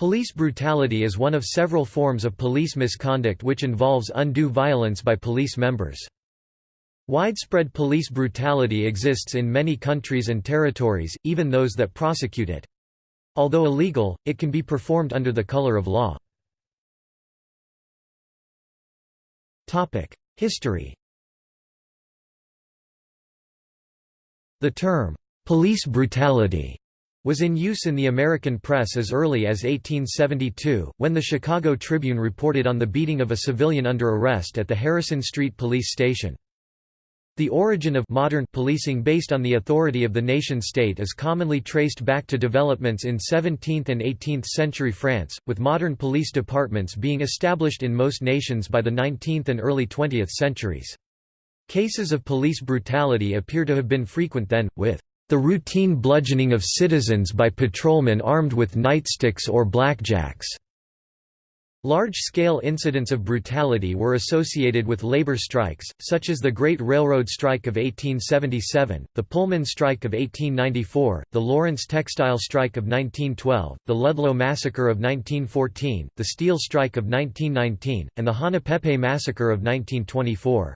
Police brutality is one of several forms of police misconduct which involves undue violence by police members. Widespread police brutality exists in many countries and territories, even those that prosecute it. Although illegal, it can be performed under the color of law. History The term, "'police brutality' was in use in the American press as early as 1872, when the Chicago Tribune reported on the beating of a civilian under arrest at the Harrison Street Police Station. The origin of modern policing based on the authority of the nation-state is commonly traced back to developments in 17th and 18th century France, with modern police departments being established in most nations by the 19th and early 20th centuries. Cases of police brutality appear to have been frequent then, with the routine bludgeoning of citizens by patrolmen armed with nightsticks or blackjacks. Large-scale incidents of brutality were associated with labor strikes, such as the Great Railroad Strike of 1877, the Pullman Strike of 1894, the Lawrence Textile Strike of 1912, the Ludlow Massacre of 1914, the Steel Strike of 1919, and the Hanapepe Massacre of 1924.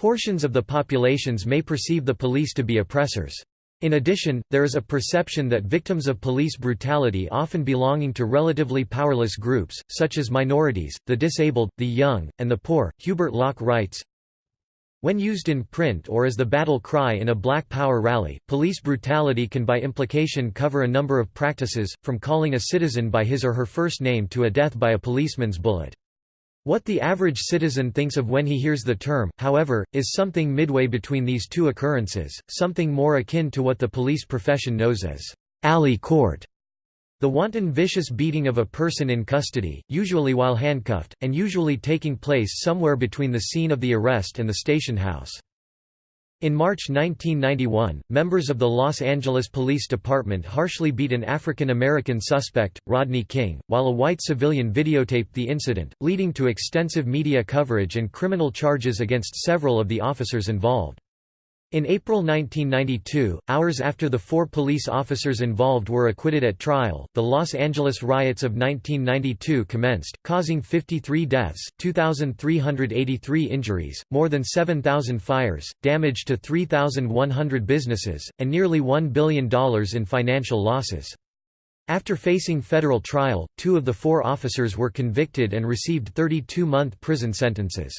Portions of the populations may perceive the police to be oppressors. In addition, there is a perception that victims of police brutality often belonging to relatively powerless groups, such as minorities, the disabled, the young, and the poor. Hubert Locke writes, when used in print or as the battle cry in a Black Power rally, police brutality can by implication cover a number of practices, from calling a citizen by his or her first name to a death by a policeman's bullet. What the average citizen thinks of when he hears the term, however, is something midway between these two occurrences, something more akin to what the police profession knows as alley court. The wanton vicious beating of a person in custody, usually while handcuffed, and usually taking place somewhere between the scene of the arrest and the station house. In March 1991, members of the Los Angeles Police Department harshly beat an African American suspect, Rodney King, while a white civilian videotaped the incident, leading to extensive media coverage and criminal charges against several of the officers involved. In April 1992, hours after the four police officers involved were acquitted at trial, the Los Angeles riots of 1992 commenced, causing 53 deaths, 2,383 injuries, more than 7,000 fires, damage to 3,100 businesses, and nearly $1 billion in financial losses. After facing federal trial, two of the four officers were convicted and received 32-month prison sentences.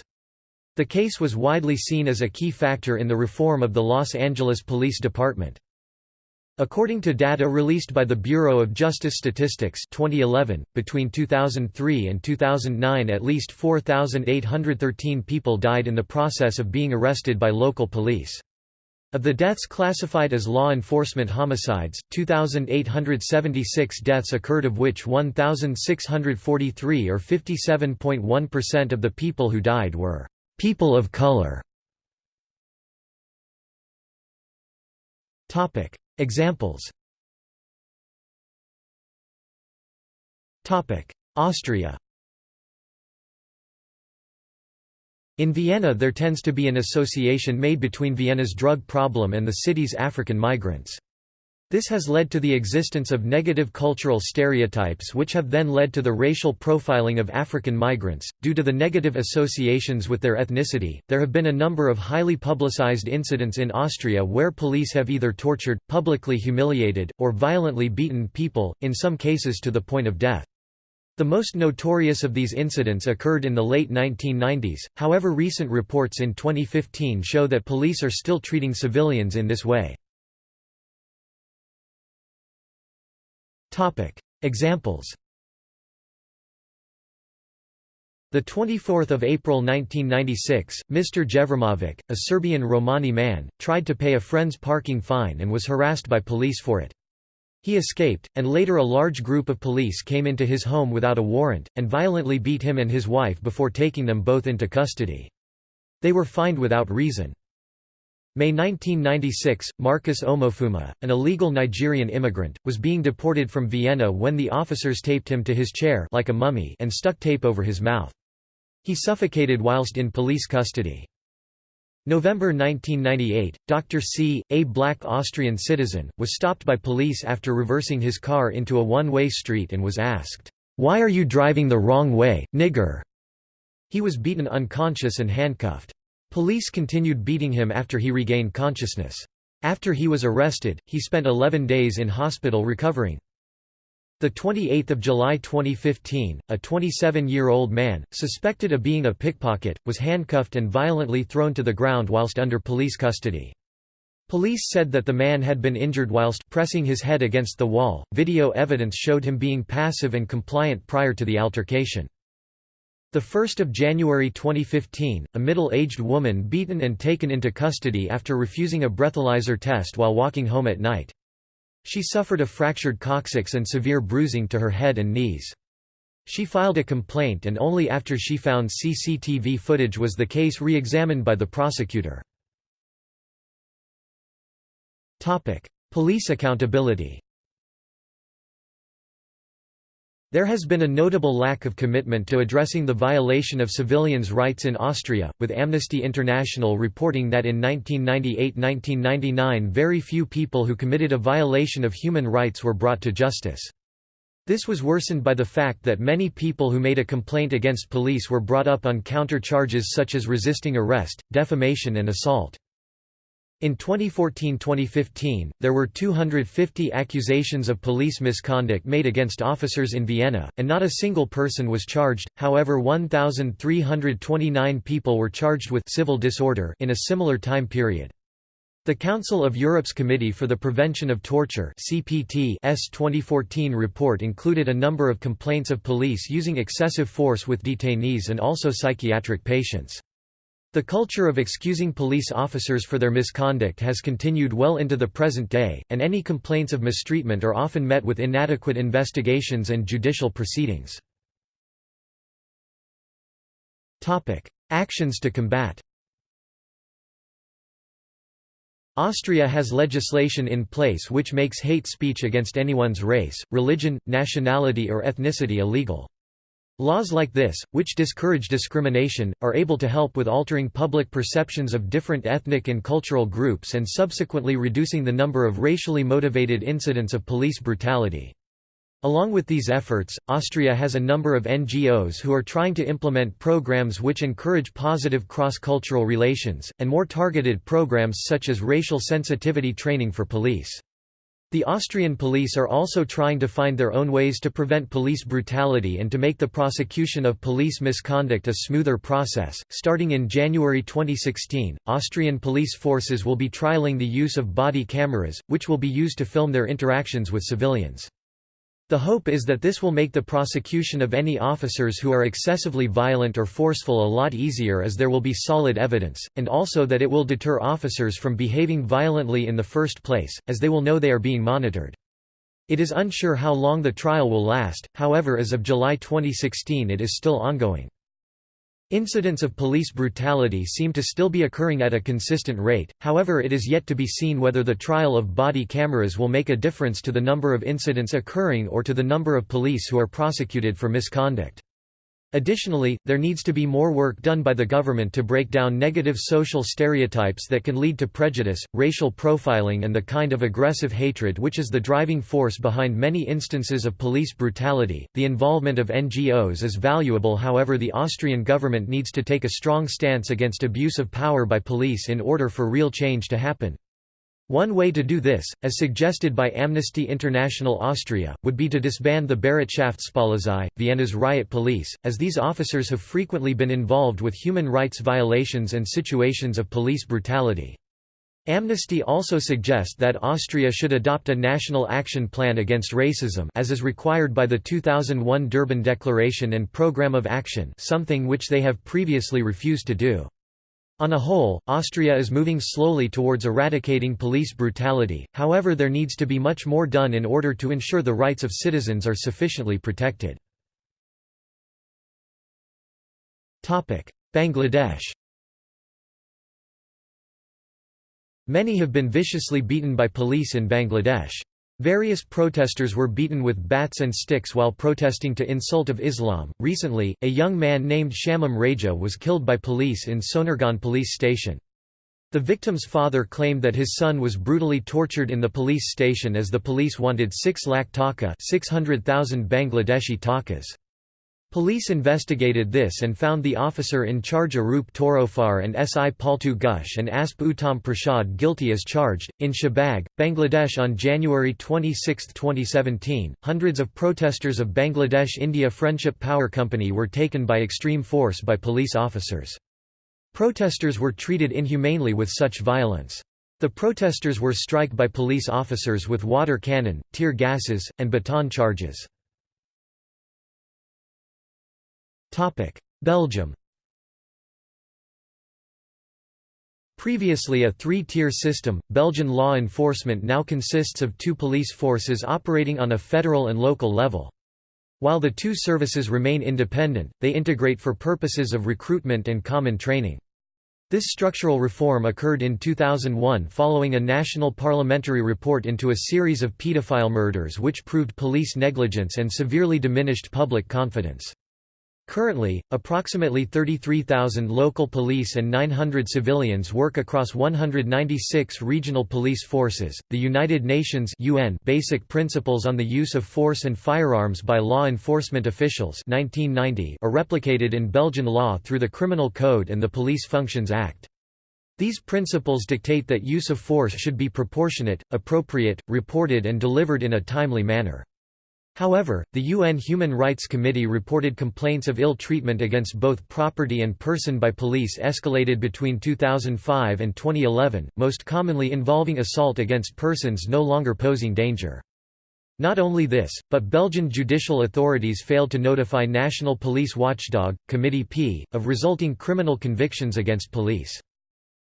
The case was widely seen as a key factor in the reform of the Los Angeles Police Department. According to data released by the Bureau of Justice Statistics 2011, between 2003 and 2009 at least 4,813 people died in the process of being arrested by local police. Of the deaths classified as law enforcement homicides, 2,876 deaths occurred of which 1,643 or 57.1% of the people who died were People of color. Examples. Austria. In Vienna there tends to be an association made between Vienna's drug problem and the city's African migrants. This has led to the existence of negative cultural stereotypes which have then led to the racial profiling of African migrants. Due to the negative associations with their ethnicity, there have been a number of highly publicized incidents in Austria where police have either tortured, publicly humiliated, or violently beaten people, in some cases to the point of death. The most notorious of these incidents occurred in the late 1990s, however recent reports in 2015 show that police are still treating civilians in this way. Topic. Examples The 24th of April 1996, Mr. Jevremovic, a Serbian Romani man, tried to pay a friend's parking fine and was harassed by police for it. He escaped, and later a large group of police came into his home without a warrant, and violently beat him and his wife before taking them both into custody. They were fined without reason. May 1996, Marcus Omofuma, an illegal Nigerian immigrant, was being deported from Vienna when the officers taped him to his chair like a mummy and stuck tape over his mouth. He suffocated whilst in police custody. November 1998, Dr. C., a black Austrian citizen, was stopped by police after reversing his car into a one-way street and was asked, "'Why are you driving the wrong way, nigger?' He was beaten unconscious and handcuffed. Police continued beating him after he regained consciousness. After he was arrested, he spent 11 days in hospital recovering. The 28th of July 2015, a 27-year-old man, suspected of being a pickpocket, was handcuffed and violently thrown to the ground whilst under police custody. Police said that the man had been injured whilst pressing his head against the wall. Video evidence showed him being passive and compliant prior to the altercation. The 1st of January 2015, a middle-aged woman beaten and taken into custody after refusing a breathalyzer test while walking home at night. She suffered a fractured coccyx and severe bruising to her head and knees. She filed a complaint and only after she found CCTV footage was the case re-examined by the prosecutor. Police accountability There has been a notable lack of commitment to addressing the violation of civilians' rights in Austria, with Amnesty International reporting that in 1998–1999 very few people who committed a violation of human rights were brought to justice. This was worsened by the fact that many people who made a complaint against police were brought up on counter charges such as resisting arrest, defamation and assault. In 2014–2015, there were 250 accusations of police misconduct made against officers in Vienna, and not a single person was charged, however 1,329 people were charged with civil disorder in a similar time period. The Council of Europe's Committee for the Prevention of Torture CPT's 2014 report included a number of complaints of police using excessive force with detainees and also psychiatric patients. The culture of excusing police officers for their misconduct has continued well into the present day, and any complaints of mistreatment are often met with inadequate investigations and judicial proceedings. Actions to combat Austria has legislation in place which makes hate speech against anyone's race, religion, nationality or ethnicity illegal. Laws like this, which discourage discrimination, are able to help with altering public perceptions of different ethnic and cultural groups and subsequently reducing the number of racially motivated incidents of police brutality. Along with these efforts, Austria has a number of NGOs who are trying to implement programs which encourage positive cross-cultural relations, and more targeted programs such as racial sensitivity training for police. The Austrian police are also trying to find their own ways to prevent police brutality and to make the prosecution of police misconduct a smoother process. Starting in January 2016, Austrian police forces will be trialing the use of body cameras, which will be used to film their interactions with civilians. The hope is that this will make the prosecution of any officers who are excessively violent or forceful a lot easier as there will be solid evidence, and also that it will deter officers from behaving violently in the first place, as they will know they are being monitored. It is unsure how long the trial will last, however as of July 2016 it is still ongoing. Incidents of police brutality seem to still be occurring at a consistent rate, however it is yet to be seen whether the trial of body cameras will make a difference to the number of incidents occurring or to the number of police who are prosecuted for misconduct. Additionally, there needs to be more work done by the government to break down negative social stereotypes that can lead to prejudice, racial profiling and the kind of aggressive hatred which is the driving force behind many instances of police brutality. The involvement of NGOs is valuable however the Austrian government needs to take a strong stance against abuse of power by police in order for real change to happen. One way to do this, as suggested by Amnesty International Austria, would be to disband the Bereitschaftspolizei, Vienna's riot police, as these officers have frequently been involved with human rights violations and situations of police brutality. Amnesty also suggests that Austria should adopt a national action plan against racism as is required by the 2001 Durban Declaration and Programme of Action something which they have previously refused to do. On a whole, Austria is moving slowly towards eradicating police brutality, however there needs to be much more done in order to ensure the rights of citizens are sufficiently protected. Bangladesh Many have been viciously beaten by police in Bangladesh. Various protesters were beaten with bats and sticks while protesting to insult of Islam. Recently, a young man named Shamim Raja was killed by police in Sonargaon police station. The victim's father claimed that his son was brutally tortured in the police station as the police wanted 6 lakh taka 600,000 Bangladeshi takas. Police investigated this and found the officer in charge Arup Torofar and SI Paltu Ghosh and Asp Uttam Prasad guilty as charged. In Shahbag, Bangladesh on January 26, 2017, hundreds of protesters of Bangladesh India Friendship Power Company were taken by extreme force by police officers. Protesters were treated inhumanely with such violence. The protesters were struck by police officers with water cannon, tear gases, and baton charges. Belgium Previously a three-tier system, Belgian law enforcement now consists of two police forces operating on a federal and local level. While the two services remain independent, they integrate for purposes of recruitment and common training. This structural reform occurred in 2001 following a national parliamentary report into a series of pedophile murders which proved police negligence and severely diminished public confidence. Currently, approximately 33,000 local police and 900 civilians work across 196 regional police forces. The United Nations (UN) Basic Principles on the Use of Force and Firearms by Law Enforcement Officials (1990) are replicated in Belgian law through the Criminal Code and the Police Functions Act. These principles dictate that use of force should be proportionate, appropriate, reported and delivered in a timely manner. However, the UN Human Rights Committee reported complaints of ill treatment against both property and person by police escalated between 2005 and 2011, most commonly involving assault against persons no longer posing danger. Not only this, but Belgian judicial authorities failed to notify National Police Watchdog, Committee P, of resulting criminal convictions against police.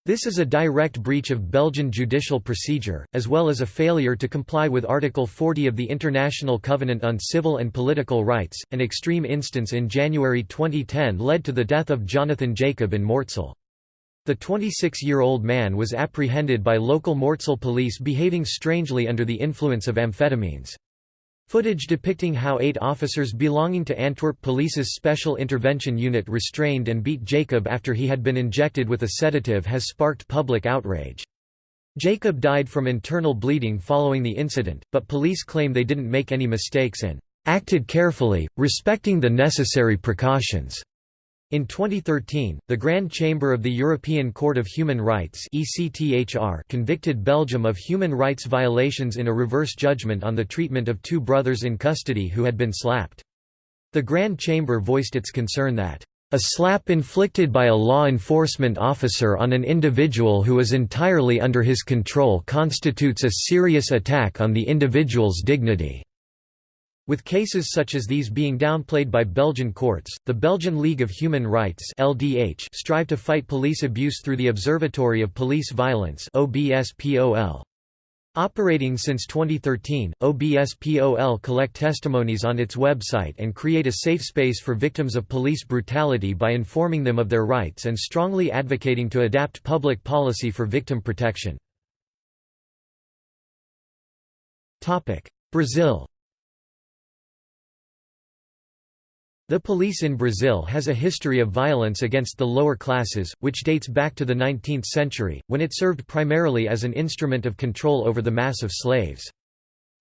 This is a direct breach of Belgian judicial procedure, as well as a failure to comply with Article 40 of the International Covenant on Civil and Political Rights. An extreme instance in January 2010 led to the death of Jonathan Jacob in Mortsel. The 26-year-old man was apprehended by local Mortsel police behaving strangely under the influence of amphetamines. Footage depicting how eight officers belonging to Antwerp Police's Special Intervention Unit restrained and beat Jacob after he had been injected with a sedative has sparked public outrage. Jacob died from internal bleeding following the incident, but police claim they didn't make any mistakes and acted carefully, respecting the necessary precautions. In 2013, the Grand Chamber of the European Court of Human Rights convicted Belgium of human rights violations in a reverse judgment on the treatment of two brothers in custody who had been slapped. The Grand Chamber voiced its concern that a slap inflicted by a law enforcement officer on an individual who is entirely under his control constitutes a serious attack on the individual's dignity. With cases such as these being downplayed by Belgian courts, the Belgian League of Human Rights LDH strive to fight police abuse through the Observatory of Police Violence OBSPOL. Operating since 2013, OBSPOL collect testimonies on its website and create a safe space for victims of police brutality by informing them of their rights and strongly advocating to adapt public policy for victim protection. Brazil The police in Brazil has a history of violence against the lower classes, which dates back to the 19th century, when it served primarily as an instrument of control over the mass of slaves.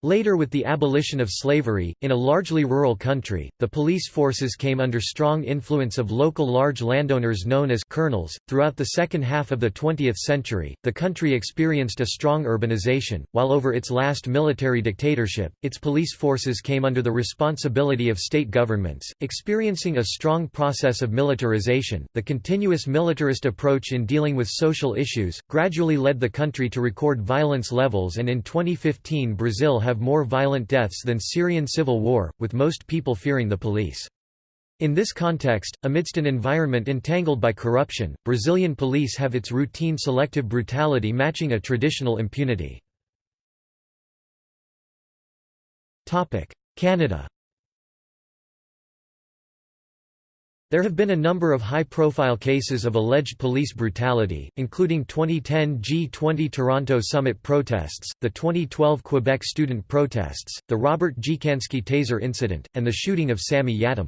Later with the abolition of slavery, in a largely rural country, the police forces came under strong influence of local large landowners known as colonels. Throughout the second half of the 20th century, the country experienced a strong urbanization, while over its last military dictatorship, its police forces came under the responsibility of state governments, experiencing a strong process of militarization. The continuous militarist approach in dealing with social issues gradually led the country to record violence levels and in 2015 Brazil have more violent deaths than Syrian civil war, with most people fearing the police. In this context, amidst an environment entangled by corruption, Brazilian police have its routine selective brutality matching a traditional impunity. Canada There have been a number of high-profile cases of alleged police brutality, including 2010 G20 Toronto Summit protests, the 2012 Quebec student protests, the Robert Dziekanski taser incident, and the shooting of Sammy Yatim.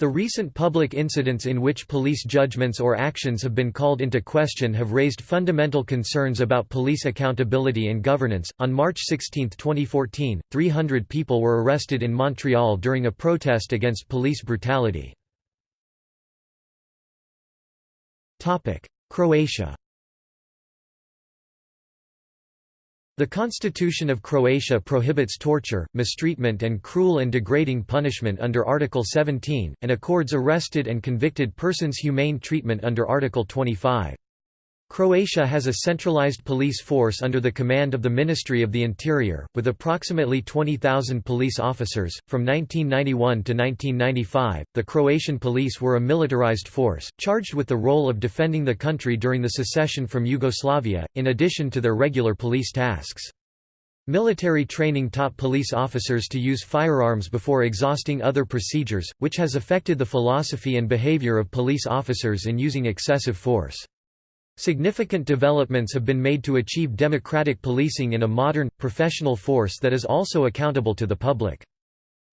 The recent public incidents in which police judgments or actions have been called into question have raised fundamental concerns about police accountability and governance. On March 16, 2014, 300 people were arrested in Montreal during a protest against police brutality. Croatia The Constitution of Croatia prohibits torture, mistreatment and cruel and degrading punishment under Article 17, and accords arrested and convicted persons humane treatment under Article 25. Croatia has a centralized police force under the command of the Ministry of the Interior, with approximately 20,000 police officers. From 1991 to 1995, the Croatian police were a militarized force, charged with the role of defending the country during the secession from Yugoslavia, in addition to their regular police tasks. Military training taught police officers to use firearms before exhausting other procedures, which has affected the philosophy and behavior of police officers in using excessive force. Significant developments have been made to achieve democratic policing in a modern, professional force that is also accountable to the public.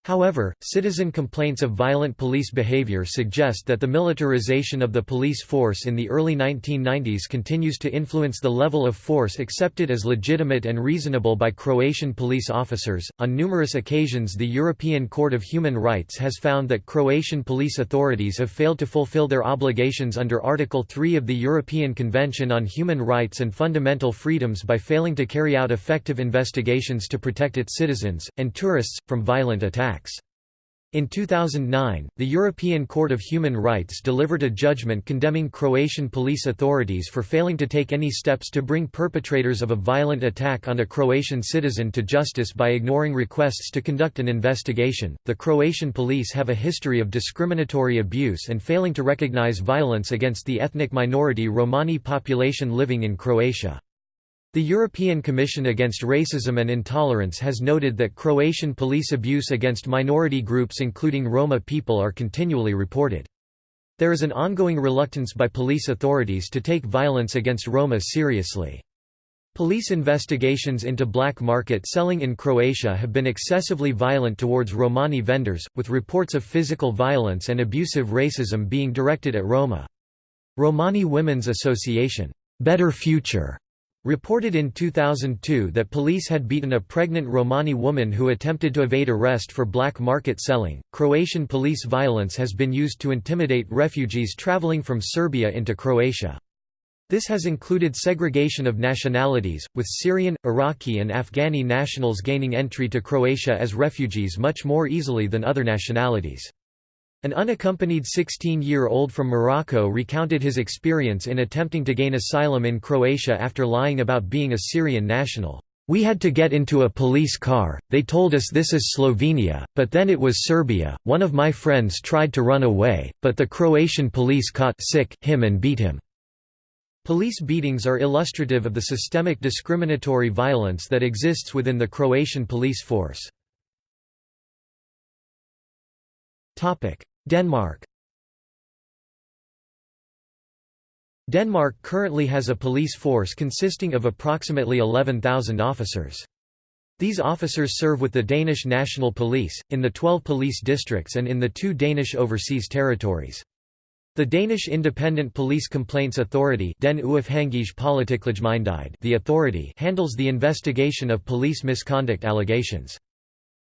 However, citizen complaints of violent police behavior suggest that the militarization of the police force in the early 1990s continues to influence the level of force accepted as legitimate and reasonable by Croatian police officers. On numerous occasions, the European Court of Human Rights has found that Croatian police authorities have failed to fulfill their obligations under Article 3 of the European Convention on Human Rights and Fundamental Freedoms by failing to carry out effective investigations to protect its citizens and tourists from violent attacks. In 2009, the European Court of Human Rights delivered a judgment condemning Croatian police authorities for failing to take any steps to bring perpetrators of a violent attack on a Croatian citizen to justice by ignoring requests to conduct an investigation. The Croatian police have a history of discriminatory abuse and failing to recognize violence against the ethnic minority Romani population living in Croatia. The European Commission Against Racism and Intolerance has noted that Croatian police abuse against minority groups including Roma people are continually reported. There is an ongoing reluctance by police authorities to take violence against Roma seriously. Police investigations into black market selling in Croatia have been excessively violent towards Romani vendors, with reports of physical violence and abusive racism being directed at Roma. Romani Women's Association, Better Future reported in 2002 that police had beaten a pregnant Romani woman who attempted to evade arrest for black market selling. Croatian police violence has been used to intimidate refugees traveling from Serbia into Croatia. This has included segregation of nationalities, with Syrian, Iraqi, and Afghani nationals gaining entry to Croatia as refugees much more easily than other nationalities. An unaccompanied 16-year-old from Morocco recounted his experience in attempting to gain asylum in Croatia after lying about being a Syrian national. We had to get into a police car, they told us this is Slovenia, but then it was Serbia. One of my friends tried to run away, but the Croatian police caught sick him and beat him. Police beatings are illustrative of the systemic discriminatory violence that exists within the Croatian police force. Denmark Denmark currently has a police force consisting of approximately 11,000 officers. These officers serve with the Danish National Police, in the 12 police districts and in the two Danish overseas territories. The Danish Independent Police Complaints Authority Den the authority handles the investigation of police misconduct allegations.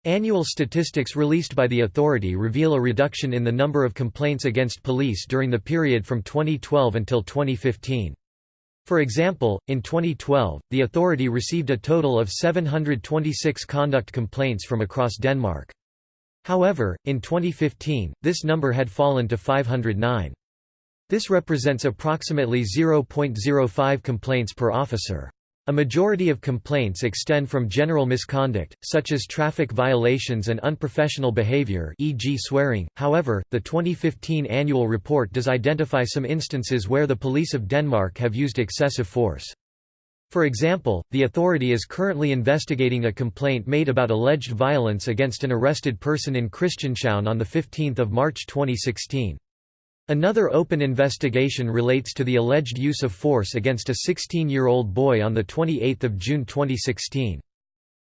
Annual statistics released by the authority reveal a reduction in the number of complaints against police during the period from 2012 until 2015. For example, in 2012, the authority received a total of 726 conduct complaints from across Denmark. However, in 2015, this number had fallen to 509. This represents approximately 0.05 complaints per officer. A majority of complaints extend from general misconduct, such as traffic violations and unprofessional behavior e.g. swearing, however, the 2015 annual report does identify some instances where the police of Denmark have used excessive force. For example, the authority is currently investigating a complaint made about alleged violence against an arrested person in Christianshavn on 15 March 2016. Another open investigation relates to the alleged use of force against a 16-year-old boy on 28 June 2016.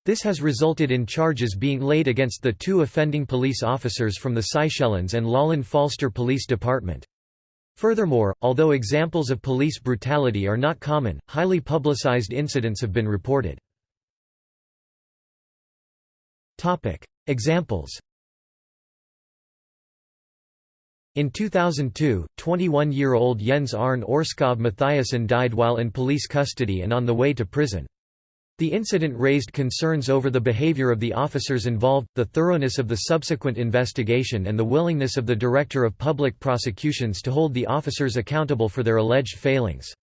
This has resulted in charges being laid against the two offending police officers from the Seychelles and Lolland Falster Police Department. Furthermore, although examples of police brutality are not common, highly publicized incidents have been reported. Examples In 2002, 21-year-old Jens Arne Orskov Mathiasen died while in police custody and on the way to prison. The incident raised concerns over the behavior of the officers involved, the thoroughness of the subsequent investigation and the willingness of the Director of Public Prosecutions to hold the officers accountable for their alleged failings.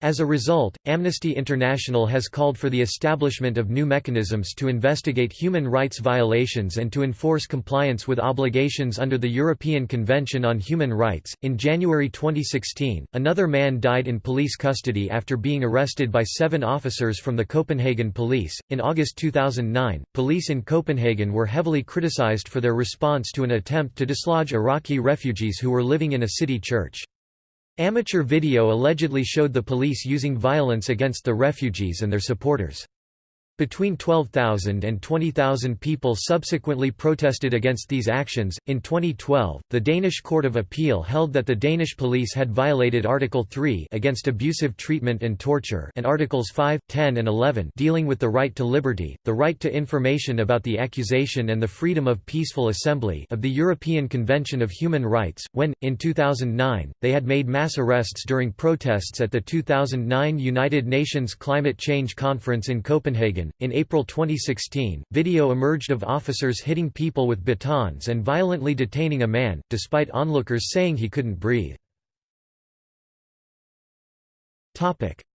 As a result, Amnesty International has called for the establishment of new mechanisms to investigate human rights violations and to enforce compliance with obligations under the European Convention on Human Rights. In January 2016, another man died in police custody after being arrested by seven officers from the Copenhagen police. In August 2009, police in Copenhagen were heavily criticized for their response to an attempt to dislodge Iraqi refugees who were living in a city church. Amateur video allegedly showed the police using violence against the refugees and their supporters. Between 12,000 and 20,000 people subsequently protested against these actions. In 2012, the Danish Court of Appeal held that the Danish police had violated Article 3 against abusive treatment and torture and Articles 5, 10 and 11 dealing with the right to liberty, the right to information about the accusation and the freedom of peaceful assembly of the European Convention of Human Rights, when, in 2009, they had made mass arrests during protests at the 2009 United Nations Climate Change Conference in Copenhagen in April 2016, video emerged of officers hitting people with batons and violently detaining a man, despite onlookers saying he couldn't breathe.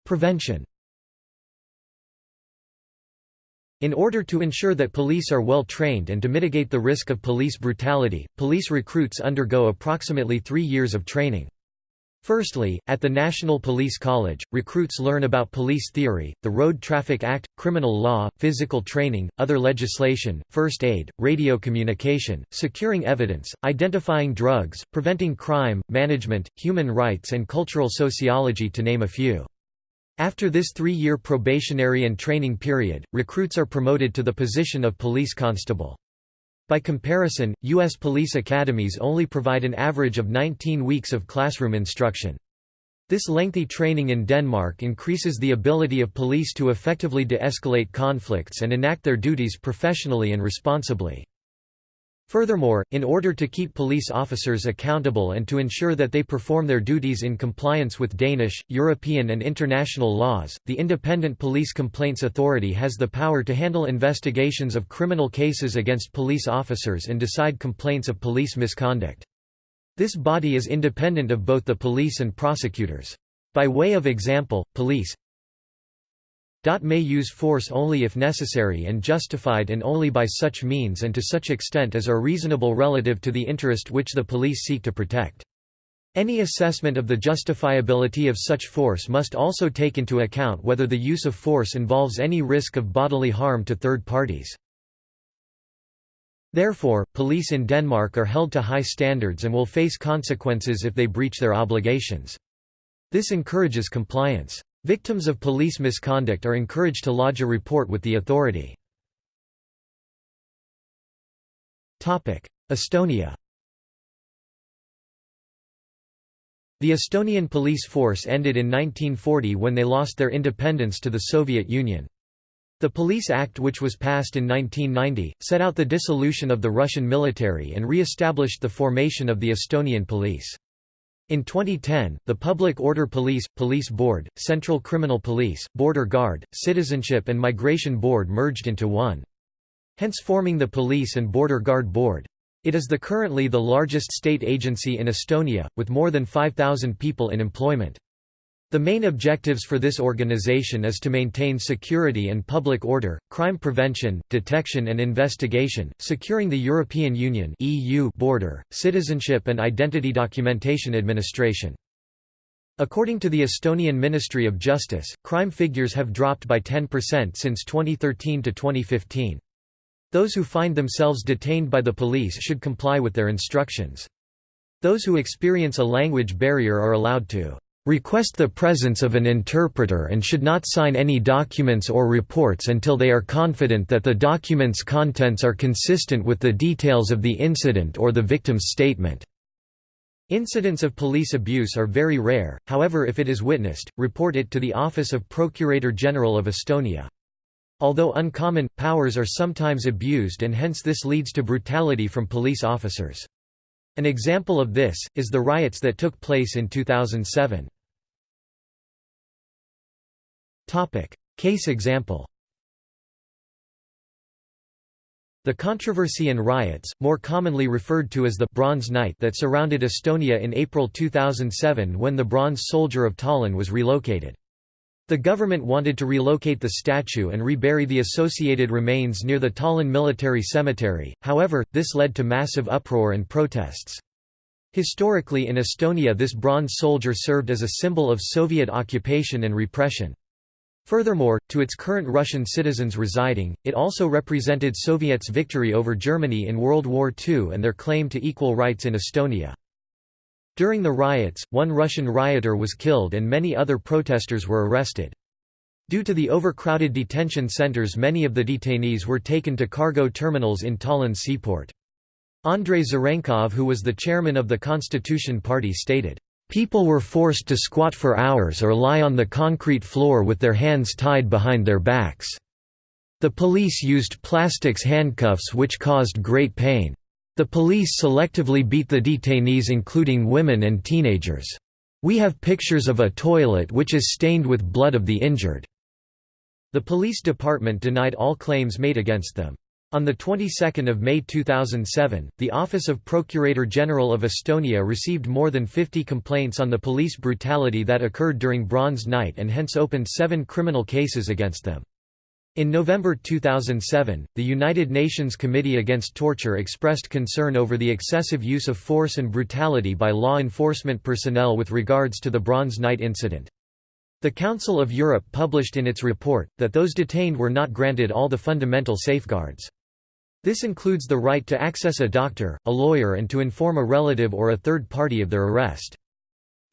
Prevention In order to ensure that police are well trained and to mitigate the risk of police brutality, police recruits undergo approximately three years of training. Firstly, at the National Police College, recruits learn about police theory, the Road Traffic Act, criminal law, physical training, other legislation, first aid, radio communication, securing evidence, identifying drugs, preventing crime, management, human rights and cultural sociology to name a few. After this three-year probationary and training period, recruits are promoted to the position of police constable. By comparison, U.S. police academies only provide an average of 19 weeks of classroom instruction. This lengthy training in Denmark increases the ability of police to effectively de-escalate conflicts and enact their duties professionally and responsibly. Furthermore, in order to keep police officers accountable and to ensure that they perform their duties in compliance with Danish, European and international laws, the Independent Police Complaints Authority has the power to handle investigations of criminal cases against police officers and decide complaints of police misconduct. This body is independent of both the police and prosecutors. By way of example, police may use force only if necessary and justified and only by such means and to such extent as are reasonable relative to the interest which the police seek to protect. Any assessment of the justifiability of such force must also take into account whether the use of force involves any risk of bodily harm to third parties. Therefore, police in Denmark are held to high standards and will face consequences if they breach their obligations. This encourages compliance. Victims of police misconduct are encouraged to lodge a report with the authority. Estonia The Estonian police force ended in 1940 when they lost their independence to the Soviet Union. The Police Act which was passed in 1990, set out the dissolution of the Russian military and re-established the formation of the Estonian police. In 2010, the Public Order Police, Police Board, Central Criminal Police, Border Guard, Citizenship and Migration Board merged into one. Hence forming the Police and Border Guard Board. It is the currently the largest state agency in Estonia, with more than 5,000 people in employment. The main objectives for this organization is to maintain security and public order, crime prevention, detection and investigation, securing the European Union (EU) border, citizenship and identity documentation administration. According to the Estonian Ministry of Justice, crime figures have dropped by 10% since 2013 to 2015. Those who find themselves detained by the police should comply with their instructions. Those who experience a language barrier are allowed to request the presence of an interpreter and should not sign any documents or reports until they are confident that the document's contents are consistent with the details of the incident or the victim's statement." Incidents of police abuse are very rare, however if it is witnessed, report it to the Office of Procurator General of Estonia. Although uncommon, powers are sometimes abused and hence this leads to brutality from police officers. An example of this, is the riots that took place in 2007. Case example The controversy and riots, more commonly referred to as the «Bronze Night» that surrounded Estonia in April 2007 when the Bronze Soldier of Tallinn was relocated. The government wanted to relocate the statue and rebury the associated remains near the Tallinn Military Cemetery, however, this led to massive uproar and protests. Historically in Estonia this bronze soldier served as a symbol of Soviet occupation and repression. Furthermore, to its current Russian citizens residing, it also represented Soviets' victory over Germany in World War II and their claim to equal rights in Estonia. During the riots, one Russian rioter was killed and many other protesters were arrested. Due to the overcrowded detention centers many of the detainees were taken to cargo terminals in Tallinn seaport. Andrei Zarenkov who was the chairman of the Constitution Party stated, People were forced to squat for hours or lie on the concrete floor with their hands tied behind their backs. The police used plastics handcuffs which caused great pain. The police selectively beat the detainees including women and teenagers. We have pictures of a toilet which is stained with blood of the injured." The police department denied all claims made against them. On the 22nd of May 2007, the Office of Procurator General of Estonia received more than 50 complaints on the police brutality that occurred during Bronze Night and hence opened seven criminal cases against them. In November 2007, the United Nations Committee Against Torture expressed concern over the excessive use of force and brutality by law enforcement personnel with regards to the Bronze Night incident. The Council of Europe published in its report, that those detained were not granted all the fundamental safeguards. This includes the right to access a doctor, a lawyer and to inform a relative or a third party of their arrest.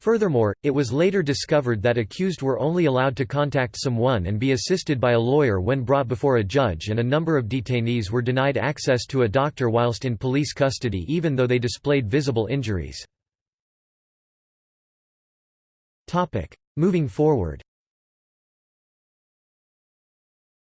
Furthermore, it was later discovered that accused were only allowed to contact someone and be assisted by a lawyer when brought before a judge and a number of detainees were denied access to a doctor whilst in police custody even though they displayed visible injuries. Moving forward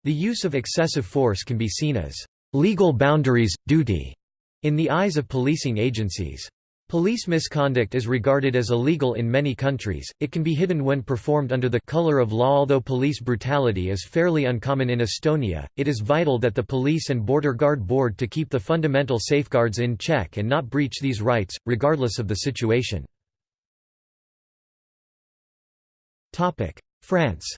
The use of excessive force can be seen as legal boundaries, duty, in the eyes of policing agencies. Police misconduct is regarded as illegal in many countries, it can be hidden when performed under the color of law although police brutality is fairly uncommon in Estonia, it is vital that the police and border guard board to keep the fundamental safeguards in check and not breach these rights, regardless of the situation. France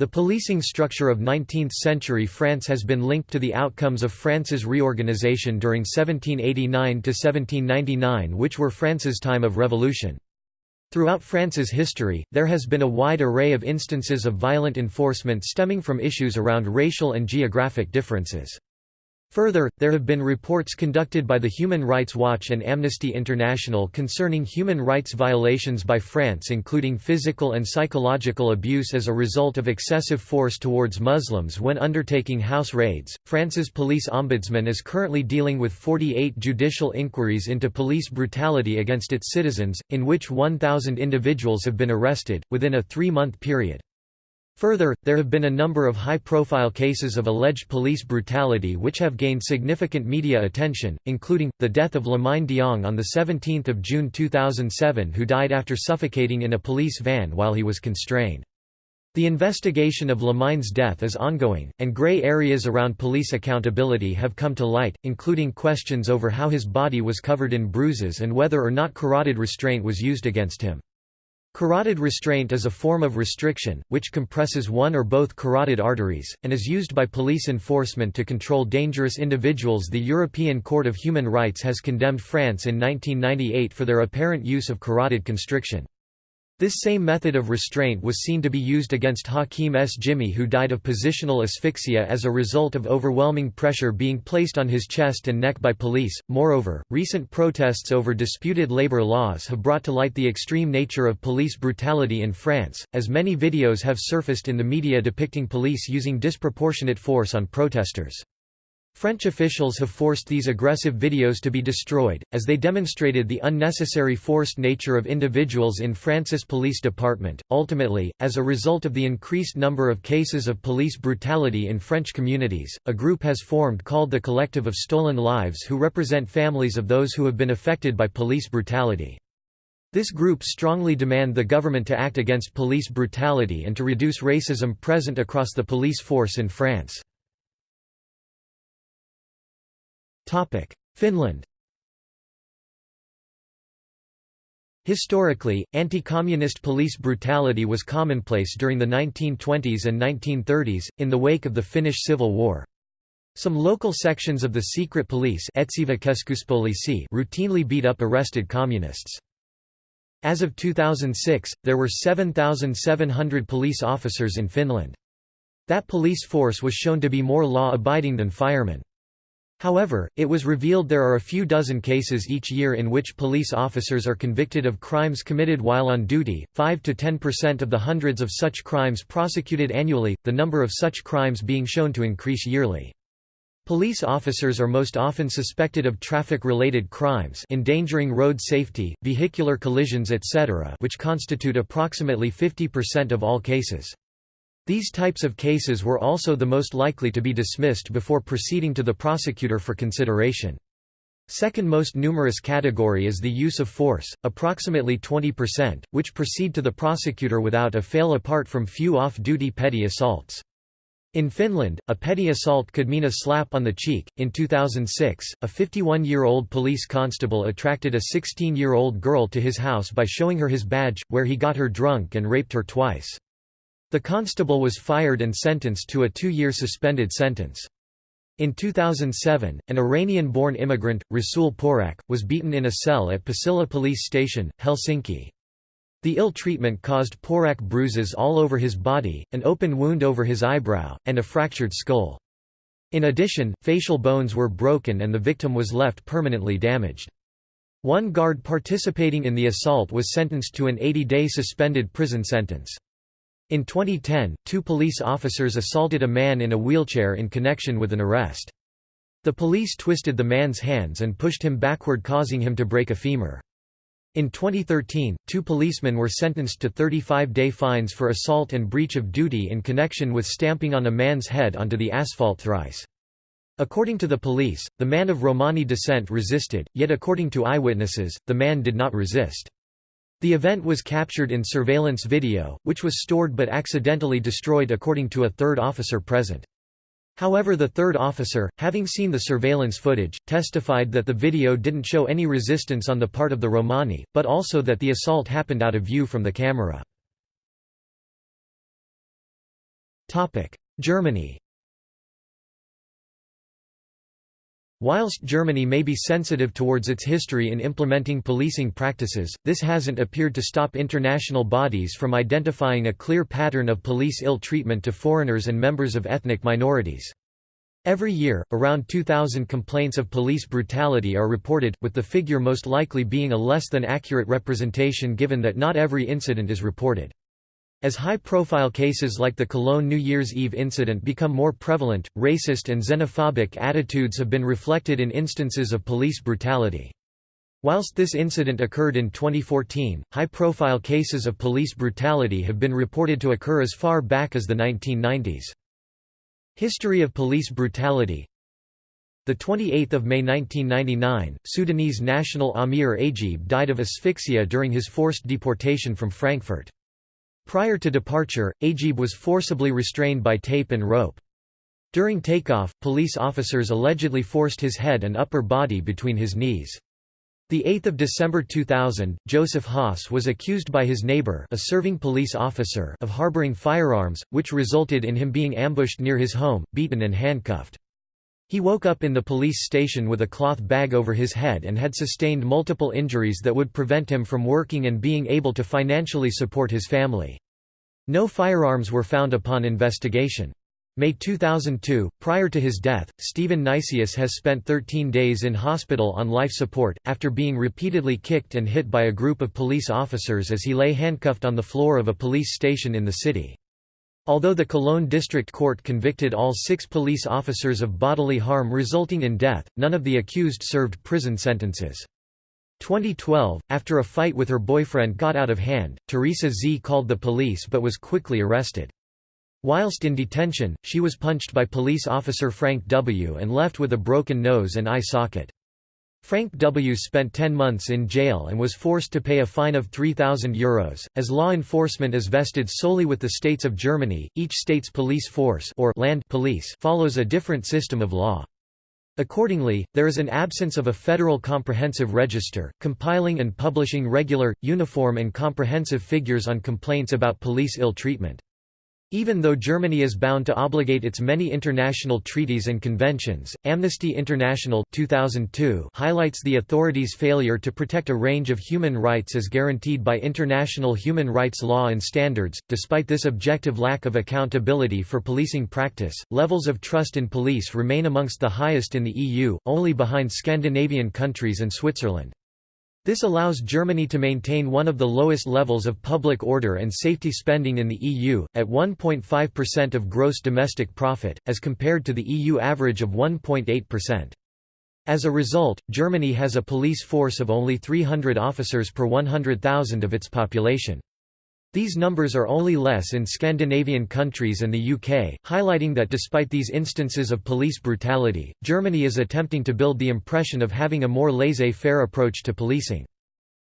The policing structure of 19th-century France has been linked to the outcomes of France's reorganization during 1789–1799 which were France's time of revolution. Throughout France's history, there has been a wide array of instances of violent enforcement stemming from issues around racial and geographic differences. Further, there have been reports conducted by the Human Rights Watch and Amnesty International concerning human rights violations by France including physical and psychological abuse as a result of excessive force towards Muslims when undertaking house raids. France's police ombudsman is currently dealing with 48 judicial inquiries into police brutality against its citizens, in which 1,000 individuals have been arrested, within a three-month period. Further, there have been a number of high-profile cases of alleged police brutality which have gained significant media attention, including, the death of Lamine Dieng on 17 June 2007 who died after suffocating in a police van while he was constrained. The investigation of Lamine's death is ongoing, and gray areas around police accountability have come to light, including questions over how his body was covered in bruises and whether or not carotid restraint was used against him. Carotid restraint is a form of restriction, which compresses one or both carotid arteries, and is used by police enforcement to control dangerous individuals. The European Court of Human Rights has condemned France in 1998 for their apparent use of carotid constriction. This same method of restraint was seen to be used against Hakim S. Jimmy who died of positional asphyxia as a result of overwhelming pressure being placed on his chest and neck by police. Moreover, recent protests over disputed labor laws have brought to light the extreme nature of police brutality in France, as many videos have surfaced in the media depicting police using disproportionate force on protesters. French officials have forced these aggressive videos to be destroyed, as they demonstrated the unnecessary forced nature of individuals in France's police department. Ultimately, as a result of the increased number of cases of police brutality in French communities, a group has formed called the Collective of Stolen Lives who represent families of those who have been affected by police brutality. This group strongly demand the government to act against police brutality and to reduce racism present across the police force in France. Finland Historically, anti-communist police brutality was commonplace during the 1920s and 1930s, in the wake of the Finnish Civil War. Some local sections of the secret police routinely beat up arrested communists. As of 2006, there were 7,700 police officers in Finland. That police force was shown to be more law-abiding than firemen. However, it was revealed there are a few dozen cases each year in which police officers are convicted of crimes committed while on duty, 5 to 10% of the hundreds of such crimes prosecuted annually, the number of such crimes being shown to increase yearly. Police officers are most often suspected of traffic-related crimes endangering road safety, vehicular collisions etc. which constitute approximately 50% of all cases. These types of cases were also the most likely to be dismissed before proceeding to the prosecutor for consideration. Second most numerous category is the use of force, approximately 20%, which proceed to the prosecutor without a fail apart from few off-duty petty assaults. In Finland, a petty assault could mean a slap on the cheek. In 2006, a 51 year old police constable attracted a 16 year old girl to his house by showing her his badge, where he got her drunk and raped her twice. The constable was fired and sentenced to a two-year suspended sentence. In 2007, an Iranian-born immigrant, Rasul Porak, was beaten in a cell at Pasila police station, Helsinki. The ill treatment caused Porak bruises all over his body, an open wound over his eyebrow, and a fractured skull. In addition, facial bones were broken and the victim was left permanently damaged. One guard participating in the assault was sentenced to an 80-day suspended prison sentence. In 2010, two police officers assaulted a man in a wheelchair in connection with an arrest. The police twisted the man's hands and pushed him backward causing him to break a femur. In 2013, two policemen were sentenced to 35-day fines for assault and breach of duty in connection with stamping on a man's head onto the asphalt thrice. According to the police, the man of Romani descent resisted, yet according to eyewitnesses, the man did not resist. The event was captured in surveillance video, which was stored but accidentally destroyed according to a third officer present. However the third officer, having seen the surveillance footage, testified that the video didn't show any resistance on the part of the Romani, but also that the assault happened out of view from the camera. Germany Whilst Germany may be sensitive towards its history in implementing policing practices, this hasn't appeared to stop international bodies from identifying a clear pattern of police ill treatment to foreigners and members of ethnic minorities. Every year, around 2,000 complaints of police brutality are reported, with the figure most likely being a less than accurate representation given that not every incident is reported. As high-profile cases like the Cologne New Year's Eve incident become more prevalent, racist and xenophobic attitudes have been reflected in instances of police brutality. Whilst this incident occurred in 2014, high-profile cases of police brutality have been reported to occur as far back as the 1990s. History of police brutality the 28th of May 1999, Sudanese national Aamir Ageeb died of asphyxia during his forced deportation from Frankfurt. Prior to departure, Ageeb was forcibly restrained by tape and rope. During takeoff, police officers allegedly forced his head and upper body between his knees. 8 December 2000, Joseph Haas was accused by his neighbor a serving police officer of harboring firearms, which resulted in him being ambushed near his home, beaten and handcuffed. He woke up in the police station with a cloth bag over his head and had sustained multiple injuries that would prevent him from working and being able to financially support his family. No firearms were found upon investigation. May 2002, prior to his death, Stephan Neisius has spent 13 days in hospital on life support, after being repeatedly kicked and hit by a group of police officers as he lay handcuffed on the floor of a police station in the city. Although the Cologne District Court convicted all six police officers of bodily harm resulting in death, none of the accused served prison sentences. 2012, after a fight with her boyfriend got out of hand, Teresa Z called the police but was quickly arrested. Whilst in detention, she was punched by police officer Frank W. and left with a broken nose and eye socket. Frank W. spent 10 months in jail and was forced to pay a fine of €3,000. As law enforcement is vested solely with the states of Germany, each state's police force or land police follows a different system of law. Accordingly, there is an absence of a federal comprehensive register, compiling and publishing regular, uniform and comprehensive figures on complaints about police ill treatment. Even though Germany is bound to obligate its many international treaties and conventions, Amnesty International 2002 highlights the authorities' failure to protect a range of human rights as guaranteed by international human rights law and standards. Despite this objective lack of accountability for policing practice, levels of trust in police remain amongst the highest in the EU, only behind Scandinavian countries and Switzerland. This allows Germany to maintain one of the lowest levels of public order and safety spending in the EU, at 1.5% of gross domestic profit, as compared to the EU average of 1.8%. As a result, Germany has a police force of only 300 officers per 100,000 of its population. These numbers are only less in Scandinavian countries and the UK, highlighting that despite these instances of police brutality, Germany is attempting to build the impression of having a more laissez-faire approach to policing.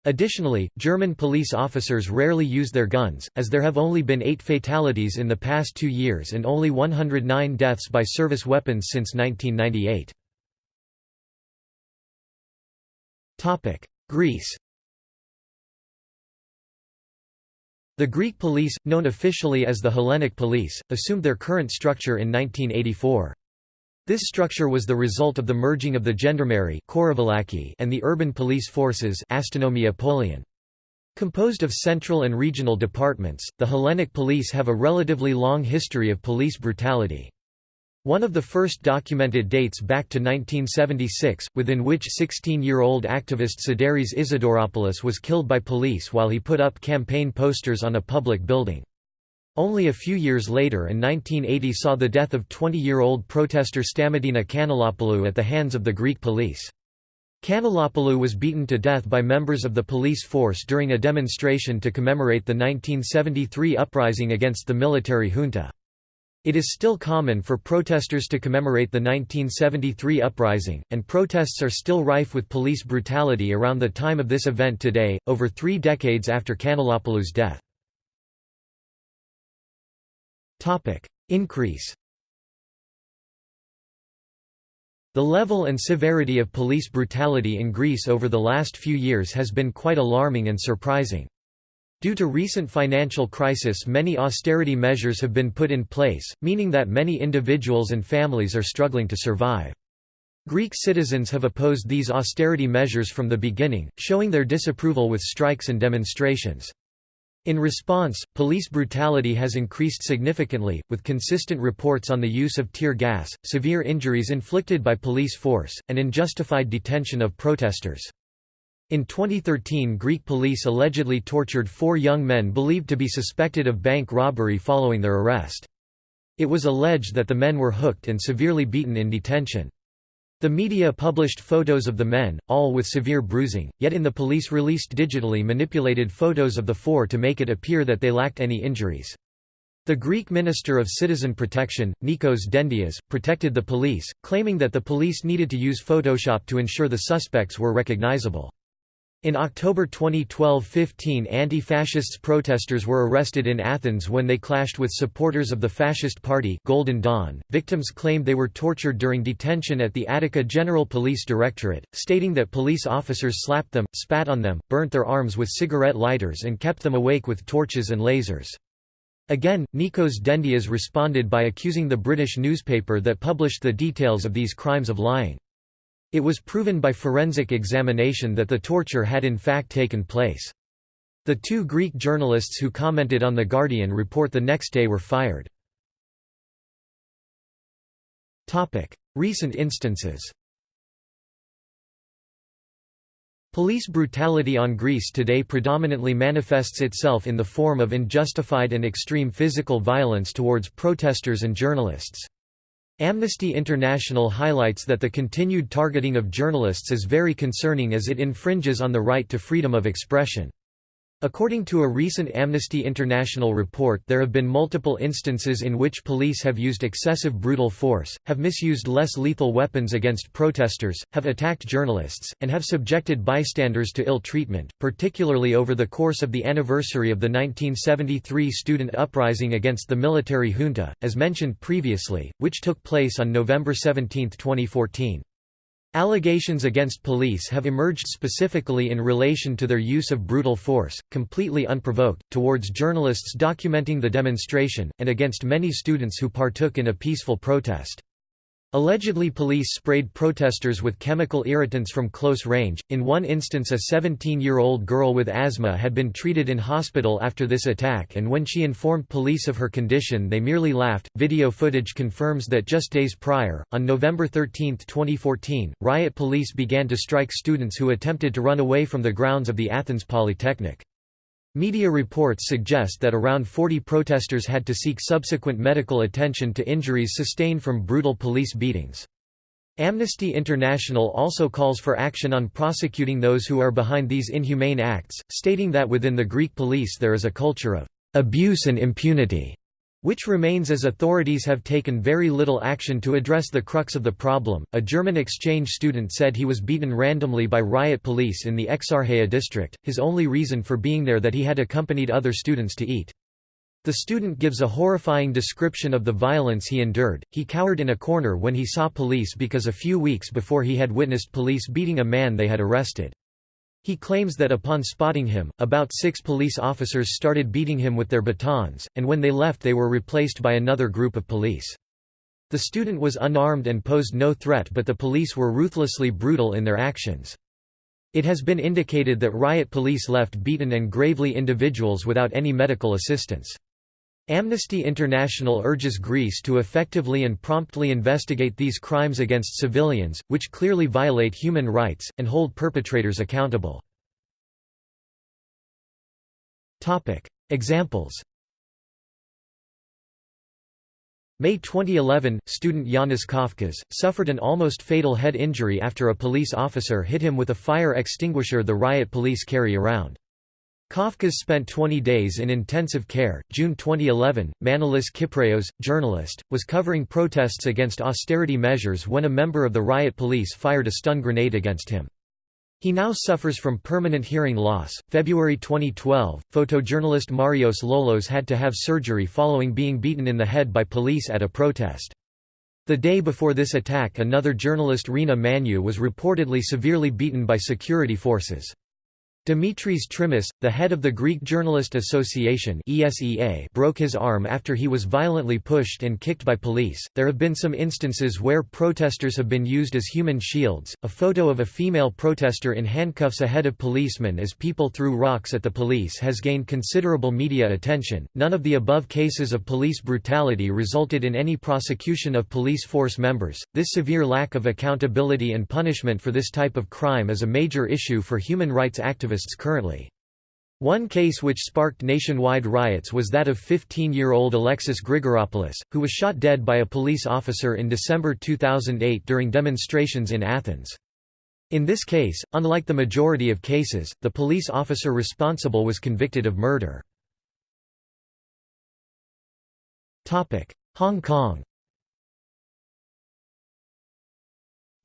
Additionally, German police officers rarely use their guns, as there have only been eight fatalities in the past two years and only 109 deaths by service weapons since 1998. Greece The Greek police, known officially as the Hellenic Police, assumed their current structure in 1984. This structure was the result of the merging of the gendarmerie and the urban police forces Composed of central and regional departments, the Hellenic police have a relatively long history of police brutality. One of the first documented dates back to 1976, within which 16-year-old activist Sideris Isidoropoulos was killed by police while he put up campaign posters on a public building. Only a few years later in 1980 saw the death of 20-year-old protester Stamatina Kanellopoulou at the hands of the Greek police. Kanellopoulou was beaten to death by members of the police force during a demonstration to commemorate the 1973 uprising against the military junta. It is still common for protesters to commemorate the 1973 uprising, and protests are still rife with police brutality around the time of this event today, over three decades after Kanellopoulou's death. Increase The level and severity of police brutality in Greece over the last few years has been quite alarming and surprising. Due to recent financial crisis many austerity measures have been put in place, meaning that many individuals and families are struggling to survive. Greek citizens have opposed these austerity measures from the beginning, showing their disapproval with strikes and demonstrations. In response, police brutality has increased significantly, with consistent reports on the use of tear gas, severe injuries inflicted by police force, and unjustified detention of protesters. In 2013 Greek police allegedly tortured four young men believed to be suspected of bank robbery following their arrest. It was alleged that the men were hooked and severely beaten in detention. The media published photos of the men, all with severe bruising, yet in the police released digitally manipulated photos of the four to make it appear that they lacked any injuries. The Greek Minister of Citizen Protection, Nikos Dendias, protected the police, claiming that the police needed to use Photoshop to ensure the suspects were recognizable. In October 2012 15 anti-fascists protesters were arrested in Athens when they clashed with supporters of the fascist party Golden Dawn. Victims claimed they were tortured during detention at the Attica General Police Directorate, stating that police officers slapped them, spat on them, burnt their arms with cigarette lighters and kept them awake with torches and lasers. Again, Nikos Dendias responded by accusing the British newspaper that published the details of these crimes of lying. It was proven by forensic examination that the torture had in fact taken place. The two Greek journalists who commented on The Guardian report the next day were fired. Recent instances Police brutality on Greece today predominantly manifests itself in the form of unjustified and extreme physical violence towards protesters and journalists. Amnesty International highlights that the continued targeting of journalists is very concerning as it infringes on the right to freedom of expression. According to a recent Amnesty International report there have been multiple instances in which police have used excessive brutal force, have misused less lethal weapons against protesters, have attacked journalists, and have subjected bystanders to ill treatment, particularly over the course of the anniversary of the 1973 student uprising against the military junta, as mentioned previously, which took place on November 17, 2014. Allegations against police have emerged specifically in relation to their use of brutal force, completely unprovoked, towards journalists documenting the demonstration, and against many students who partook in a peaceful protest. Allegedly police sprayed protesters with chemical irritants from close range. In one instance a 17-year-old girl with asthma had been treated in hospital after this attack and when she informed police of her condition they merely laughed. Video footage confirms that just days prior, on November 13, 2014, riot police began to strike students who attempted to run away from the grounds of the Athens Polytechnic. Media reports suggest that around 40 protesters had to seek subsequent medical attention to injuries sustained from brutal police beatings. Amnesty International also calls for action on prosecuting those who are behind these inhumane acts, stating that within the Greek police there is a culture of abuse and impunity which remains as authorities have taken very little action to address the crux of the problem. A German exchange student said he was beaten randomly by riot police in the Exarchia district, his only reason for being there that he had accompanied other students to eat. The student gives a horrifying description of the violence he endured. He cowered in a corner when he saw police because a few weeks before he had witnessed police beating a man they had arrested. He claims that upon spotting him, about six police officers started beating him with their batons, and when they left they were replaced by another group of police. The student was unarmed and posed no threat but the police were ruthlessly brutal in their actions. It has been indicated that riot police left beaten and gravely individuals without any medical assistance. Amnesty International urges Greece to effectively and promptly investigate these crimes against civilians, which clearly violate human rights, and hold perpetrators accountable. Examples May 2011, student Yanis Kafkas, suffered an almost fatal head injury after a police officer hit him with a fire extinguisher the riot police carry around. Kafkas spent 20 days in intensive care. June 2011, Manolis Kypreos, journalist, was covering protests against austerity measures when a member of the riot police fired a stun grenade against him. He now suffers from permanent hearing loss. February 2012, photojournalist Marios Lolos had to have surgery following being beaten in the head by police at a protest. The day before this attack another journalist Rina Manu was reportedly severely beaten by security forces. Dimitris Trimis, the head of the Greek Journalist Association (ESEA), broke his arm after he was violently pushed and kicked by police. There have been some instances where protesters have been used as human shields. A photo of a female protester in handcuffs ahead of policemen as people threw rocks at the police has gained considerable media attention. None of the above cases of police brutality resulted in any prosecution of police force members. This severe lack of accountability and punishment for this type of crime is a major issue for human rights activists currently. One case which sparked nationwide riots was that of 15-year-old Alexis Grigoropoulos, who was shot dead by a police officer in December 2008 during demonstrations in Athens. In this case, unlike the majority of cases, the police officer responsible was convicted of murder. Hong Kong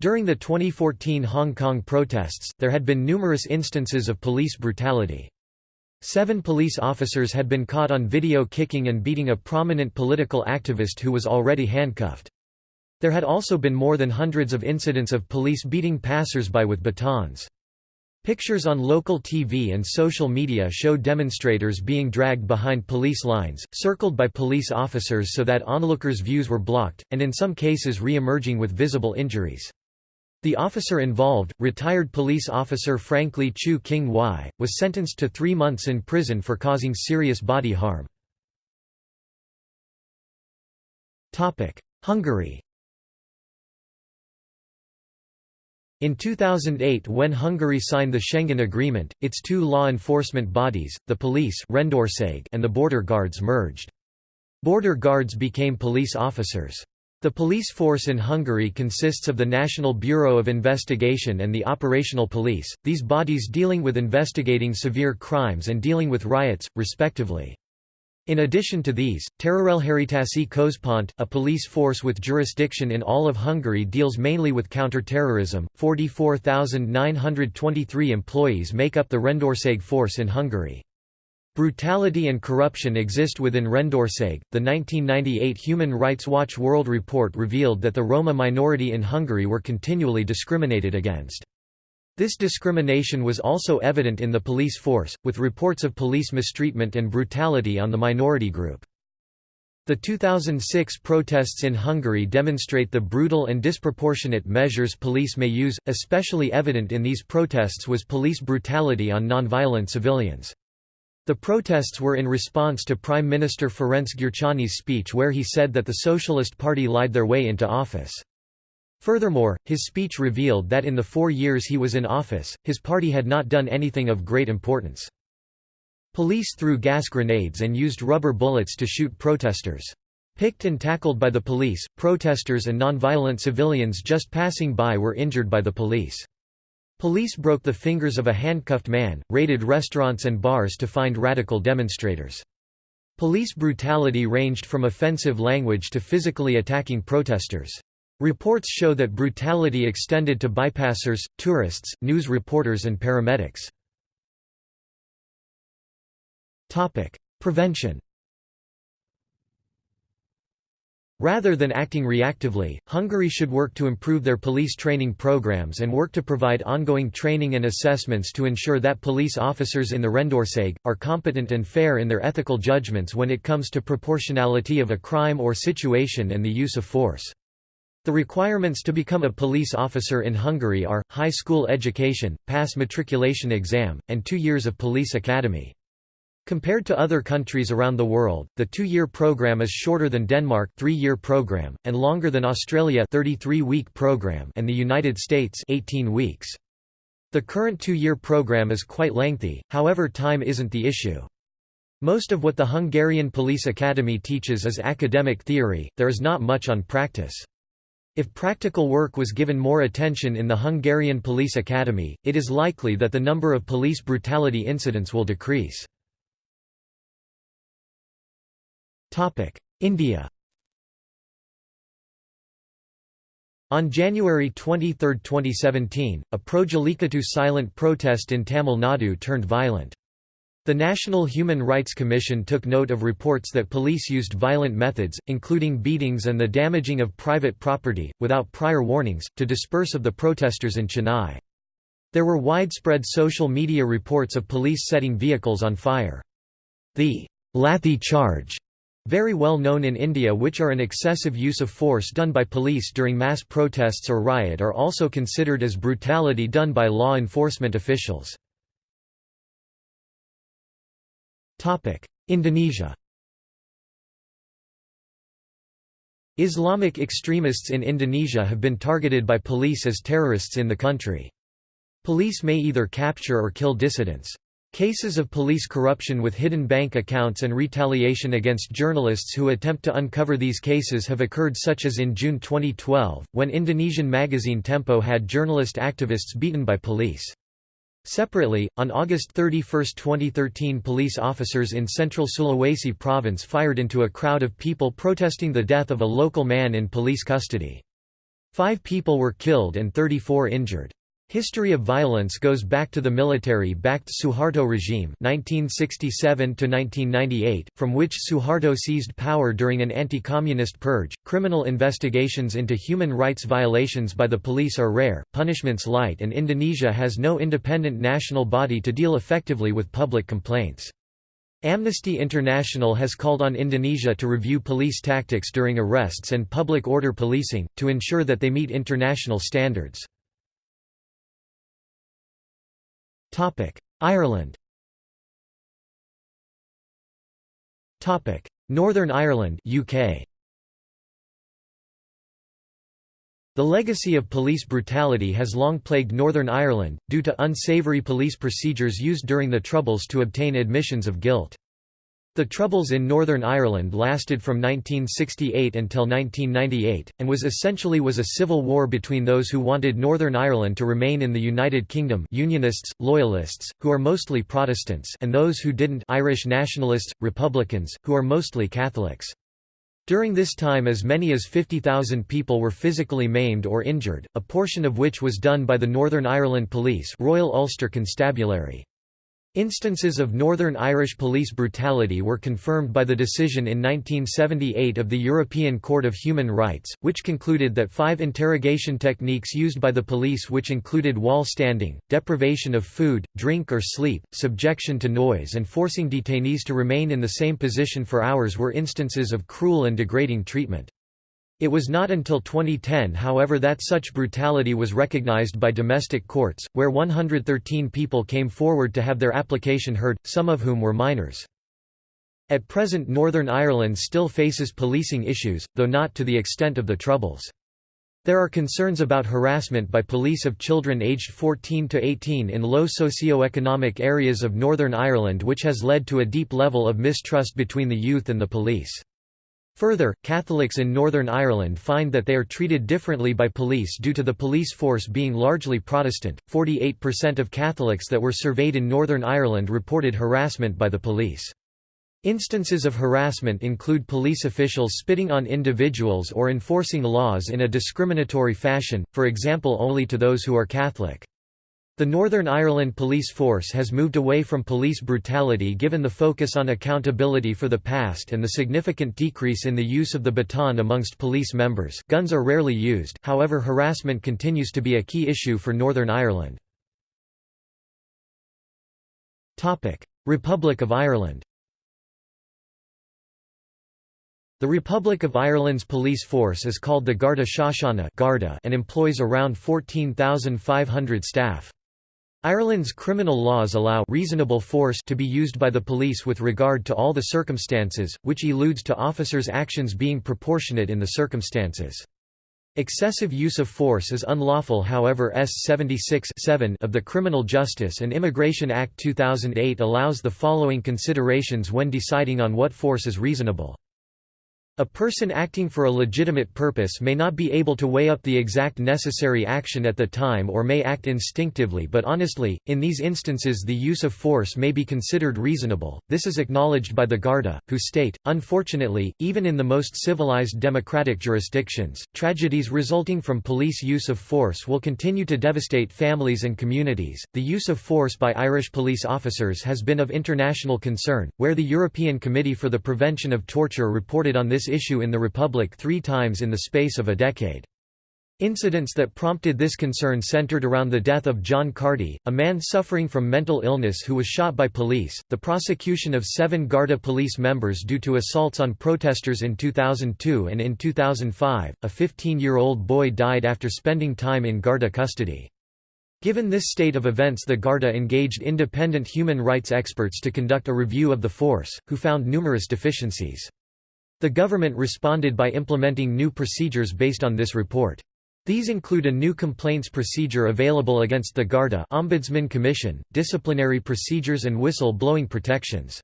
During the 2014 Hong Kong protests, there had been numerous instances of police brutality. Seven police officers had been caught on video kicking and beating a prominent political activist who was already handcuffed. There had also been more than hundreds of incidents of police beating passers-by with batons. Pictures on local TV and social media show demonstrators being dragged behind police lines, circled by police officers so that onlookers' views were blocked, and in some cases re-emerging with visible injuries. The officer involved, retired police officer Franklin Chu King-wai, was sentenced to three months in prison for causing serious body harm. Hungary In 2008 when Hungary signed the Schengen Agreement, its two law enforcement bodies, the police and the border guards merged. Border guards became police officers. The police force in Hungary consists of the National Bureau of Investigation and the Operational Police, these bodies dealing with investigating severe crimes and dealing with riots, respectively. In addition to these, Terrorelhárítási Központ, a police force with jurisdiction in all of Hungary deals mainly with counter-terrorism. 44,923 employees make up the Rendőrség force in Hungary. Brutality and corruption exist within Rendőrség. The 1998 Human Rights Watch World Report revealed that the Roma minority in Hungary were continually discriminated against. This discrimination was also evident in the police force, with reports of police mistreatment and brutality on the minority group. The 2006 protests in Hungary demonstrate the brutal and disproportionate measures police may use, especially evident in these protests was police brutality on nonviolent civilians. The protests were in response to Prime Minister Ferenc Gyurcsány's speech where he said that the Socialist Party lied their way into office. Furthermore, his speech revealed that in the four years he was in office, his party had not done anything of great importance. Police threw gas grenades and used rubber bullets to shoot protesters. Picked and tackled by the police, protesters and nonviolent civilians just passing by were injured by the police. Police broke the fingers of a handcuffed man, raided restaurants and bars to find radical demonstrators. Police brutality ranged from offensive language to physically attacking protesters. Reports show that brutality extended to bypassers, tourists, news reporters and paramedics. Prevention Rather than acting reactively, Hungary should work to improve their police training programs and work to provide ongoing training and assessments to ensure that police officers in the Rendőrség, are competent and fair in their ethical judgments when it comes to proportionality of a crime or situation and the use of force. The requirements to become a police officer in Hungary are, high school education, pass matriculation exam, and two years of police academy. Compared to other countries around the world, the two-year program is shorter than Denmark three-year program, and longer than Australia 33-week program and the United States 18 weeks. The current two-year program is quite lengthy, however time isn't the issue. Most of what the Hungarian Police Academy teaches is academic theory, there is not much on practice. If practical work was given more attention in the Hungarian Police Academy, it is likely that the number of police brutality incidents will decrease. India On January 23, 2017, a pro-Jallikattu silent protest in Tamil Nadu turned violent. The National Human Rights Commission took note of reports that police used violent methods, including beatings and the damaging of private property, without prior warnings, to disperse of the protesters in Chennai. There were widespread social media reports of police setting vehicles on fire. The Lathi charge, very well known in India which are an excessive use of force done by police during mass protests or riot are also considered as brutality done by law enforcement officials. Indonesia Islamic extremists in Indonesia have been targeted by police as terrorists in the country. Police may either capture or kill dissidents. Cases of police corruption with hidden bank accounts and retaliation against journalists who attempt to uncover these cases have occurred such as in June 2012, when Indonesian magazine Tempo had journalist activists beaten by police. Separately, on August 31, 2013 police officers in central Sulawesi province fired into a crowd of people protesting the death of a local man in police custody. Five people were killed and 34 injured. History of violence goes back to the military-backed Suharto regime 1967 from which Suharto seized power during an anti-communist purge. Criminal investigations into human rights violations by the police are rare, punishments light and Indonesia has no independent national body to deal effectively with public complaints. Amnesty International has called on Indonesia to review police tactics during arrests and public order policing, to ensure that they meet international standards. Ireland. Northern Ireland UK The legacy of police brutality has long plagued Northern Ireland, due to unsavoury police procedures used during the Troubles to obtain admissions of guilt. The Troubles in Northern Ireland lasted from 1968 until 1998, and was essentially was a civil war between those who wanted Northern Ireland to remain in the United Kingdom Unionists, Loyalists, who are mostly Protestants and those who didn't Irish Nationalists, Republicans, who are mostly Catholics. During this time as many as 50,000 people were physically maimed or injured, a portion of which was done by the Northern Ireland Police Royal Ulster Constabulary. Instances of Northern Irish police brutality were confirmed by the decision in 1978 of the European Court of Human Rights, which concluded that five interrogation techniques used by the police which included wall standing, deprivation of food, drink or sleep, subjection to noise and forcing detainees to remain in the same position for hours were instances of cruel and degrading treatment. It was not until 2010 however that such brutality was recognized by domestic courts, where 113 people came forward to have their application heard, some of whom were minors. At present Northern Ireland still faces policing issues, though not to the extent of the Troubles. There are concerns about harassment by police of children aged 14 to 18 in low socio-economic areas of Northern Ireland which has led to a deep level of mistrust between the youth and the police. Further, Catholics in Northern Ireland find that they are treated differently by police due to the police force being largely Protestant. 48% of Catholics that were surveyed in Northern Ireland reported harassment by the police. Instances of harassment include police officials spitting on individuals or enforcing laws in a discriminatory fashion, for example only to those who are Catholic. The Northern Ireland Police Force has moved away from police brutality given the focus on accountability for the past and the significant decrease in the use of the baton amongst police members guns are rarely used, however harassment continues to be a key issue for Northern Ireland. Republic of Ireland The Republic of Ireland's police force is called the Garda Síochána and employs around 14,500 staff. Ireland's criminal laws allow reasonable force to be used by the police with regard to all the circumstances, which eludes to officers' actions being proportionate in the circumstances. Excessive use of force is unlawful however S 76 of the Criminal Justice and Immigration Act 2008 allows the following considerations when deciding on what force is reasonable. A person acting for a legitimate purpose may not be able to weigh up the exact necessary action at the time or may act instinctively but honestly, in these instances the use of force may be considered reasonable. This is acknowledged by the Garda, who state, unfortunately, even in the most civilized democratic jurisdictions, tragedies resulting from police use of force will continue to devastate families and communities. The use of force by Irish police officers has been of international concern, where the European Committee for the Prevention of Torture reported on this this issue in the Republic three times in the space of a decade. Incidents that prompted this concern centered around the death of John Carty, a man suffering from mental illness who was shot by police, the prosecution of seven Garda police members due to assaults on protesters in 2002 and in 2005, a 15-year-old boy died after spending time in Garda custody. Given this state of events the Garda engaged independent human rights experts to conduct a review of the force, who found numerous deficiencies. The government responded by implementing new procedures based on this report. These include a new complaints procedure available against the Garda Ombudsman Commission, disciplinary procedures and whistle-blowing protections.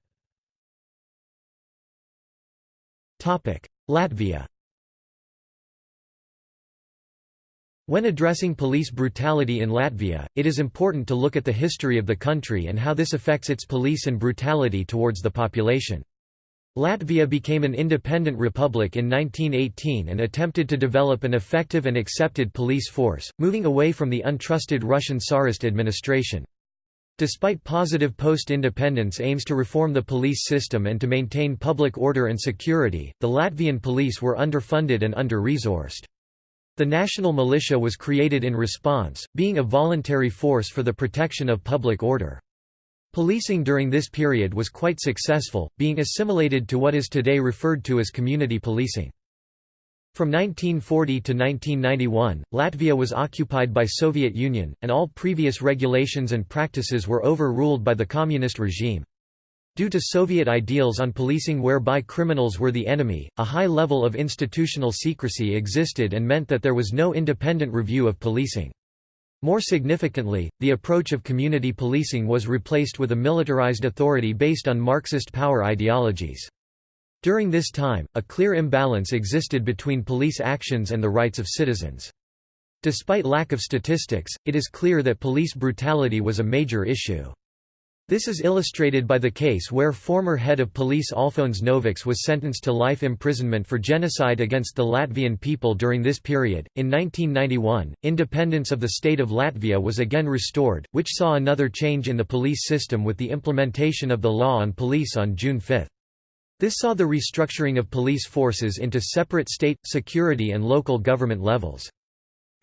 Latvia When addressing police brutality in Latvia, it is important to look at the history of the country and how this affects its police and brutality towards the population. Latvia became an independent republic in 1918 and attempted to develop an effective and accepted police force, moving away from the untrusted Russian Tsarist administration. Despite positive post-independence aims to reform the police system and to maintain public order and security, the Latvian police were underfunded and under-resourced. The national militia was created in response, being a voluntary force for the protection of public order. Policing during this period was quite successful, being assimilated to what is today referred to as community policing. From 1940 to 1991, Latvia was occupied by Soviet Union, and all previous regulations and practices were overruled by the communist regime. Due to Soviet ideals on policing whereby criminals were the enemy, a high level of institutional secrecy existed and meant that there was no independent review of policing. More significantly, the approach of community policing was replaced with a militarized authority based on Marxist power ideologies. During this time, a clear imbalance existed between police actions and the rights of citizens. Despite lack of statistics, it is clear that police brutality was a major issue. This is illustrated by the case where former head of police Alfons Noviks was sentenced to life imprisonment for genocide against the Latvian people during this period. In 1991, independence of the state of Latvia was again restored, which saw another change in the police system with the implementation of the law on police on June 5. This saw the restructuring of police forces into separate state, security and local government levels.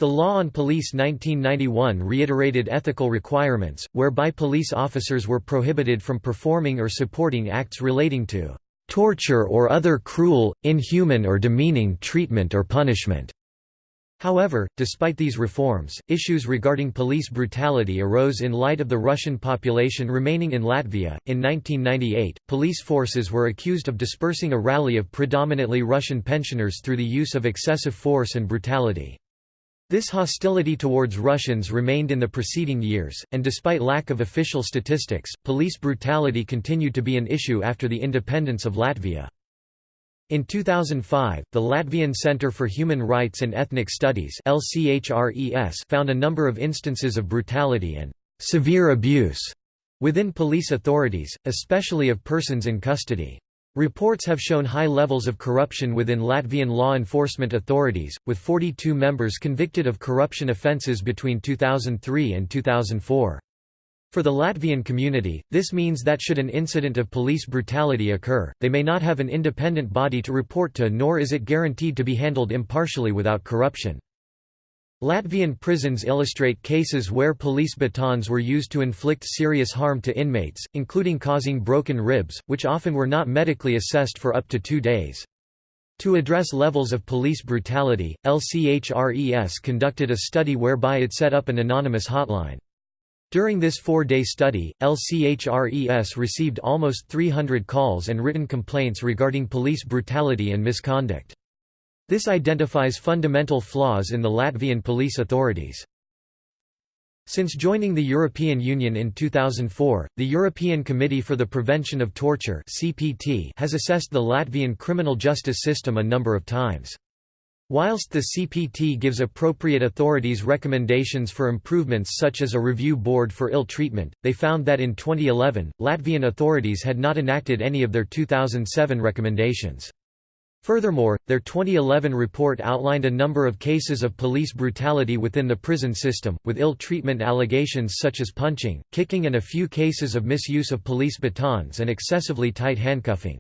The Law on Police 1991 reiterated ethical requirements, whereby police officers were prohibited from performing or supporting acts relating to torture or other cruel, inhuman or demeaning treatment or punishment. However, despite these reforms, issues regarding police brutality arose in light of the Russian population remaining in Latvia. In 1998, police forces were accused of dispersing a rally of predominantly Russian pensioners through the use of excessive force and brutality. This hostility towards Russians remained in the preceding years, and despite lack of official statistics, police brutality continued to be an issue after the independence of Latvia. In 2005, the Latvian Centre for Human Rights and Ethnic Studies found a number of instances of brutality and «severe abuse» within police authorities, especially of persons in custody. Reports have shown high levels of corruption within Latvian law enforcement authorities, with 42 members convicted of corruption offences between 2003 and 2004. For the Latvian community, this means that should an incident of police brutality occur, they may not have an independent body to report to nor is it guaranteed to be handled impartially without corruption. Latvian prisons illustrate cases where police batons were used to inflict serious harm to inmates, including causing broken ribs, which often were not medically assessed for up to two days. To address levels of police brutality, LCHRES conducted a study whereby it set up an anonymous hotline. During this four-day study, LCHRES received almost 300 calls and written complaints regarding police brutality and misconduct. This identifies fundamental flaws in the Latvian police authorities. Since joining the European Union in 2004, the European Committee for the Prevention of Torture has assessed the Latvian criminal justice system a number of times. Whilst the CPT gives appropriate authorities recommendations for improvements such as a review board for ill treatment, they found that in 2011, Latvian authorities had not enacted any of their 2007 recommendations. Furthermore, their 2011 report outlined a number of cases of police brutality within the prison system, with ill-treatment allegations such as punching, kicking and a few cases of misuse of police batons and excessively tight handcuffing.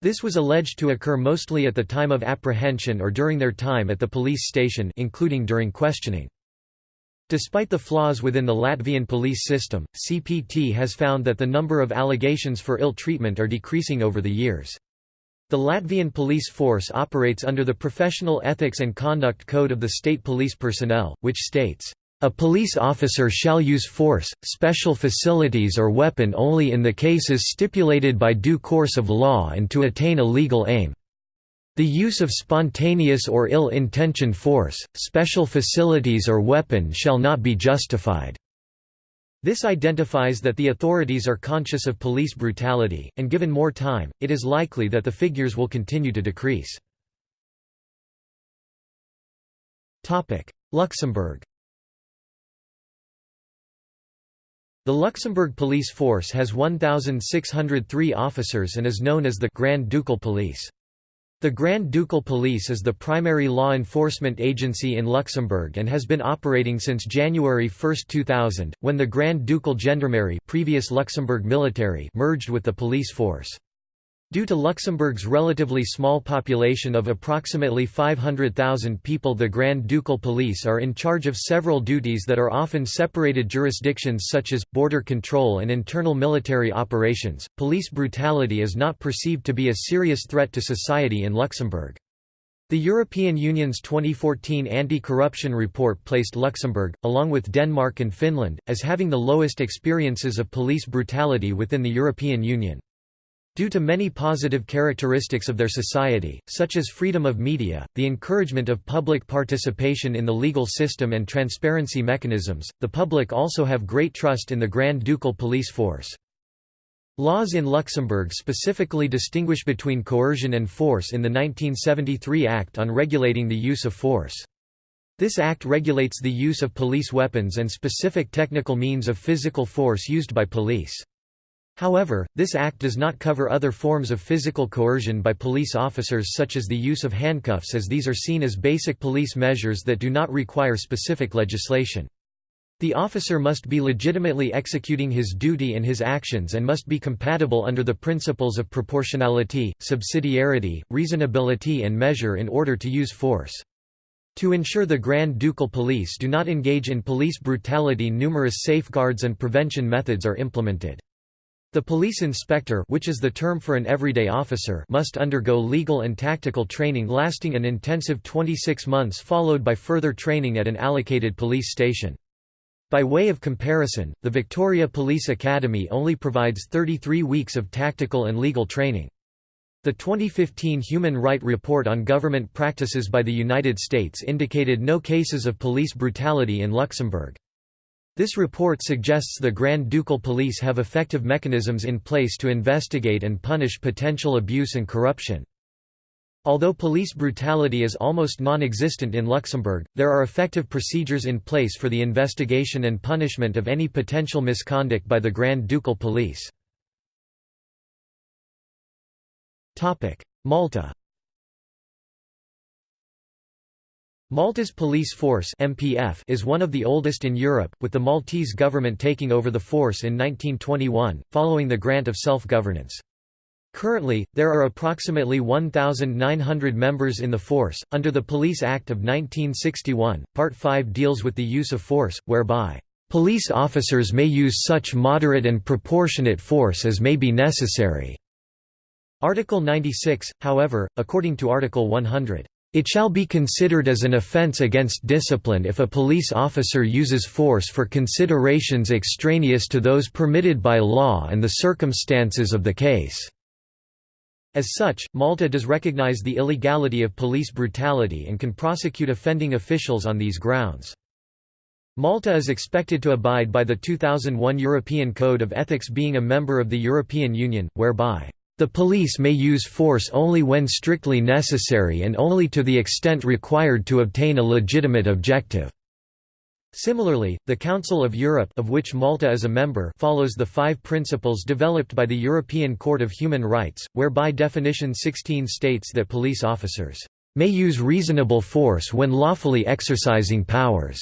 This was alleged to occur mostly at the time of apprehension or during their time at the police station including during questioning. Despite the flaws within the Latvian police system, CPT has found that the number of allegations for ill treatment are decreasing over the years. The Latvian police force operates under the Professional Ethics and Conduct Code of the State Police Personnel, which states, "...a police officer shall use force, special facilities or weapon only in the cases stipulated by due course of law and to attain a legal aim." The use of spontaneous or ill-intentioned force, special facilities or weapon shall not be justified. This identifies that the authorities are conscious of police brutality, and given more time, it is likely that the figures will continue to decrease. Luxembourg The Luxembourg Police Force has 1,603 officers and is known as the Grand Ducal Police. The Grand Ducal Police is the primary law enforcement agency in Luxembourg and has been operating since January 1, 2000, when the Grand Ducal Gendarmerie previous Luxembourg military merged with the police force. Due to Luxembourg's relatively small population of approximately 500,000 people the Grand Ducal Police are in charge of several duties that are often separated jurisdictions such as, border control and internal military operations. Police brutality is not perceived to be a serious threat to society in Luxembourg. The European Union's 2014 anti-corruption report placed Luxembourg, along with Denmark and Finland, as having the lowest experiences of police brutality within the European Union. Due to many positive characteristics of their society, such as freedom of media, the encouragement of public participation in the legal system and transparency mechanisms, the public also have great trust in the Grand Ducal police force. Laws in Luxembourg specifically distinguish between coercion and force in the 1973 Act on regulating the use of force. This act regulates the use of police weapons and specific technical means of physical force used by police. However, this act does not cover other forms of physical coercion by police officers such as the use of handcuffs as these are seen as basic police measures that do not require specific legislation. The officer must be legitimately executing his duty and his actions and must be compatible under the principles of proportionality, subsidiarity, reasonability and measure in order to use force. To ensure the Grand Ducal Police do not engage in police brutality numerous safeguards and prevention methods are implemented. The police inspector which is the term for an everyday officer must undergo legal and tactical training lasting an intensive 26 months followed by further training at an allocated police station. By way of comparison, the Victoria Police Academy only provides 33 weeks of tactical and legal training. The 2015 Human Right Report on Government Practices by the United States indicated no cases of police brutality in Luxembourg. This report suggests the Grand Ducal Police have effective mechanisms in place to investigate and punish potential abuse and corruption. Although police brutality is almost non-existent in Luxembourg, there are effective procedures in place for the investigation and punishment of any potential misconduct by the Grand Ducal Police. Malta Malta's police force MPF is one of the oldest in Europe, with the Maltese government taking over the force in 1921, following the grant of self-governance. Currently, there are approximately 1,900 members in the force. Under the Police Act of 1961, Part 5 deals with the use of force, whereby, police officers may use such moderate and proportionate force as may be necessary. Article 96, however, according to Article 100, it shall be considered as an offence against discipline if a police officer uses force for considerations extraneous to those permitted by law and the circumstances of the case. As such, Malta does recognize the illegality of police brutality and can prosecute offending officials on these grounds. Malta is expected to abide by the 2001 European Code of Ethics being a member of the European Union, whereby the police may use force only when strictly necessary and only to the extent required to obtain a legitimate objective. Similarly, the Council of Europe of which Malta is a member follows the five principles developed by the European Court of Human Rights, whereby definition 16 states that police officers may use reasonable force when lawfully exercising powers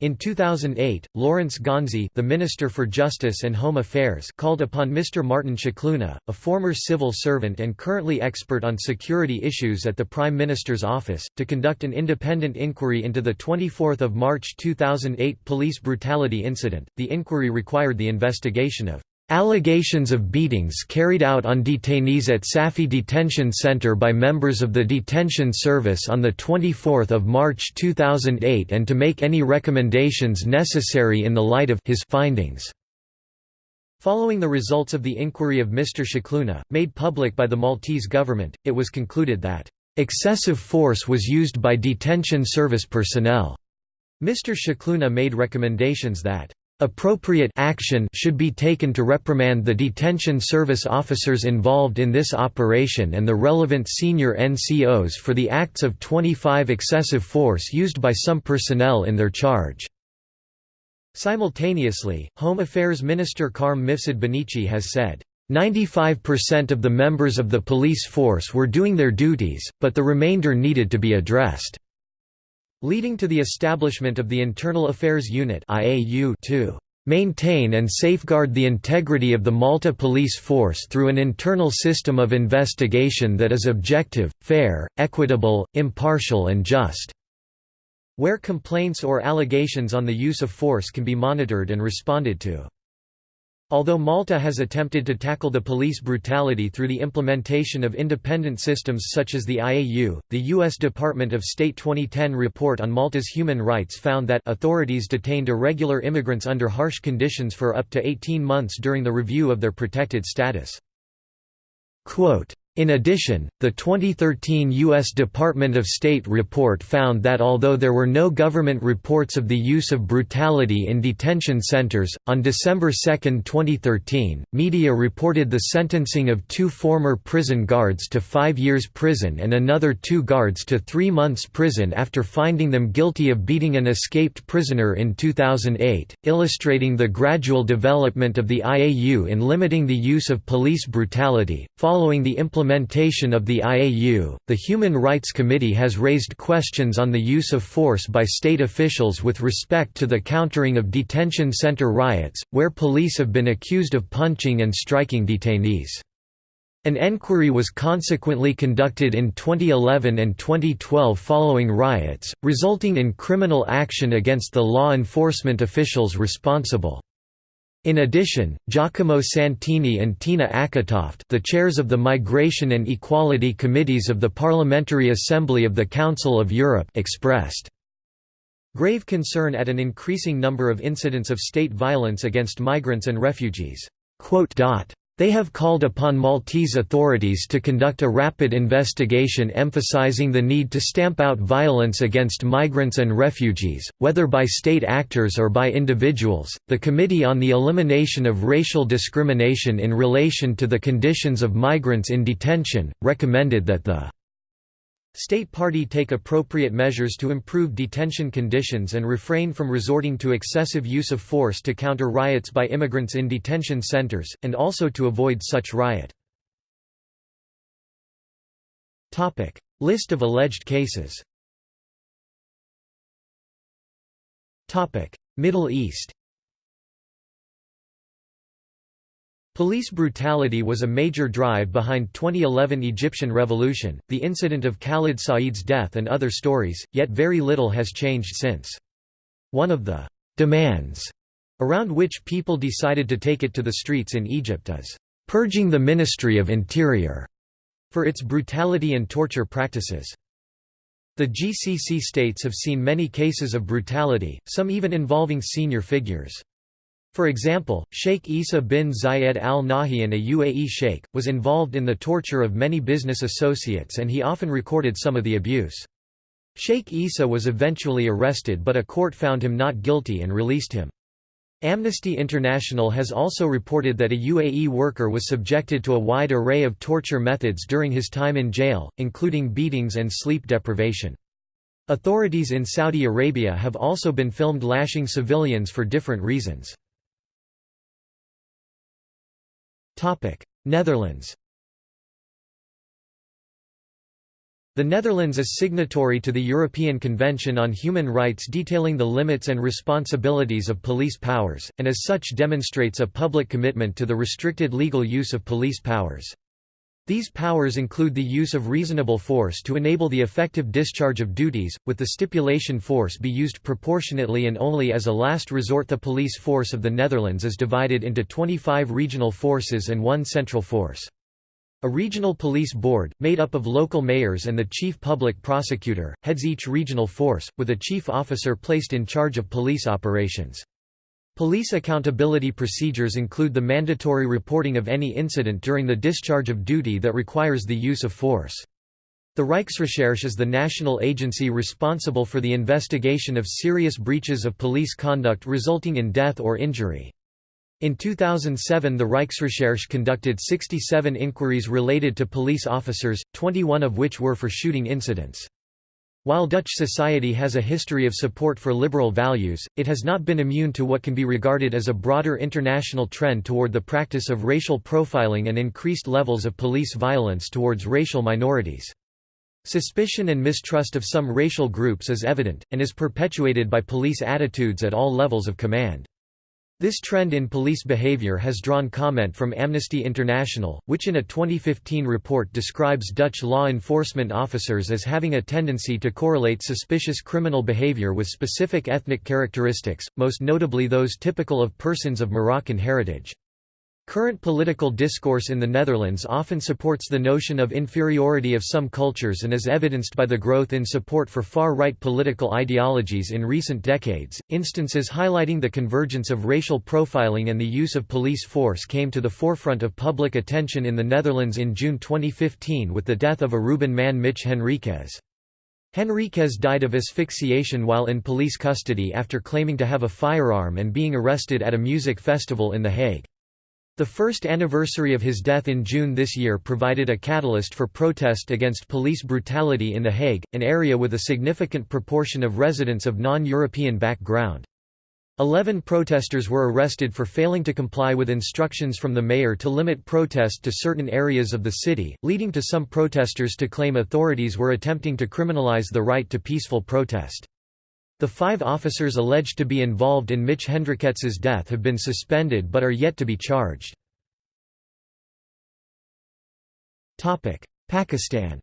in 2008, Lawrence Gonzi the Minister for Justice and Home Affairs called upon Mr. Martin Scicluna, a former civil servant and currently expert on security issues at the Prime Minister's office, to conduct an independent inquiry into the 24 March 2008 police brutality incident. The inquiry required the investigation of Allegations of beatings carried out on detainees at Safi Detention Center by members of the Detention Service on 24 March 2008 and to make any recommendations necessary in the light of his findings. Following the results of the inquiry of Mr. Scicluna, made public by the Maltese government, it was concluded that, "...excessive force was used by detention service personnel." Mr. Scicluna made recommendations that Appropriate action should be taken to reprimand the detention service officers involved in this operation and the relevant senior NCOs for the acts of 25 excessive force used by some personnel in their charge. Simultaneously, Home Affairs Minister Carm Mifsud Bonnici has said, 95% of the members of the police force were doing their duties, but the remainder needed to be addressed, leading to the establishment of the Internal Affairs Unit to maintain and safeguard the integrity of the Malta police force through an internal system of investigation that is objective, fair, equitable, impartial and just, where complaints or allegations on the use of force can be monitored and responded to. Although Malta has attempted to tackle the police brutality through the implementation of independent systems such as the IAU, the U.S. Department of State 2010 report on Malta's human rights found that authorities detained irregular immigrants under harsh conditions for up to 18 months during the review of their protected status. Quote, in addition, the 2013 U.S. Department of State report found that although there were no government reports of the use of brutality in detention centers, on December 2, 2013, media reported the sentencing of two former prison guards to five years prison and another two guards to three months prison after finding them guilty of beating an escaped prisoner in 2008, illustrating the gradual development of the IAU in limiting the use of police brutality. Following the implementation implementation of the IAU, the Human Rights Committee has raised questions on the use of force by state officials with respect to the countering of detention center riots, where police have been accused of punching and striking detainees. An enquiry was consequently conducted in 2011 and 2012 following riots, resulting in criminal action against the law enforcement officials responsible. In addition, Giacomo Santini and Tina Acketoft the chairs of the Migration and Equality Committees of the Parliamentary Assembly of the Council of Europe expressed grave concern at an increasing number of incidents of state violence against migrants and refugees. They have called upon Maltese authorities to conduct a rapid investigation emphasizing the need to stamp out violence against migrants and refugees, whether by state actors or by individuals. The Committee on the Elimination of Racial Discrimination in Relation to the Conditions of Migrants in Detention recommended that the State Party take appropriate measures to improve detention conditions and refrain from resorting to excessive use of force to counter riots by immigrants in detention centers, and also to avoid such riot. List of alleged cases. Middle East Police brutality was a major drive behind 2011 Egyptian revolution, the incident of Khalid Said's death and other stories, yet very little has changed since. One of the «demands» around which people decided to take it to the streets in Egypt is «purging the Ministry of Interior» for its brutality and torture practices. The GCC states have seen many cases of brutality, some even involving senior figures. For example, Sheikh Isa bin Zayed al Nahyan a UAE sheikh, was involved in the torture of many business associates and he often recorded some of the abuse. Sheikh Isa was eventually arrested but a court found him not guilty and released him. Amnesty International has also reported that a UAE worker was subjected to a wide array of torture methods during his time in jail, including beatings and sleep deprivation. Authorities in Saudi Arabia have also been filmed lashing civilians for different reasons. Netherlands The Netherlands is signatory to the European Convention on Human Rights detailing the limits and responsibilities of police powers, and as such demonstrates a public commitment to the restricted legal use of police powers. These powers include the use of reasonable force to enable the effective discharge of duties, with the stipulation force be used proportionately and only as a last resort. The police force of the Netherlands is divided into 25 regional forces and one central force. A regional police board, made up of local mayors and the chief public prosecutor, heads each regional force, with a chief officer placed in charge of police operations. Police accountability procedures include the mandatory reporting of any incident during the discharge of duty that requires the use of force. The Rijksrecherche is the national agency responsible for the investigation of serious breaches of police conduct resulting in death or injury. In 2007 the Rijksrecherche conducted 67 inquiries related to police officers, 21 of which were for shooting incidents. While Dutch society has a history of support for liberal values, it has not been immune to what can be regarded as a broader international trend toward the practice of racial profiling and increased levels of police violence towards racial minorities. Suspicion and mistrust of some racial groups is evident, and is perpetuated by police attitudes at all levels of command. This trend in police behavior has drawn comment from Amnesty International, which in a 2015 report describes Dutch law enforcement officers as having a tendency to correlate suspicious criminal behavior with specific ethnic characteristics, most notably those typical of persons of Moroccan heritage. Current political discourse in the Netherlands often supports the notion of inferiority of some cultures and is evidenced by the growth in support for far-right political ideologies in recent decades. Instances highlighting the convergence of racial profiling and the use of police force came to the forefront of public attention in the Netherlands in June 2015 with the death of Aruban man Mitch Henriquez. Henriquez died of asphyxiation while in police custody after claiming to have a firearm and being arrested at a music festival in The Hague. The first anniversary of his death in June this year provided a catalyst for protest against police brutality in The Hague, an area with a significant proportion of residents of non-European background. Eleven protesters were arrested for failing to comply with instructions from the mayor to limit protest to certain areas of the city, leading to some protesters to claim authorities were attempting to criminalize the right to peaceful protest. The five officers alleged to be involved in Mitch Henriquez's death have been suspended but are yet to be charged. Pakistan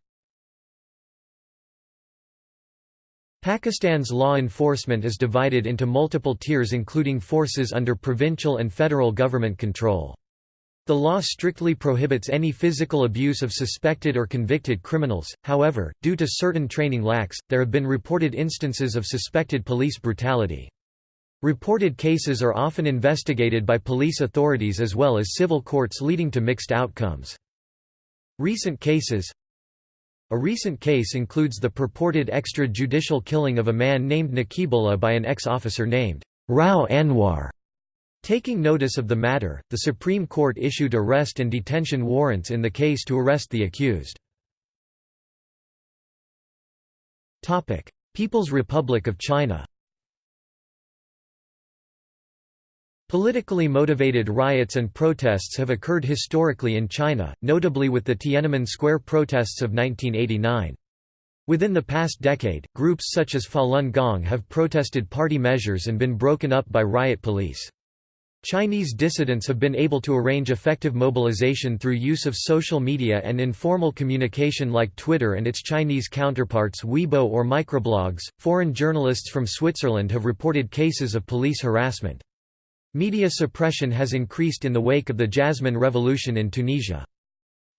Pakistan's law enforcement is divided into multiple tiers including forces under provincial and federal government control. The law strictly prohibits any physical abuse of suspected or convicted criminals, however, due to certain training lacks, there have been reported instances of suspected police brutality. Reported cases are often investigated by police authorities as well as civil courts leading to mixed outcomes. Recent cases A recent case includes the purported extrajudicial killing of a man named Nakibullah by an ex-officer named Rao Anwar. Taking notice of the matter, the Supreme Court issued arrest and detention warrants in the case to arrest the accused. People's Republic of China Politically motivated riots and protests have occurred historically in China, notably with the Tiananmen Square protests of 1989. Within the past decade, groups such as Falun Gong have protested party measures and been broken up by riot police. Chinese dissidents have been able to arrange effective mobilization through use of social media and informal communication like Twitter and its Chinese counterparts Weibo or microblogs. Foreign journalists from Switzerland have reported cases of police harassment. Media suppression has increased in the wake of the Jasmine Revolution in Tunisia.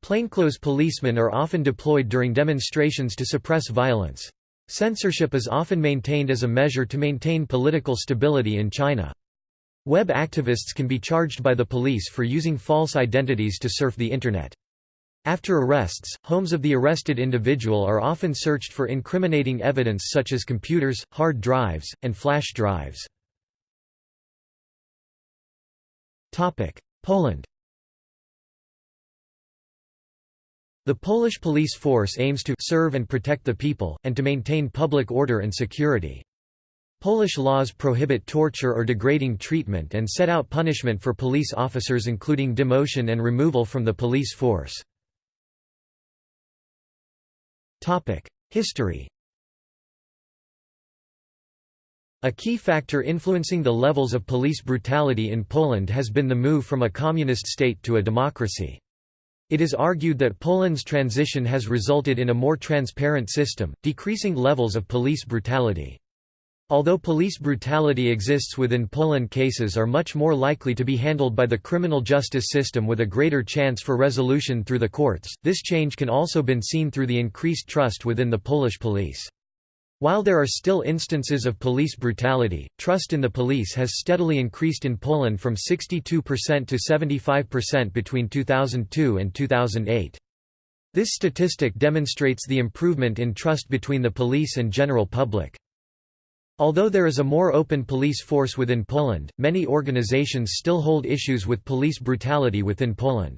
Plainclothes policemen are often deployed during demonstrations to suppress violence. Censorship is often maintained as a measure to maintain political stability in China. Web activists can be charged by the police for using false identities to surf the Internet. After arrests, homes of the arrested individual are often searched for incriminating evidence such as computers, hard drives, and flash drives. Poland The Polish police force aims to serve and protect the people, and to maintain public order and security. Polish laws prohibit torture or degrading treatment and set out punishment for police officers including demotion and removal from the police force. History A key factor influencing the levels of police brutality in Poland has been the move from a communist state to a democracy. It is argued that Poland's transition has resulted in a more transparent system, decreasing levels of police brutality. Although police brutality exists within Poland cases are much more likely to be handled by the criminal justice system with a greater chance for resolution through the courts, this change can also been seen through the increased trust within the Polish police. While there are still instances of police brutality, trust in the police has steadily increased in Poland from 62% to 75% between 2002 and 2008. This statistic demonstrates the improvement in trust between the police and general public. Although there is a more open police force within Poland, many organizations still hold issues with police brutality within Poland.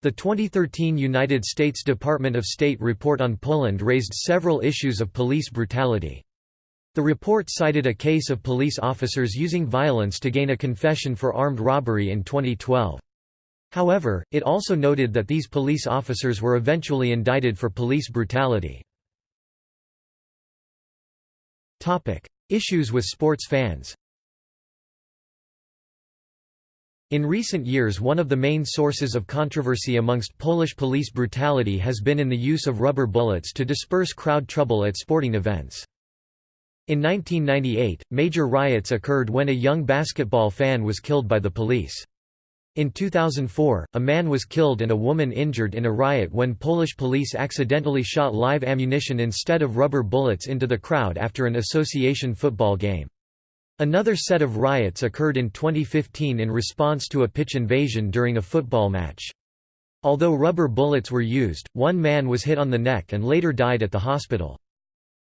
The 2013 United States Department of State report on Poland raised several issues of police brutality. The report cited a case of police officers using violence to gain a confession for armed robbery in 2012. However, it also noted that these police officers were eventually indicted for police brutality. Issues with sports fans In recent years one of the main sources of controversy amongst Polish police brutality has been in the use of rubber bullets to disperse crowd trouble at sporting events. In 1998, major riots occurred when a young basketball fan was killed by the police. In 2004, a man was killed and a woman injured in a riot when Polish police accidentally shot live ammunition instead of rubber bullets into the crowd after an association football game. Another set of riots occurred in 2015 in response to a pitch invasion during a football match. Although rubber bullets were used, one man was hit on the neck and later died at the hospital.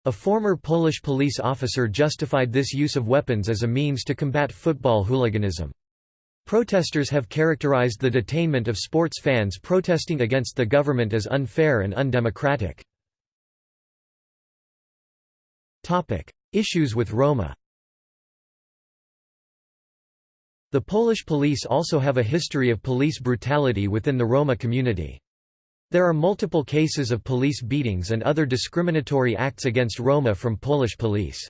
A former Polish police officer justified this use of weapons as a means to combat football hooliganism. Protesters have characterized the detainment of sports fans protesting against the government as unfair and undemocratic. Issues with Roma The Polish police also have a history of police brutality within the Roma community. There are multiple cases of police beatings and other discriminatory acts against Roma from Polish police.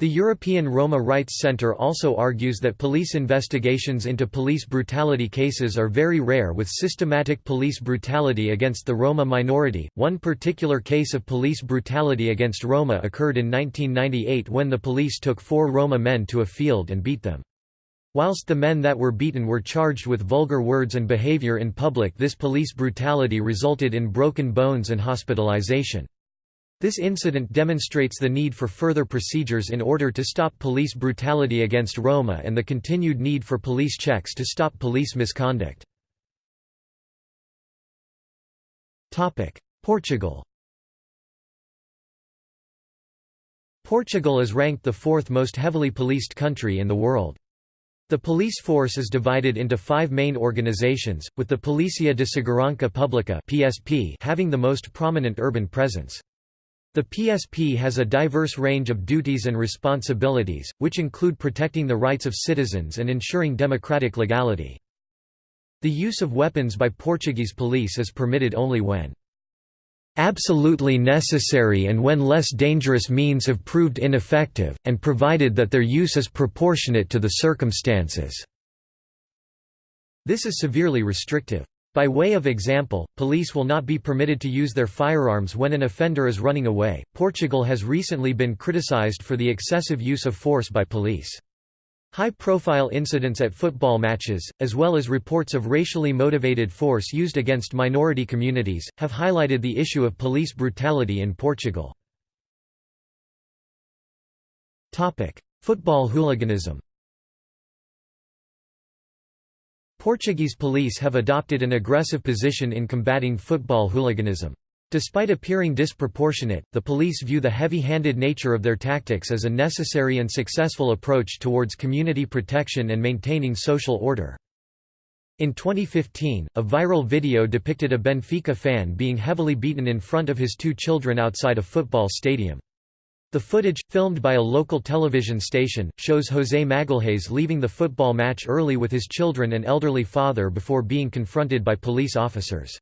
The European Roma Rights Center also argues that police investigations into police brutality cases are very rare with systematic police brutality against the Roma minority. One particular case of police brutality against Roma occurred in 1998 when the police took four Roma men to a field and beat them. Whilst the men that were beaten were charged with vulgar words and behavior in public this police brutality resulted in broken bones and hospitalization. This incident demonstrates the need for further procedures in order to stop police brutality against Roma and the continued need for police checks to stop police misconduct. Portugal Portugal is ranked the fourth most heavily policed country in the world. The police force is divided into five main organizations, with the Policia de Segurança Pública having the most prominent urban presence. The PSP has a diverse range of duties and responsibilities, which include protecting the rights of citizens and ensuring democratic legality. The use of weapons by Portuguese police is permitted only when absolutely necessary and when less dangerous means have proved ineffective, and provided that their use is proportionate to the circumstances." This is severely restrictive. By way of example, police will not be permitted to use their firearms when an offender is running away. Portugal has recently been criticized for the excessive use of force by police. High-profile incidents at football matches, as well as reports of racially motivated force used against minority communities, have highlighted the issue of police brutality in Portugal. Football hooliganism Portuguese police have adopted an aggressive position in combating football hooliganism. Despite appearing disproportionate, the police view the heavy-handed nature of their tactics as a necessary and successful approach towards community protection and maintaining social order. In 2015, a viral video depicted a Benfica fan being heavily beaten in front of his two children outside a football stadium. The footage, filmed by a local television station, shows José Magalhães leaving the football match early with his children and elderly father before being confronted by police officers.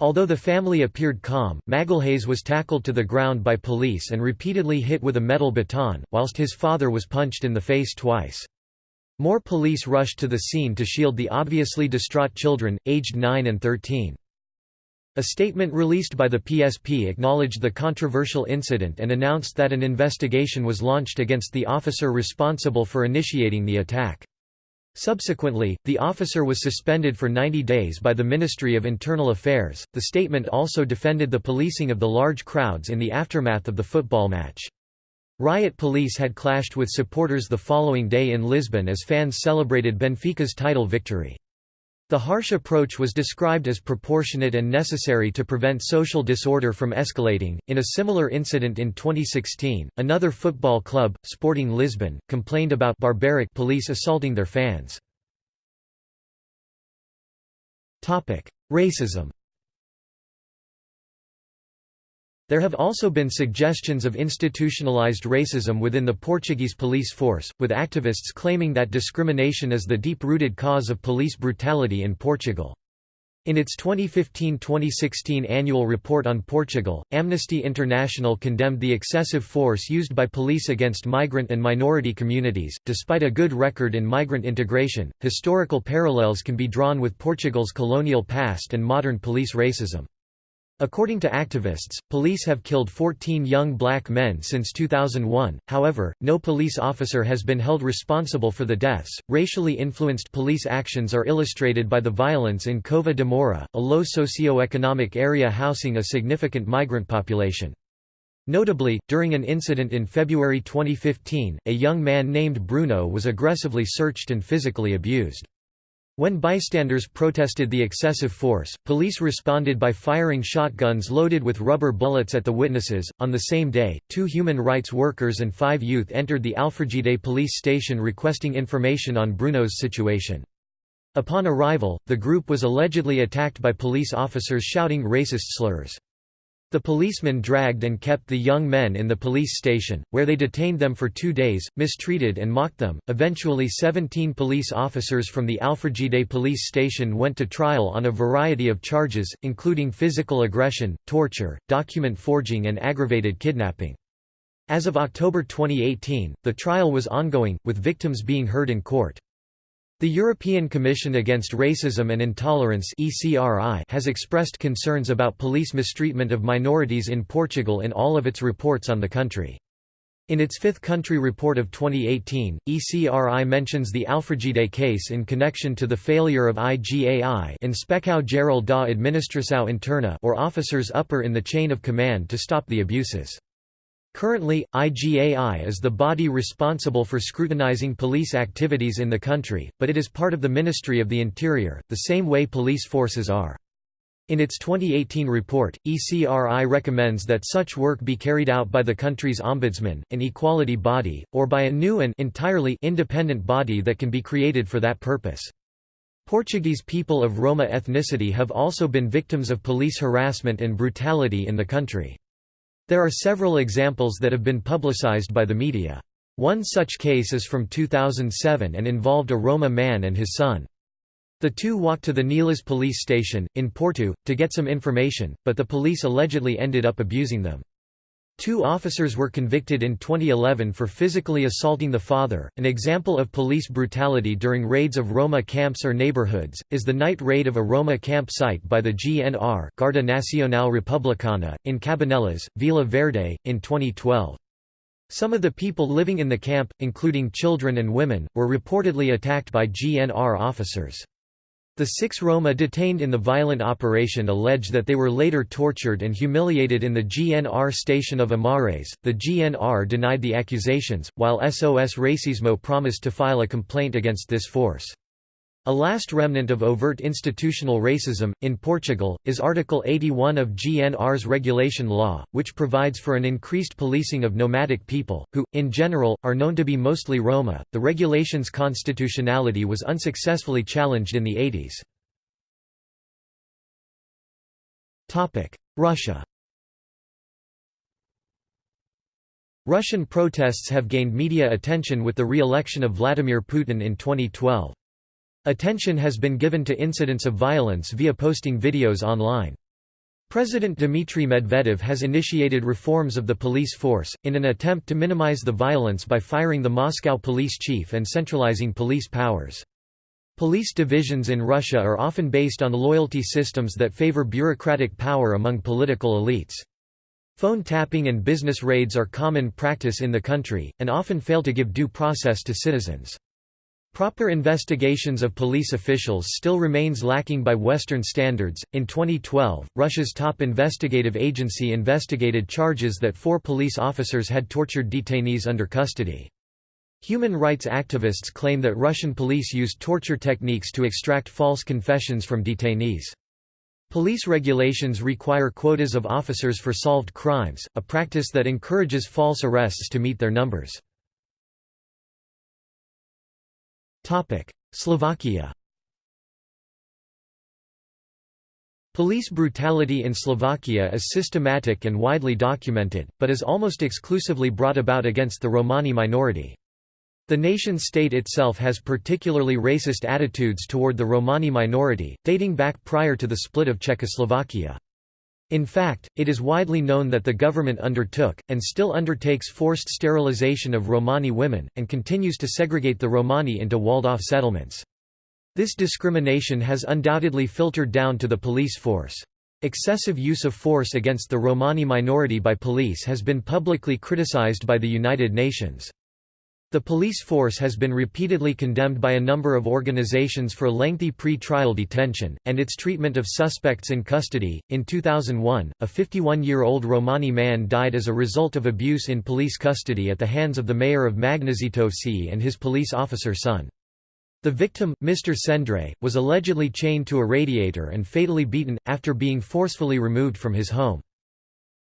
Although the family appeared calm, Magalhães was tackled to the ground by police and repeatedly hit with a metal baton, whilst his father was punched in the face twice. More police rushed to the scene to shield the obviously distraught children, aged 9 and 13. A statement released by the PSP acknowledged the controversial incident and announced that an investigation was launched against the officer responsible for initiating the attack. Subsequently, the officer was suspended for 90 days by the Ministry of Internal Affairs. The statement also defended the policing of the large crowds in the aftermath of the football match. Riot police had clashed with supporters the following day in Lisbon as fans celebrated Benfica's title victory. The harsh approach was described as proportionate and necessary to prevent social disorder from escalating. In a similar incident in 2016, another football club, Sporting Lisbon, complained about barbaric police assaulting their fans. Topic: Racism There have also been suggestions of institutionalized racism within the Portuguese police force, with activists claiming that discrimination is the deep-rooted cause of police brutality in Portugal. In its 2015–2016 annual report on Portugal, Amnesty International condemned the excessive force used by police against migrant and minority communities. Despite a good record in migrant integration, historical parallels can be drawn with Portugal's colonial past and modern police racism. According to activists, police have killed 14 young black men since 2001, however, no police officer has been held responsible for the deaths. Racially influenced police actions are illustrated by the violence in Cova da Moura, a low socio-economic area housing a significant migrant population. Notably, during an incident in February 2015, a young man named Bruno was aggressively searched and physically abused. When bystanders protested the excessive force, police responded by firing shotguns loaded with rubber bullets at the witnesses. On the same day, two human rights workers and five youth entered the Alfragide police station requesting information on Bruno's situation. Upon arrival, the group was allegedly attacked by police officers shouting racist slurs. The policemen dragged and kept the young men in the police station, where they detained them for two days, mistreated and mocked them. Eventually, 17 police officers from the Alfragide police station went to trial on a variety of charges, including physical aggression, torture, document forging, and aggravated kidnapping. As of October 2018, the trial was ongoing, with victims being heard in court. The European Commission Against Racism and Intolerance has expressed concerns about police mistreatment of minorities in Portugal in all of its reports on the country. In its fifth country report of 2018, ECRI mentions the Alfragide case in connection to the failure of IGAI Inspeção Geral da Administração Interna or officers upper in the chain of command to stop the abuses. Currently, IGAI is the body responsible for scrutinizing police activities in the country, but it is part of the Ministry of the Interior, the same way police forces are. In its 2018 report, ECRI recommends that such work be carried out by the country's ombudsman, an equality body, or by a new and entirely independent body that can be created for that purpose. Portuguese people of Roma ethnicity have also been victims of police harassment and brutality in the country. There are several examples that have been publicized by the media. One such case is from 2007 and involved a Roma man and his son. The two walked to the Nelas police station, in Porto, to get some information, but the police allegedly ended up abusing them. Two officers were convicted in 2011 for physically assaulting the father. An example of police brutality during raids of Roma camps or neighborhoods is the night raid of a Roma camp site by the GNR Guarda Nacional Republicana in Cabanelas, Vila Verde in 2012. Some of the people living in the camp, including children and women, were reportedly attacked by GNR officers. The six Roma detained in the violent operation allege that they were later tortured and humiliated in the GNR station of Amares. The GNR denied the accusations, while SOS Racismo promised to file a complaint against this force. A last remnant of overt institutional racism, in Portugal, is Article 81 of GNR's regulation law, which provides for an increased policing of nomadic people, who, in general, are known to be mostly Roma. The regulation's constitutionality was unsuccessfully challenged in the 80s. Russia Russian protests have gained media attention with the re-election of Vladimir Putin in 2012. Attention has been given to incidents of violence via posting videos online. President Dmitry Medvedev has initiated reforms of the police force, in an attempt to minimize the violence by firing the Moscow police chief and centralizing police powers. Police divisions in Russia are often based on loyalty systems that favor bureaucratic power among political elites. Phone tapping and business raids are common practice in the country, and often fail to give due process to citizens. Proper investigations of police officials still remains lacking by Western standards. In 2012, Russia's top investigative agency investigated charges that four police officers had tortured detainees under custody. Human rights activists claim that Russian police used torture techniques to extract false confessions from detainees. Police regulations require quotas of officers for solved crimes, a practice that encourages false arrests to meet their numbers. Slovakia Police brutality in Slovakia is systematic and widely documented, but is almost exclusively brought about against the Romani minority. The nation-state itself has particularly racist attitudes toward the Romani minority, dating back prior to the split of Czechoslovakia. In fact, it is widely known that the government undertook, and still undertakes forced sterilization of Romani women, and continues to segregate the Romani into walled-off settlements. This discrimination has undoubtedly filtered down to the police force. Excessive use of force against the Romani minority by police has been publicly criticized by the United Nations. The police force has been repeatedly condemned by a number of organizations for lengthy pre-trial detention, and its treatment of suspects in custody. In 2001, a 51-year-old Romani man died as a result of abuse in police custody at the hands of the mayor of Magnezytovci and his police officer son. The victim, Mr. Sendre, was allegedly chained to a radiator and fatally beaten, after being forcefully removed from his home.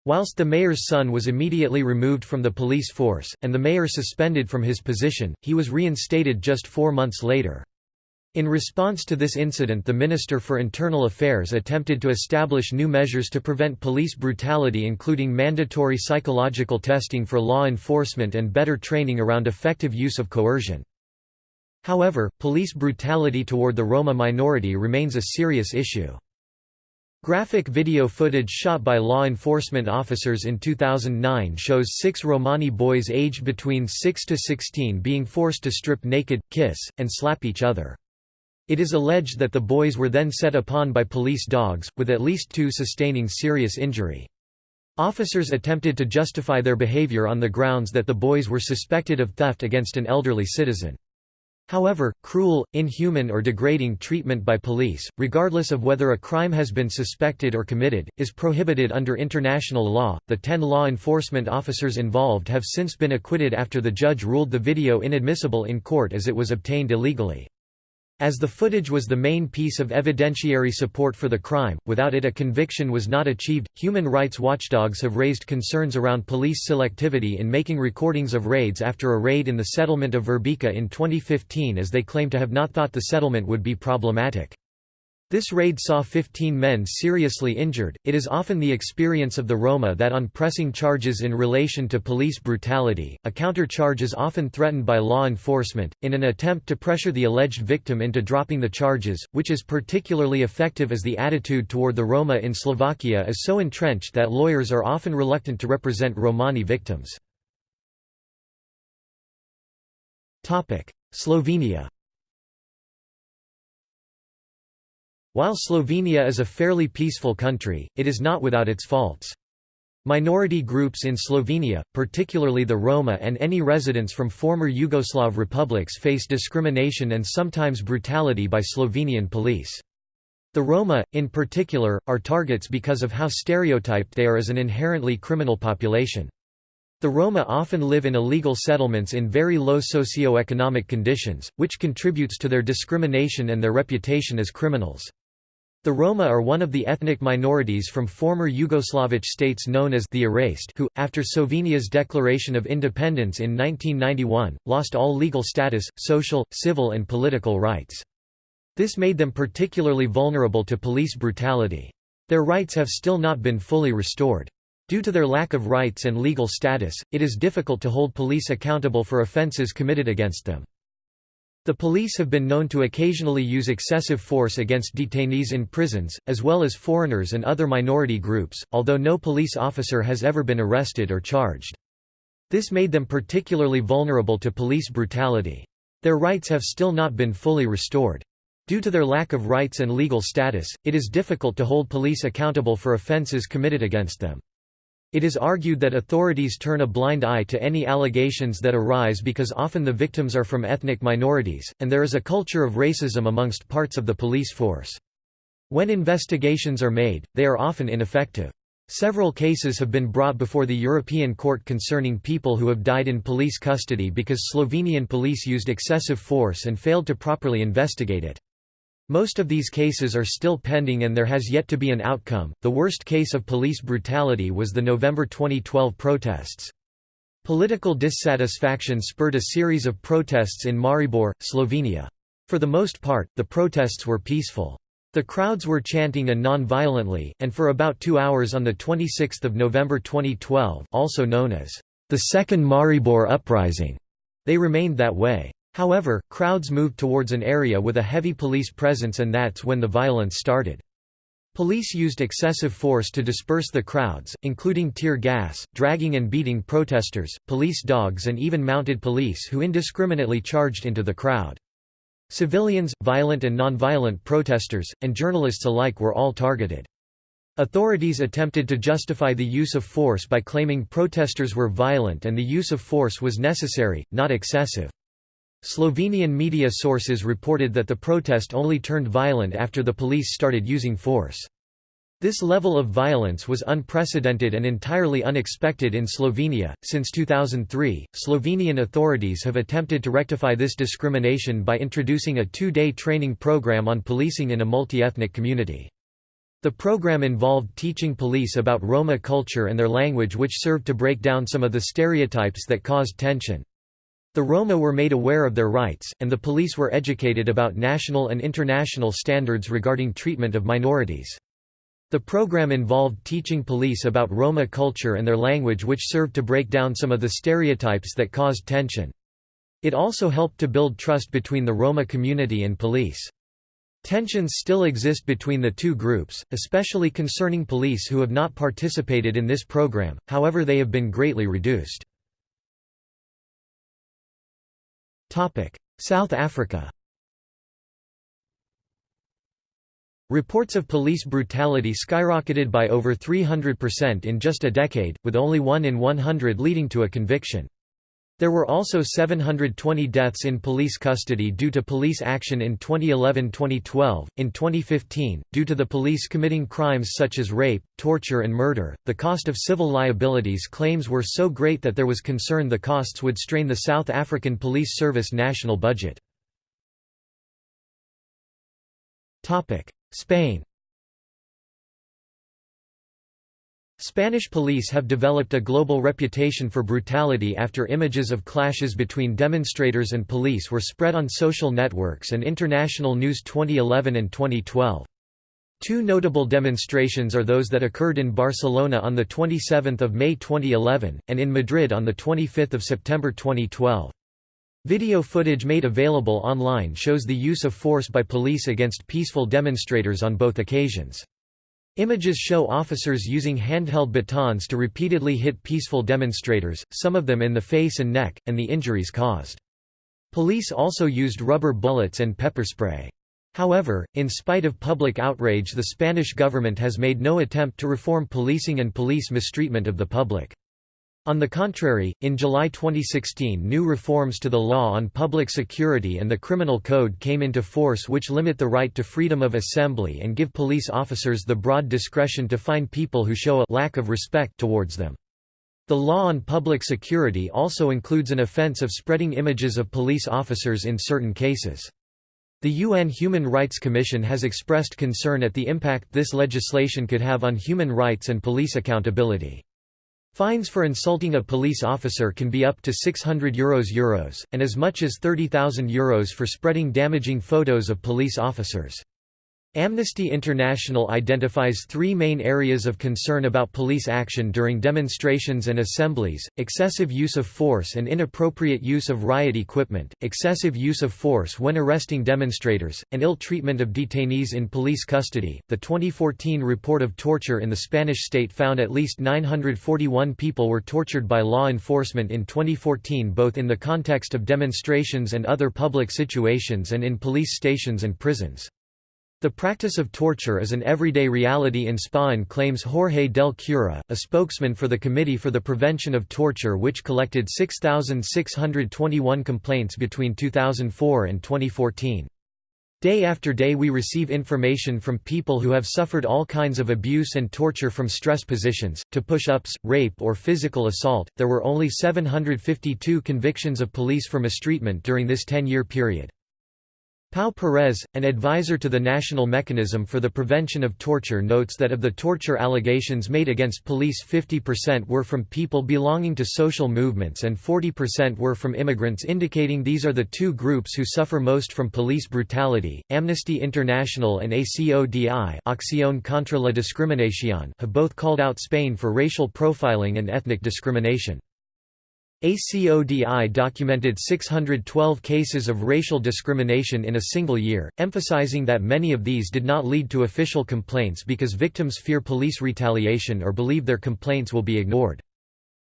Whilst the mayor's son was immediately removed from the police force, and the mayor suspended from his position, he was reinstated just four months later. In response to this incident the Minister for Internal Affairs attempted to establish new measures to prevent police brutality including mandatory psychological testing for law enforcement and better training around effective use of coercion. However, police brutality toward the Roma minority remains a serious issue. Graphic video footage shot by law enforcement officers in 2009 shows six Romani boys aged between 6 to 16 being forced to strip naked, kiss, and slap each other. It is alleged that the boys were then set upon by police dogs, with at least two sustaining serious injury. Officers attempted to justify their behavior on the grounds that the boys were suspected of theft against an elderly citizen. However, cruel, inhuman or degrading treatment by police, regardless of whether a crime has been suspected or committed, is prohibited under international law. The ten law enforcement officers involved have since been acquitted after the judge ruled the video inadmissible in court as it was obtained illegally. As the footage was the main piece of evidentiary support for the crime, without it a conviction was not achieved. Human rights watchdogs have raised concerns around police selectivity in making recordings of raids after a raid in the settlement of Verbika in 2015 as they claim to have not thought the settlement would be problematic. This raid saw 15 men seriously injured. It is often the experience of the Roma that on pressing charges in relation to police brutality, a counter-charge is often threatened by law enforcement, in an attempt to pressure the alleged victim into dropping the charges, which is particularly effective as the attitude toward the Roma in Slovakia is so entrenched that lawyers are often reluctant to represent Romani victims. Slovenia While Slovenia is a fairly peaceful country, it is not without its faults. Minority groups in Slovenia, particularly the Roma and any residents from former Yugoslav republics face discrimination and sometimes brutality by Slovenian police. The Roma, in particular, are targets because of how stereotyped they are as an inherently criminal population. The Roma often live in illegal settlements in very low socio-economic conditions, which contributes to their discrimination and their reputation as criminals. The Roma are one of the ethnic minorities from former Yugoslavic states known as the Erased who, after Slovenia's declaration of independence in 1991, lost all legal status, social, civil and political rights. This made them particularly vulnerable to police brutality. Their rights have still not been fully restored. Due to their lack of rights and legal status, it is difficult to hold police accountable for offences committed against them. The police have been known to occasionally use excessive force against detainees in prisons, as well as foreigners and other minority groups, although no police officer has ever been arrested or charged. This made them particularly vulnerable to police brutality. Their rights have still not been fully restored. Due to their lack of rights and legal status, it is difficult to hold police accountable for offences committed against them. It is argued that authorities turn a blind eye to any allegations that arise because often the victims are from ethnic minorities, and there is a culture of racism amongst parts of the police force. When investigations are made, they are often ineffective. Several cases have been brought before the European Court concerning people who have died in police custody because Slovenian police used excessive force and failed to properly investigate it. Most of these cases are still pending and there has yet to be an outcome. The worst case of police brutality was the November 2012 protests. Political dissatisfaction spurred a series of protests in Maribor, Slovenia. For the most part, the protests were peaceful. The crowds were chanting and non-violently, and for about two hours on 26 November 2012 also known as the Second Maribor Uprising, they remained that way. However, crowds moved towards an area with a heavy police presence and that's when the violence started. Police used excessive force to disperse the crowds, including tear gas, dragging and beating protesters, police dogs and even mounted police who indiscriminately charged into the crowd. Civilians, violent and nonviolent protesters, and journalists alike were all targeted. Authorities attempted to justify the use of force by claiming protesters were violent and the use of force was necessary, not excessive. Slovenian media sources reported that the protest only turned violent after the police started using force. This level of violence was unprecedented and entirely unexpected in Slovenia. Since 2003, Slovenian authorities have attempted to rectify this discrimination by introducing a two day training program on policing in a multi ethnic community. The program involved teaching police about Roma culture and their language, which served to break down some of the stereotypes that caused tension. The Roma were made aware of their rights, and the police were educated about national and international standards regarding treatment of minorities. The program involved teaching police about Roma culture and their language which served to break down some of the stereotypes that caused tension. It also helped to build trust between the Roma community and police. Tensions still exist between the two groups, especially concerning police who have not participated in this program, however they have been greatly reduced. South Africa Reports of police brutality skyrocketed by over 300% in just a decade, with only 1 in 100 leading to a conviction. There were also 720 deaths in police custody due to police action in 2011-2012. In 2015, due to the police committing crimes such as rape, torture and murder, the cost of civil liabilities claims were so great that there was concern the costs would strain the South African Police Service national budget. Spain Spanish police have developed a global reputation for brutality after images of clashes between demonstrators and police were spread on social networks and international news 2011 and 2012. Two notable demonstrations are those that occurred in Barcelona on 27 May 2011, and in Madrid on 25 September 2012. Video footage made available online shows the use of force by police against peaceful demonstrators on both occasions. Images show officers using handheld batons to repeatedly hit peaceful demonstrators, some of them in the face and neck, and the injuries caused. Police also used rubber bullets and pepper spray. However, in spite of public outrage the Spanish government has made no attempt to reform policing and police mistreatment of the public. On the contrary, in July 2016 new reforms to the law on public security and the criminal code came into force which limit the right to freedom of assembly and give police officers the broad discretion to fine people who show a lack of respect towards them. The law on public security also includes an offense of spreading images of police officers in certain cases. The UN Human Rights Commission has expressed concern at the impact this legislation could have on human rights and police accountability. Fines for insulting a police officer can be up to €600 Euros, Euros and as much as €30,000 Euros for spreading damaging photos of police officers. Amnesty International identifies three main areas of concern about police action during demonstrations and assemblies, excessive use of force and inappropriate use of riot equipment, excessive use of force when arresting demonstrators, and ill treatment of detainees in police custody. The 2014 report of torture in the Spanish state found at least 941 people were tortured by law enforcement in 2014 both in the context of demonstrations and other public situations and in police stations and prisons. The practice of torture is an everyday reality in Spain claims Jorge del Cura, a spokesman for the Committee for the Prevention of Torture which collected 6,621 complaints between 2004 and 2014. Day after day we receive information from people who have suffered all kinds of abuse and torture from stress positions, to push-ups, rape or physical assault. There were only 752 convictions of police for mistreatment during this 10-year period. Pau Perez, an advisor to the National Mechanism for the Prevention of Torture notes that of the torture allegations made against police 50% were from people belonging to social movements and 40% were from immigrants indicating these are the two groups who suffer most from police brutality. Amnesty International and ACODI Acción contra la Discriminación have both called out Spain for racial profiling and ethnic discrimination. ACODI documented 612 cases of racial discrimination in a single year, emphasizing that many of these did not lead to official complaints because victims fear police retaliation or believe their complaints will be ignored.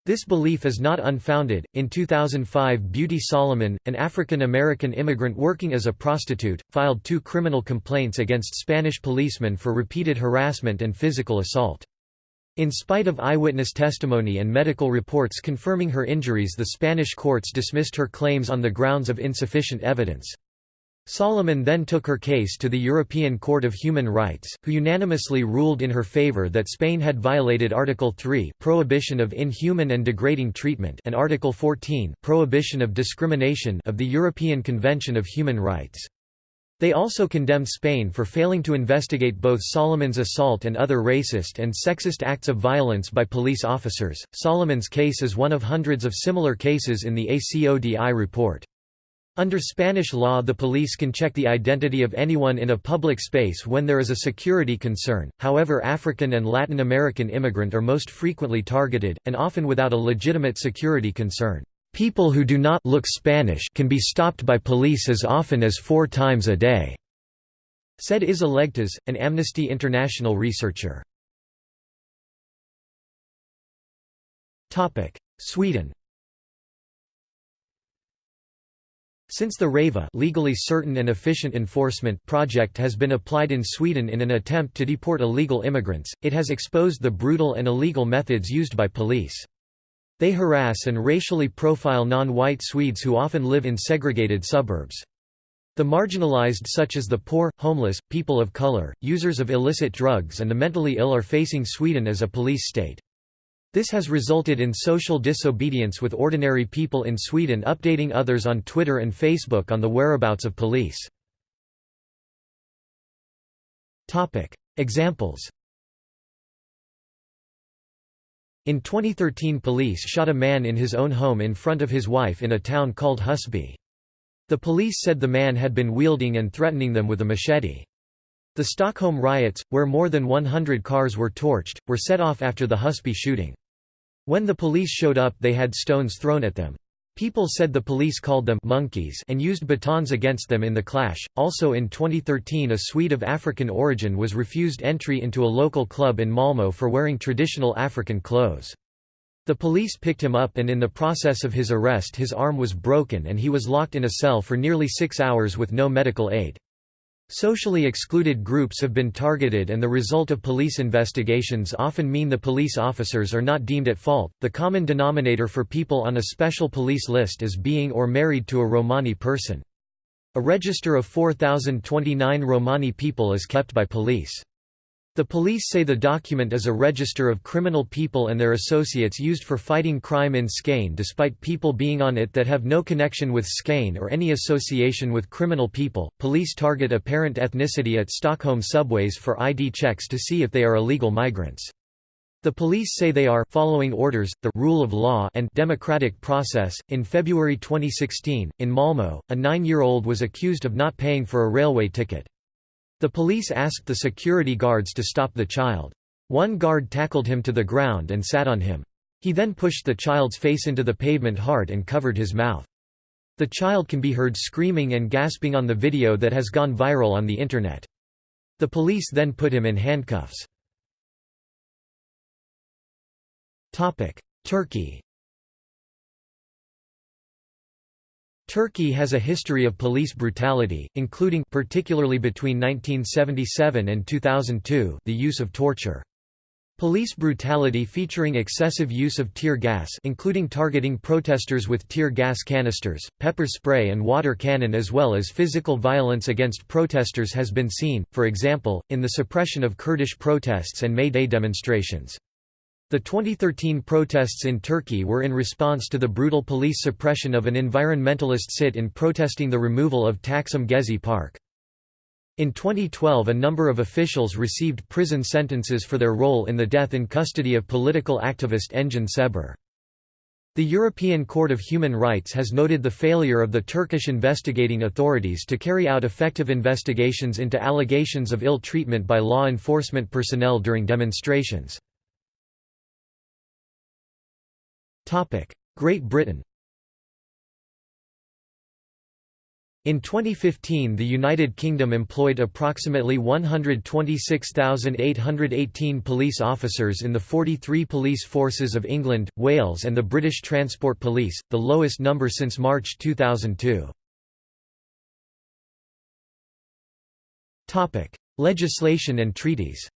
This belief is not unfounded. In 2005, Beauty Solomon, an African American immigrant working as a prostitute, filed two criminal complaints against Spanish policemen for repeated harassment and physical assault. In spite of eyewitness testimony and medical reports confirming her injuries the Spanish courts dismissed her claims on the grounds of insufficient evidence. Solomon then took her case to the European Court of Human Rights, who unanimously ruled in her favor that Spain had violated Article 3 prohibition of inhuman and degrading treatment and Article 14 prohibition of discrimination of the European Convention of Human Rights. They also condemned Spain for failing to investigate both Solomon's assault and other racist and sexist acts of violence by police officers. Solomon's case is one of hundreds of similar cases in the ACODI report. Under Spanish law the police can check the identity of anyone in a public space when there is a security concern, however African and Latin American immigrant are most frequently targeted, and often without a legitimate security concern. People who do not look Spanish can be stopped by police as often as four times a day," said Izza Leghtas, an Amnesty International researcher. Sweden Since the REVA legally certain and efficient enforcement project has been applied in Sweden in an attempt to deport illegal immigrants, it has exposed the brutal and illegal methods used by police. They harass and racially profile non-white Swedes who often live in segregated suburbs. The marginalized such as the poor, homeless, people of color, users of illicit drugs and the mentally ill are facing Sweden as a police state. This has resulted in social disobedience with ordinary people in Sweden updating others on Twitter and Facebook on the whereabouts of police. Examples In 2013 police shot a man in his own home in front of his wife in a town called Husby. The police said the man had been wielding and threatening them with a machete. The Stockholm riots, where more than 100 cars were torched, were set off after the Husby shooting. When the police showed up they had stones thrown at them. People said the police called them monkeys and used batons against them in the clash. Also in 2013, a Swede of African origin was refused entry into a local club in Malmö for wearing traditional African clothes. The police picked him up and in the process of his arrest his arm was broken and he was locked in a cell for nearly six hours with no medical aid. Socially excluded groups have been targeted and the result of police investigations often mean the police officers are not deemed at fault. The common denominator for people on a special police list is being or married to a Romani person. A register of 4,029 Romani people is kept by police. The police say the document is a register of criminal people and their associates used for fighting crime in Skane despite people being on it that have no connection with Skane or any association with criminal people. Police target apparent ethnicity at Stockholm subways for ID checks to see if they are illegal migrants. The police say they are following orders, the rule of law and democratic process. In February 2016, in Malmö, a 9-year-old was accused of not paying for a railway ticket. The police asked the security guards to stop the child. One guard tackled him to the ground and sat on him. He then pushed the child's face into the pavement hard and covered his mouth. The child can be heard screaming and gasping on the video that has gone viral on the Internet. The police then put him in handcuffs. Turkey Turkey has a history of police brutality, including particularly between 1977 and 2002 the use of torture. Police brutality featuring excessive use of tear gas including targeting protesters with tear gas canisters, pepper spray and water cannon as well as physical violence against protesters has been seen, for example, in the suppression of Kurdish protests and May Day demonstrations. The 2013 protests in Turkey were in response to the brutal police suppression of an environmentalist sit-in protesting the removal of Taksim Gezi Park. In 2012 a number of officials received prison sentences for their role in the death in custody of political activist Engin Ceber. The European Court of Human Rights has noted the failure of the Turkish investigating authorities to carry out effective investigations into allegations of ill treatment by law enforcement personnel during demonstrations. Great Britain In 2015 the United Kingdom employed approximately 126,818 police officers in the 43 police forces of England, Wales and the British Transport Police, the lowest number since March 2002. Legislation and treaties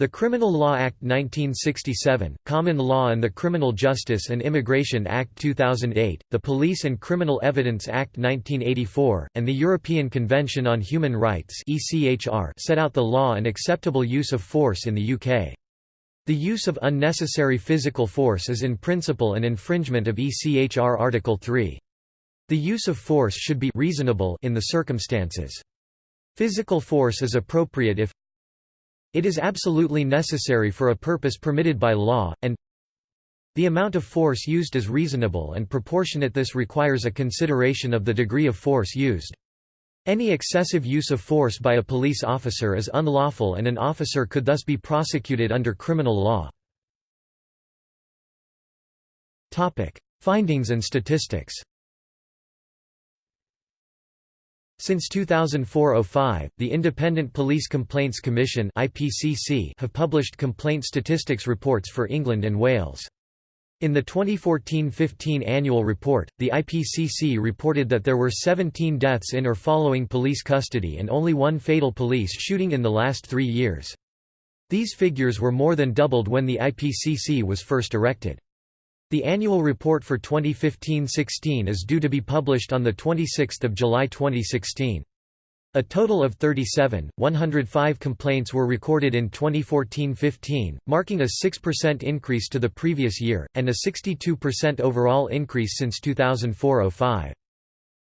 The Criminal Law Act 1967, Common Law and the Criminal Justice and Immigration Act 2008, the Police and Criminal Evidence Act 1984, and the European Convention on Human Rights set out the law and acceptable use of force in the UK. The use of unnecessary physical force is in principle an infringement of ECHR Article 3. The use of force should be reasonable in the circumstances. Physical force is appropriate if it is absolutely necessary for a purpose permitted by law, and the amount of force used is reasonable and proportionate this requires a consideration of the degree of force used. Any excessive use of force by a police officer is unlawful and an officer could thus be prosecuted under criminal law. Findings and statistics Since 2004–05, the Independent Police Complaints Commission (IPCC) have published complaint statistics reports for England and Wales. In the 2014–15 annual report, the IPCC reported that there were 17 deaths in or following police custody and only one fatal police shooting in the last three years. These figures were more than doubled when the IPCC was first erected. The annual report for 2015-16 is due to be published on 26 July 2016. A total of 37, 105 complaints were recorded in 2014-15, marking a 6% increase to the previous year, and a 62% overall increase since 2004-05.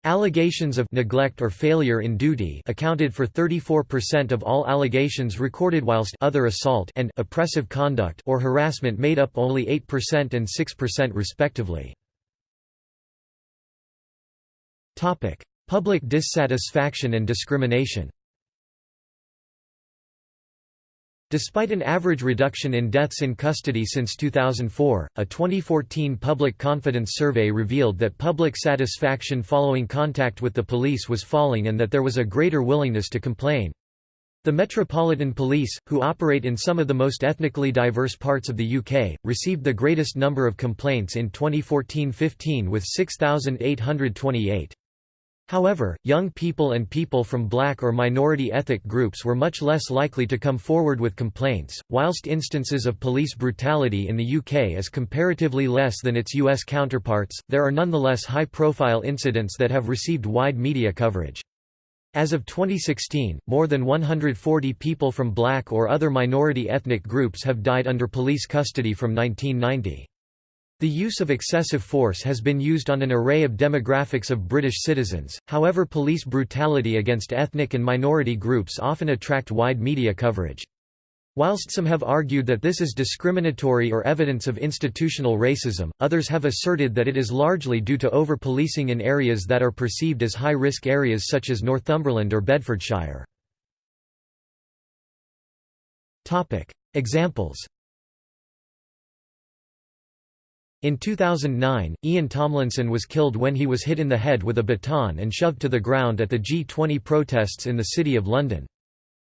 Allegations of neglect or failure in duty accounted for 34% of all allegations recorded whilst other assault and oppressive conduct or harassment made up only 8% and 6% respectively. Topic: Public dissatisfaction and discrimination. Despite an average reduction in deaths in custody since 2004, a 2014 public confidence survey revealed that public satisfaction following contact with the police was falling and that there was a greater willingness to complain. The Metropolitan Police, who operate in some of the most ethnically diverse parts of the UK, received the greatest number of complaints in 2014-15 with 6,828. However, young people and people from black or minority ethnic groups were much less likely to come forward with complaints, whilst instances of police brutality in the UK is comparatively less than its US counterparts, there are nonetheless high-profile incidents that have received wide media coverage. As of 2016, more than 140 people from black or other minority ethnic groups have died under police custody from 1990. The use of excessive force has been used on an array of demographics of British citizens, however police brutality against ethnic and minority groups often attract wide media coverage. Whilst some have argued that this is discriminatory or evidence of institutional racism, others have asserted that it is largely due to over-policing in areas that are perceived as high-risk areas such as Northumberland or Bedfordshire. Examples in 2009, Ian Tomlinson was killed when he was hit in the head with a baton and shoved to the ground at the G20 protests in the City of London.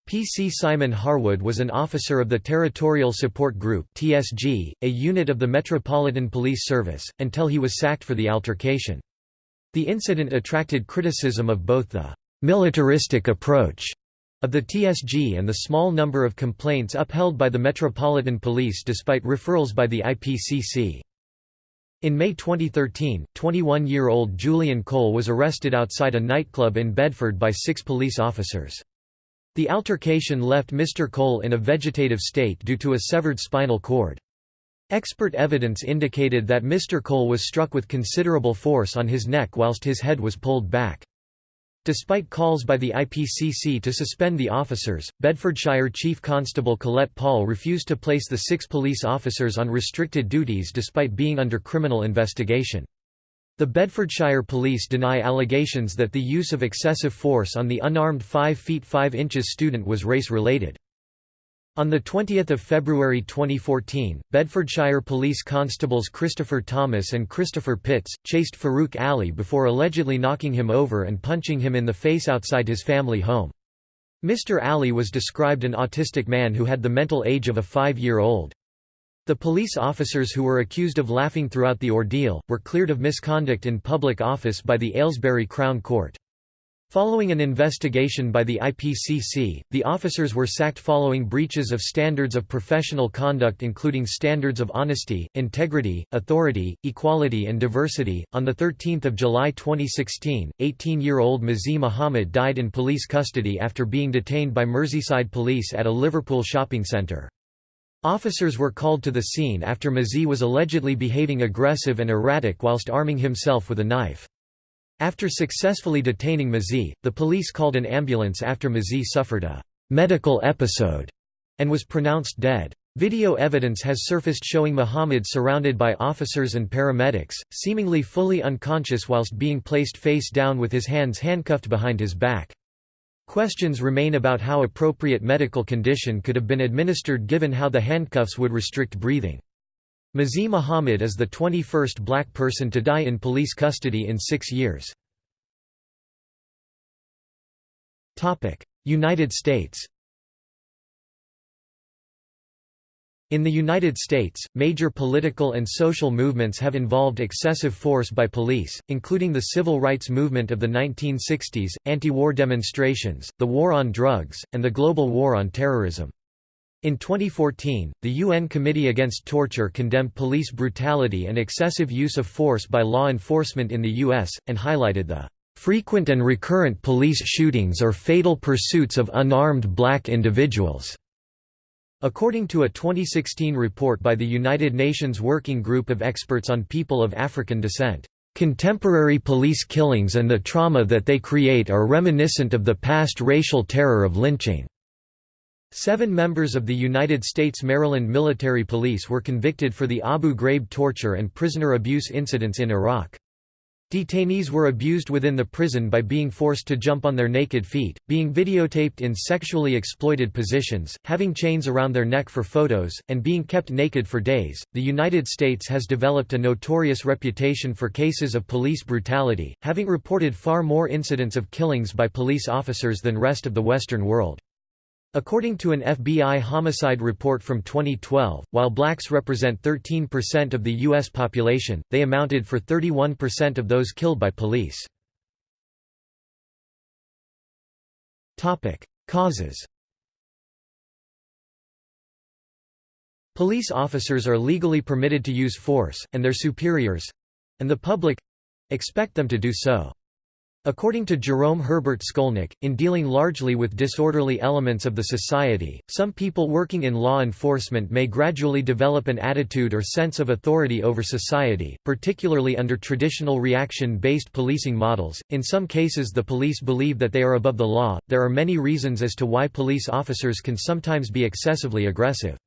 PC Simon Harwood was an officer of the Territorial Support Group TSG, a unit of the Metropolitan Police Service, until he was sacked for the altercation. The incident attracted criticism of both the «militaristic approach» of the TSG and the small number of complaints upheld by the Metropolitan Police despite referrals by the IPCC. In May 2013, 21-year-old Julian Cole was arrested outside a nightclub in Bedford by six police officers. The altercation left Mr. Cole in a vegetative state due to a severed spinal cord. Expert evidence indicated that Mr. Cole was struck with considerable force on his neck whilst his head was pulled back. Despite calls by the IPCC to suspend the officers, Bedfordshire Chief Constable Colette Paul refused to place the six police officers on restricted duties despite being under criminal investigation. The Bedfordshire Police deny allegations that the use of excessive force on the unarmed 5 feet 5 inches student was race-related. On 20 February 2014, Bedfordshire Police Constables Christopher Thomas and Christopher Pitts, chased Farouk Ali before allegedly knocking him over and punching him in the face outside his family home. Mr. Ali was described an autistic man who had the mental age of a five-year-old. The police officers who were accused of laughing throughout the ordeal, were cleared of misconduct in public office by the Aylesbury Crown Court. Following an investigation by the IPCC, the officers were sacked following breaches of standards of professional conduct including standards of honesty, integrity, authority, equality and diversity. On the 13th of July 2016, 18-year-old Mzee Mohammed died in police custody after being detained by Merseyside police at a Liverpool shopping centre. Officers were called to the scene after Mzee was allegedly behaving aggressive and erratic whilst arming himself with a knife. After successfully detaining Mzee, the police called an ambulance after Mzee suffered a medical episode and was pronounced dead. Video evidence has surfaced showing Mohammed surrounded by officers and paramedics, seemingly fully unconscious whilst being placed face down with his hands handcuffed behind his back. Questions remain about how appropriate medical condition could have been administered given how the handcuffs would restrict breathing. Mzee Mohammed is the 21st black person to die in police custody in six years. United States In the United States, major political and social movements have involved excessive force by police, including the civil rights movement of the 1960s, anti-war demonstrations, the war on drugs, and the global war on terrorism. In 2014, the UN Committee Against Torture condemned police brutality and excessive use of force by law enforcement in the U.S., and highlighted the "...frequent and recurrent police shootings or fatal pursuits of unarmed black individuals." According to a 2016 report by the United Nations Working Group of Experts on People of African Descent, "...contemporary police killings and the trauma that they create are reminiscent of the past racial terror of lynching." Seven members of the United States Maryland Military Police were convicted for the Abu Ghraib torture and prisoner abuse incidents in Iraq. Detainees were abused within the prison by being forced to jump on their naked feet, being videotaped in sexually exploited positions, having chains around their neck for photos, and being kept naked for days. The United States has developed a notorious reputation for cases of police brutality, having reported far more incidents of killings by police officers than rest of the Western world. According to an FBI homicide report from 2012, while blacks represent 13% of the U.S. population, they amounted for 31% of those killed by police. Causes Police officers are legally permitted to use force, and their superiors—and the public—expect them to do so. According to Jerome Herbert Skolnick, in dealing largely with disorderly elements of the society, some people working in law enforcement may gradually develop an attitude or sense of authority over society, particularly under traditional reaction-based policing models. In some cases the police believe that they are above the law. There are many reasons as to why police officers can sometimes be excessively aggressive.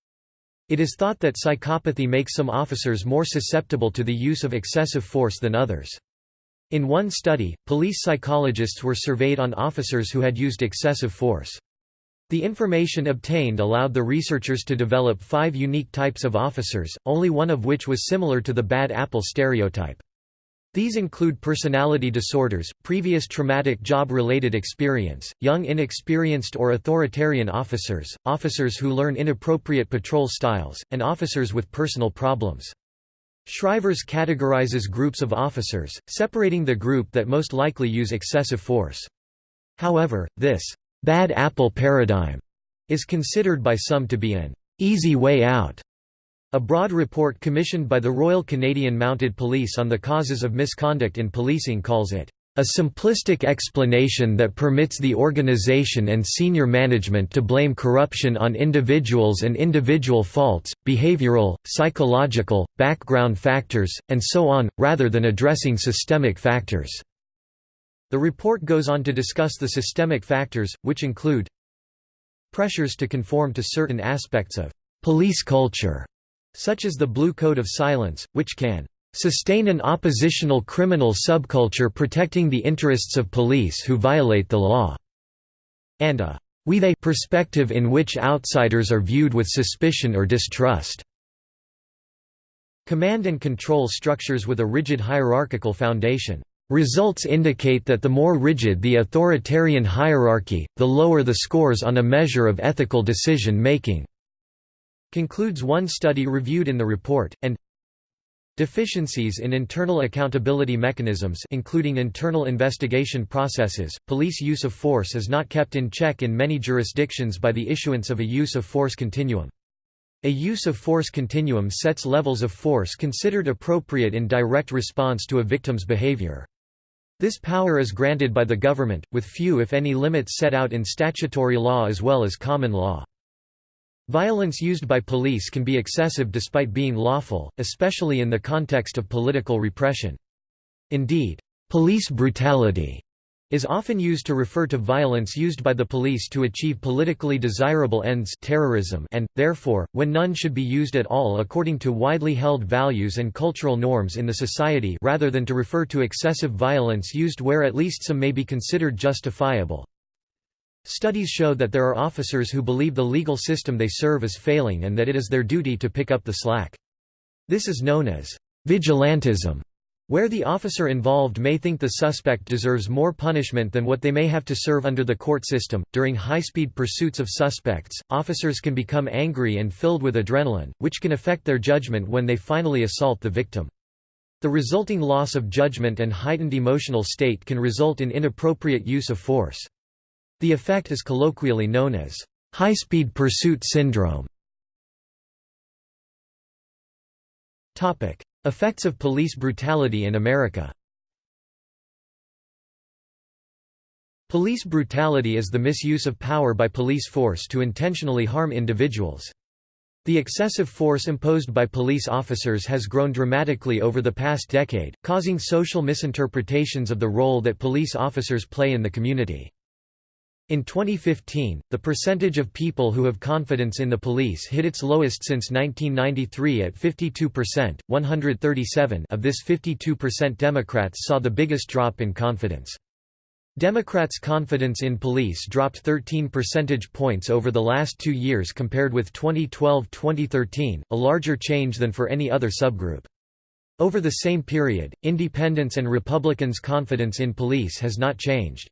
It is thought that psychopathy makes some officers more susceptible to the use of excessive force than others. In one study, police psychologists were surveyed on officers who had used excessive force. The information obtained allowed the researchers to develop five unique types of officers, only one of which was similar to the bad apple stereotype. These include personality disorders, previous traumatic job-related experience, young inexperienced or authoritarian officers, officers who learn inappropriate patrol styles, and officers with personal problems. Scrivner categorizes groups of officers, separating the group that most likely use excessive force. However, this «bad apple paradigm» is considered by some to be an «easy way out». A broad report commissioned by the Royal Canadian Mounted Police on the causes of misconduct in policing calls it A simplistic explanation that permits the organization and senior management to blame corruption on individuals and individual faults, behavioral, psychological, background factors, and so on, rather than addressing systemic factors. The report goes on to discuss the systemic factors, which include pressures to conform to certain aspects of police culture, such as the Blue Code of Silence, which can sustain an oppositional criminal subculture protecting the interests of police who violate the law", and a we-they perspective in which outsiders are viewed with suspicion or distrust. Command and control structures with a rigid hierarchical foundation. Results indicate that the more rigid the authoritarian hierarchy, the lower the scores on a measure of ethical decision-making." concludes one study reviewed in the report, and Deficiencies in internal accountability mechanisms including internal investigation processes, police use of force is not kept in check in many jurisdictions by the issuance of a use of force continuum. A use of force continuum sets levels of force considered appropriate in direct response to a victim's behavior. This power is granted by the government, with few if any limits set out in statutory law as well as common law. Violence used by police can be excessive despite being lawful, especially in the context of political repression. Indeed, police brutality is often used to refer to violence used by the police to achieve politically desirable ends terrorism and, therefore, when none should be used at all according to widely held values and cultural norms in the society rather than to refer to excessive violence used where at least some may be considered justifiable. Studies show that there are officers who believe the legal system they serve is failing and that it is their duty to pick up the slack. This is known as vigilantism, where the officer involved may think the suspect deserves more punishment than what they may have to serve under the court system. During high speed pursuits of suspects, officers can become angry and filled with adrenaline, which can affect their judgment when they finally assault the victim. The resulting loss of judgment and heightened emotional state can result in inappropriate use of force. The effect is colloquially known as high-speed pursuit syndrome. Topic: Effects of police brutality in America Police brutality is the misuse of power by police force to intentionally harm individuals. The excessive force imposed by police officers has grown dramatically over the past decade, causing social misinterpretations of the role that police officers play in the community. In 2015, the percentage of people who have confidence in the police hit its lowest since 1993 at 52%, 137 of this 52% Democrats saw the biggest drop in confidence. Democrats' confidence in police dropped 13 percentage points over the last two years compared with 2012–2013, a larger change than for any other subgroup. Over the same period, independents and Republicans' confidence in police has not changed.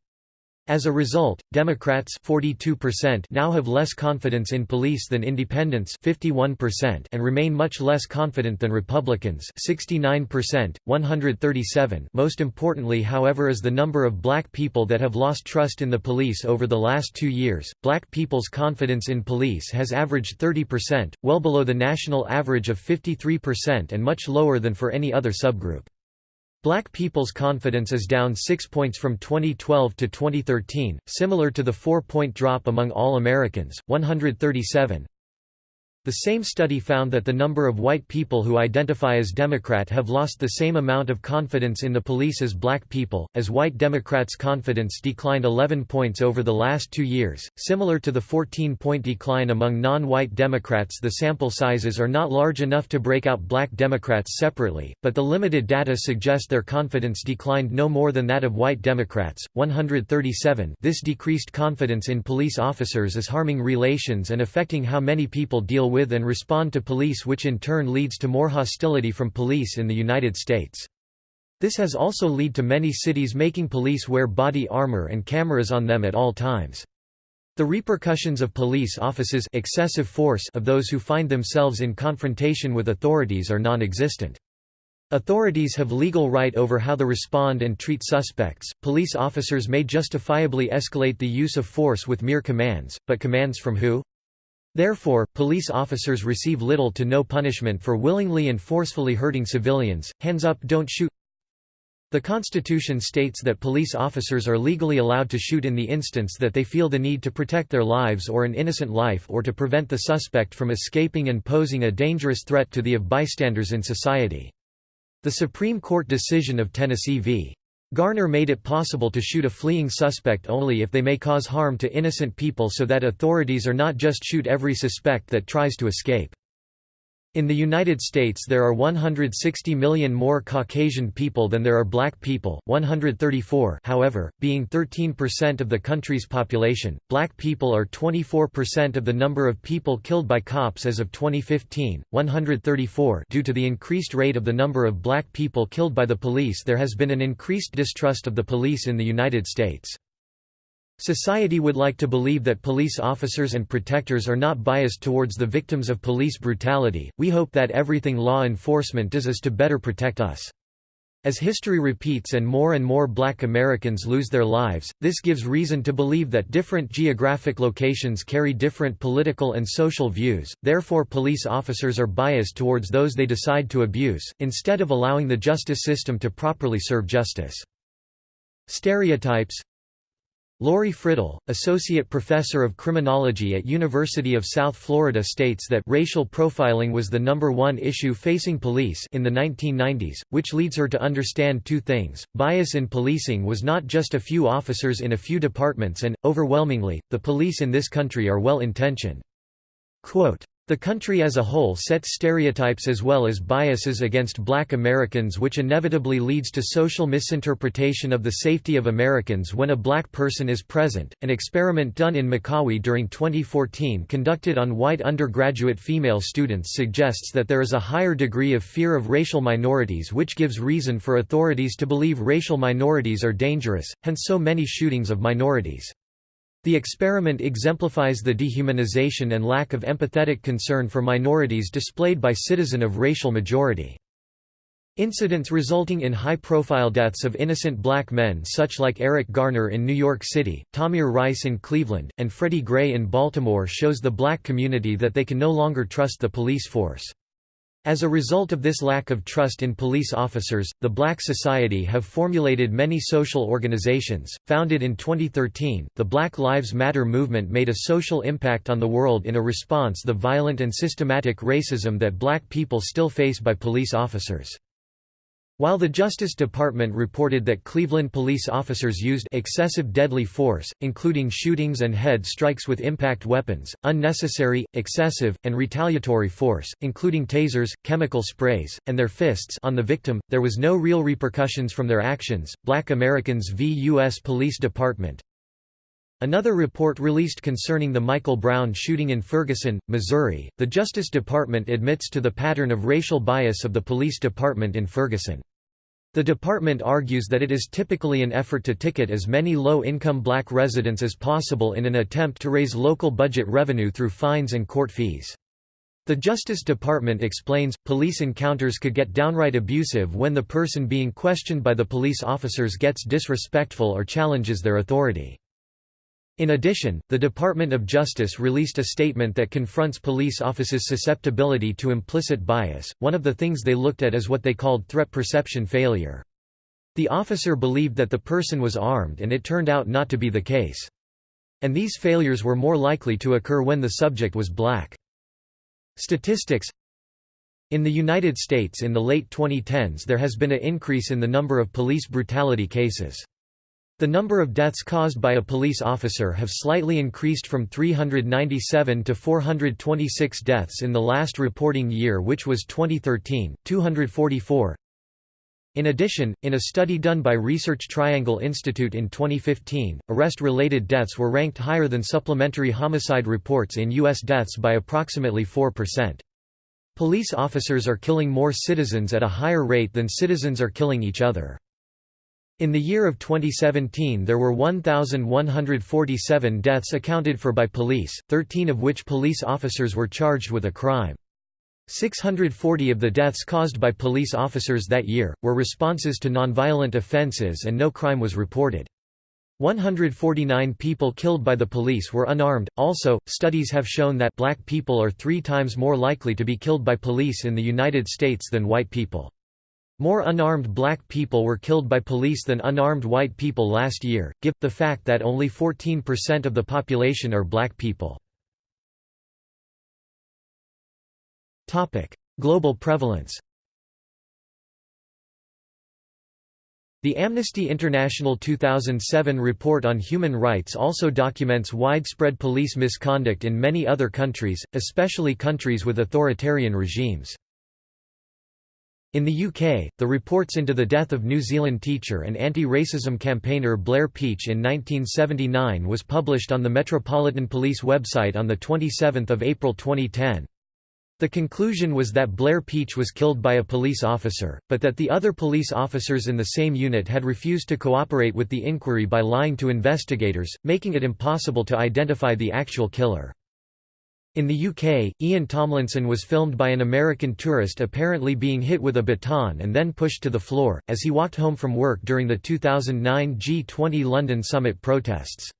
As a result, Democrats 42% now have less confidence in police than independents 51% and remain much less confident than Republicans 69%, 137 Most importantly however is the number of black people that have lost trust in the police over the last two years. Black people's confidence in police has averaged 30%, well below the national average of 53% and much lower than for any other subgroup. Black people's confidence is down 6 points from 2012 to 2013, similar to the 4-point drop among all Americans, 137, the same study found that the number of white people who identify as Democrat have lost the same amount of confidence in the police as black people, as white Democrats' confidence declined 11 points over the last two years. Similar to the 14 point decline among non white Democrats, the sample sizes are not large enough to break out black Democrats separately, but the limited data suggest their confidence declined no more than that of white Democrats. 137 This decreased confidence in police officers is harming relations and affecting how many people deal with with and respond to police which in turn leads to more hostility from police in the United States. This has also led to many cities making police wear body armor and cameras on them at all times. The repercussions of police officers excessive force of those who find themselves in confrontation with authorities are non-existent. Authorities have legal right over how to respond and treat suspects. Police officers may justifiably escalate the use of force with mere commands, but commands from who? Therefore, police officers receive little to no punishment for willingly and forcefully hurting civilians. Hands up don't shoot The Constitution states that police officers are legally allowed to shoot in the instance that they feel the need to protect their lives or an innocent life or to prevent the suspect from escaping and posing a dangerous threat to the of bystanders in society. The Supreme Court decision of Tennessee v. Garner made it possible to shoot a fleeing suspect only if they may cause harm to innocent people so that authorities are not just shoot every suspect that tries to escape. In the United States there are 160 million more Caucasian people than there are black people, 134 however, being 13% of the country's population. Black people are 24% of the number of people killed by cops as of 2015, 134 due to the increased rate of the number of black people killed by the police there has been an increased distrust of the police in the United States. Society would like to believe that police officers and protectors are not biased towards the victims of police brutality. We hope that everything law enforcement does is to better protect us. As history repeats and more and more black Americans lose their lives, this gives reason to believe that different geographic locations carry different political and social views, therefore police officers are biased towards those they decide to abuse, instead of allowing the justice system to properly serve justice. Stereotypes Lorie Fridell, associate professor of criminology at University of South Florida states that racial profiling was the number one issue facing police in the 1990s, which leads her to understand two things. Bias in policing was not just a few officers in a few departments and, overwhelmingly, the police in this country are well-intentioned. The country as a whole sets stereotypes as well as biases against black Americans which inevitably leads to social misinterpretation of the safety of Americans when a black person is present. An experiment done in Makawi during 2014 conducted on white undergraduate female students suggests that there is a higher degree of fear of racial minorities which gives reason for authorities to believe racial minorities are dangerous, hence so many shootings of minorities. The experiment exemplifies the dehumanization and lack of empathetic concern for minorities displayed by citizen of racial majority. Incidents resulting in high-profile deaths of innocent black men such like Eric Garner in New York City, Tamir Rice in Cleveland, and Freddie Gray in Baltimore shows the black community that they can no longer trust the police force. As a result of this lack of trust in police officers, the Black Society have formulated many social organizations. Founded in 2013, the Black Lives Matter movement made a social impact on the world in a response to the violent and systematic racism that black people still face by police officers. While the Justice Department reported that Cleveland police officers used excessive deadly force, including shootings and head strikes with impact weapons, unnecessary, excessive, and retaliatory force, including tasers, chemical sprays, and their fists on the victim, there was no real repercussions from their actions. Black Americans v. U.S. Police Department Another report released concerning the Michael Brown shooting in Ferguson, Missouri, the Justice Department admits to the pattern of racial bias of the police department in Ferguson. The department argues that it is typically an effort to ticket as many low-income black residents as possible in an attempt to raise local budget revenue through fines and court fees. The Justice Department explains, police encounters could get downright abusive when the person being questioned by the police officers gets disrespectful or challenges their authority. In addition, the Department of Justice released a statement that confronts police officers' susceptibility to implicit bias. One of the things they looked at is what they called threat perception failure. The officer believed that the person was armed and it turned out not to be the case. And these failures were more likely to occur when the subject was black. Statistics In the United States in the late 2010s there has been an increase in the number of police brutality cases. The number of deaths caused by a police officer have slightly increased from 397 to 426 deaths in the last reporting year which was 2013, 244. In addition, in a study done by Research Triangle Institute in 2015, arrest-related deaths were ranked higher than supplementary homicide reports in U.S. deaths by approximately 4%. Police officers are killing more citizens at a higher rate than citizens are killing each other. In the year of 2017 there were 1,147 deaths accounted for by police, 13 of which police officers were charged with a crime. 640 of the deaths caused by police officers that year, were responses to nonviolent offenses and no crime was reported. 149 people killed by the police were unarmed. Also, studies have shown that black people are three times more likely to be killed by police in the United States than white people. More unarmed black people were killed by police than unarmed white people last year, give the fact that only 14% of the population are black people. Global prevalence The Amnesty International 2007 report on human rights also documents widespread police misconduct in many other countries, especially countries with authoritarian regimes. In the UK, the reports into the death of New Zealand teacher and anti-racism campaigner Blair Peach in 1979 was published on the Metropolitan Police website on 27 April 2010. The conclusion was that Blair Peach was killed by a police officer, but that the other police officers in the same unit had refused to cooperate with the inquiry by lying to investigators, making it impossible to identify the actual killer. In the UK, Ian Tomlinson was filmed by an American tourist apparently being hit with a baton and then pushed to the floor, as he walked home from work during the 2009 G20 London summit protests.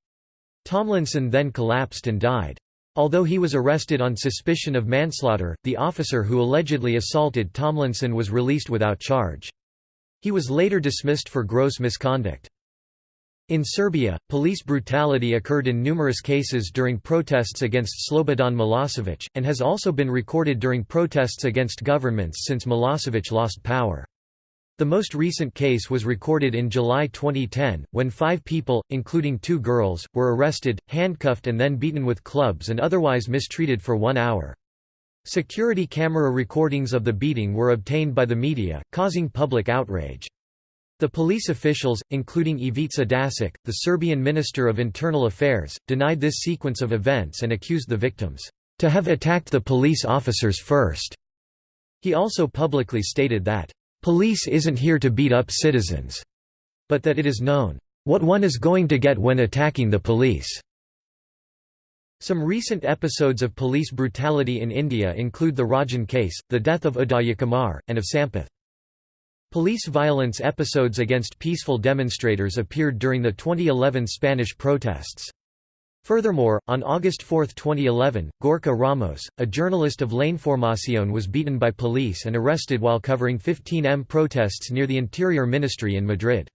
Tomlinson then collapsed and died. Although he was arrested on suspicion of manslaughter, the officer who allegedly assaulted Tomlinson was released without charge. He was later dismissed for gross misconduct. In Serbia, police brutality occurred in numerous cases during protests against Slobodan Milosevic, and has also been recorded during protests against governments since Milosevic lost power. The most recent case was recorded in July 2010, when five people, including two girls, were arrested, handcuffed and then beaten with clubs and otherwise mistreated for one hour. Security camera recordings of the beating were obtained by the media, causing public outrage. The police officials, including Ivica Dačić, the Serbian Minister of Internal Affairs, denied this sequence of events and accused the victims, "...to have attacked the police officers first." He also publicly stated that, Police isn't here to beat up citizens. But that it is known, what one is going to get when attacking the police. Some recent episodes of police brutality in India include the Rajan case, the death of Udaya and of Sampath. Police violence episodes against peaceful demonstrators appeared during the 2011 Spanish protests. Furthermore, on August 4, 2011, Gorka Ramos, a journalist of L'Información was beaten by police and arrested while covering 15M protests near the Interior Ministry in Madrid.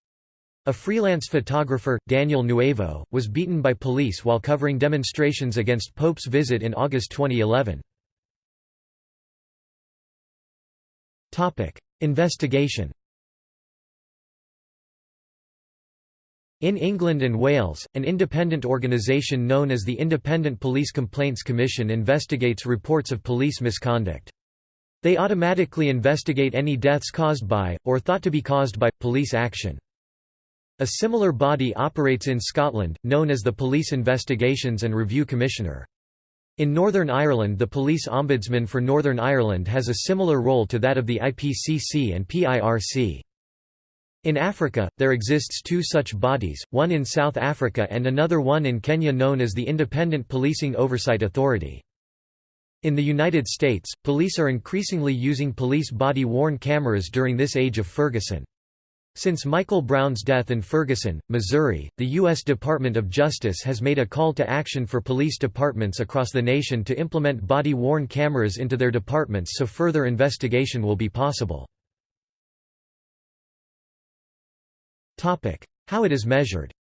A freelance photographer, Daniel Nuevo, was beaten by police while covering demonstrations against Pope's visit in August 2011. Investigation In England and Wales, an independent organisation known as the Independent Police Complaints Commission investigates reports of police misconduct. They automatically investigate any deaths caused by, or thought to be caused by, police action. A similar body operates in Scotland, known as the Police Investigations and Review Commissioner. In Northern Ireland the Police Ombudsman for Northern Ireland has a similar role to that of the IPCC and PIRC. In Africa, there exists two such bodies, one in South Africa and another one in Kenya known as the Independent Policing Oversight Authority. In the United States, police are increasingly using police body-worn cameras during this age of Ferguson. Since Michael Brown's death in Ferguson, Missouri, the U.S. Department of Justice has made a call to action for police departments across the nation to implement body-worn cameras into their departments so further investigation will be possible. How it is measured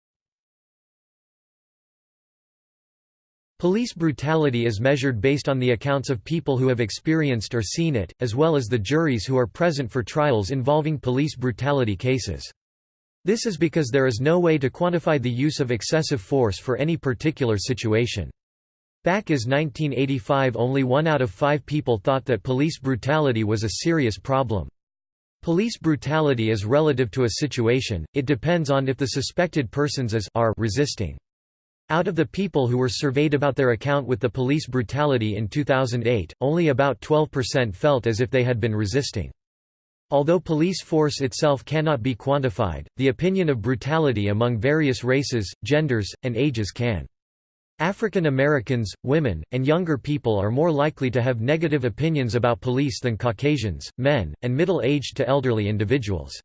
Police brutality is measured based on the accounts of people who have experienced or seen it, as well as the juries who are present for trials involving police brutality cases. This is because there is no way to quantify the use of excessive force for any particular situation. Back as 1985 only one out of five people thought that police brutality was a serious problem. Police brutality is relative to a situation, it depends on if the suspected persons as are resisting. Out of the people who were surveyed about their account with the police brutality in 2008, only about 12% felt as if they had been resisting. Although police force itself cannot be quantified, the opinion of brutality among various races, genders, and ages can. African Americans, women, and younger people are more likely to have negative opinions about police than Caucasians, men, and middle-aged to elderly individuals.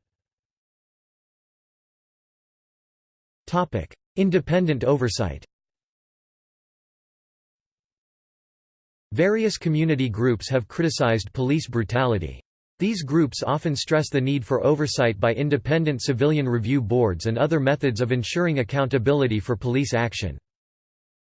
Independent oversight Various community groups have criticized police brutality. These groups often stress the need for oversight by independent civilian review boards and other methods of ensuring accountability for police action.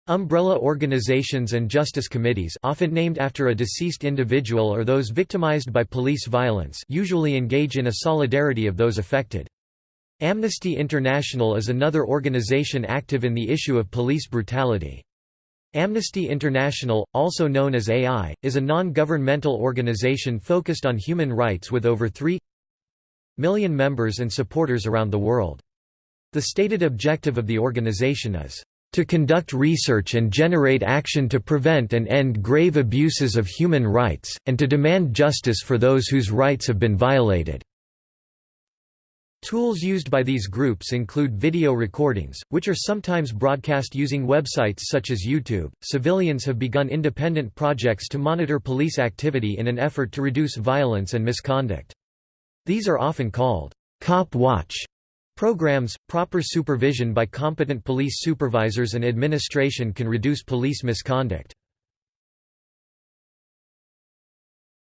Umbrella organizations and justice committees often named after a deceased individual or those victimized by police violence usually engage in a solidarity of those affected. Amnesty International is another organization active in the issue of police brutality. Amnesty International, also known as AI, is a non-governmental organization focused on human rights with over 3 million members and supporters around the world. The stated objective of the organization is to conduct research and generate action to prevent and end grave abuses of human rights, and to demand justice for those whose rights have been violated." Tools used by these groups include video recordings, which are sometimes broadcast using websites such as YouTube. Civilians have begun independent projects to monitor police activity in an effort to reduce violence and misconduct. These are often called Cop Watch Programs, proper supervision by competent police supervisors and administration can reduce police misconduct.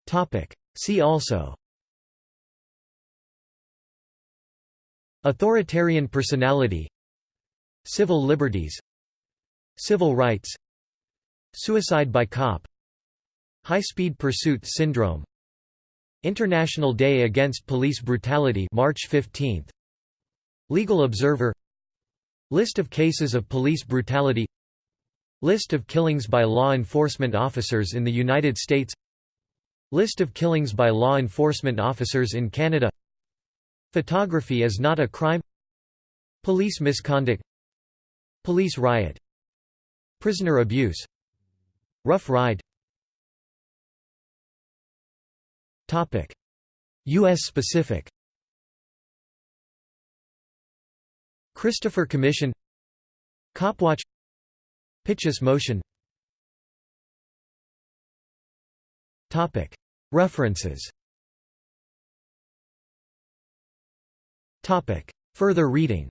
Topic: See also Authoritarian personality Civil liberties Civil rights Suicide by cop High-speed pursuit syndrome International Day Against Police Brutality March 15 Legal Observer List of cases of police brutality List of killings by law enforcement officers in the United States List of killings by law enforcement officers in Canada Photography is not a crime. Police misconduct. Police riot. Prisoner abuse. Rough ride. U.S. specific. Christopher Commission. Copwatch Pitchess motion. References Further reading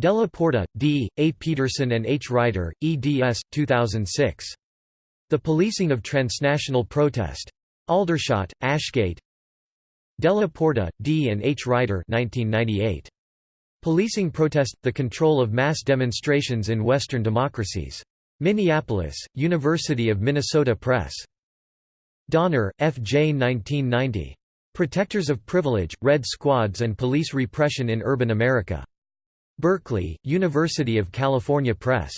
Della Porta, D., A. Peterson and H. Reiter, eds. 2006. The Policing of Transnational Protest. Aldershot, Ashgate Della Porta, D. and H. Reiter 1998. Policing Protest – The Control of Mass Demonstrations in Western Democracies. Minneapolis, University of Minnesota Press. Donner, F. J. 1990. Protectors of Privilege, Red Squads and Police Repression in Urban America. Berkeley, University of California Press.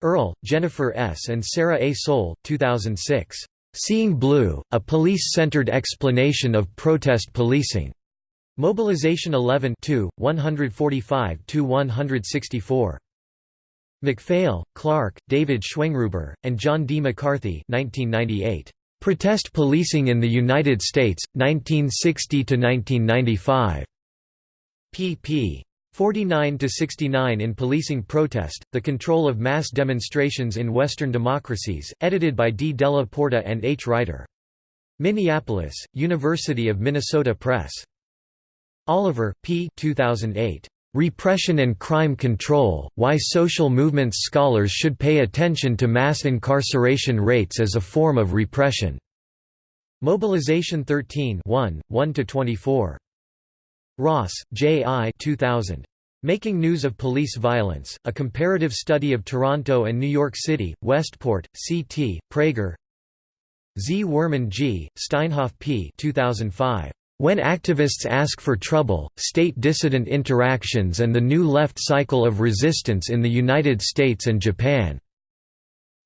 Earle, Jennifer S. and Sarah A. Soule, 2006. Seeing Blue, A Police-Centered Explanation of Protest Policing. Mobilization 11 145–164. McPhail, Clark, David Schweingruber, and John D. McCarthy 1998. Protest Policing in the United States, 1960–1995. pp. 49 to 69 in Policing Protest: The Control of Mass Demonstrations in Western Democracies, edited by D. Della Porta and H. Reiter. Minneapolis: University of Minnesota Press. Oliver, P. 2008. Repression and Crime Control: Why Social Movements Scholars Should Pay Attention to Mass Incarceration Rates as a Form of Repression. Mobilization 13 1, 1–24. Ross, J. I. 2000. Making News of Police Violence, A Comparative Study of Toronto and New York City, Westport, C.T., Praeger Z. Werman G., Steinhoff P. 2005. When Activists Ask for Trouble, State Dissident Interactions and the New Left Cycle of Resistance in the United States and Japan.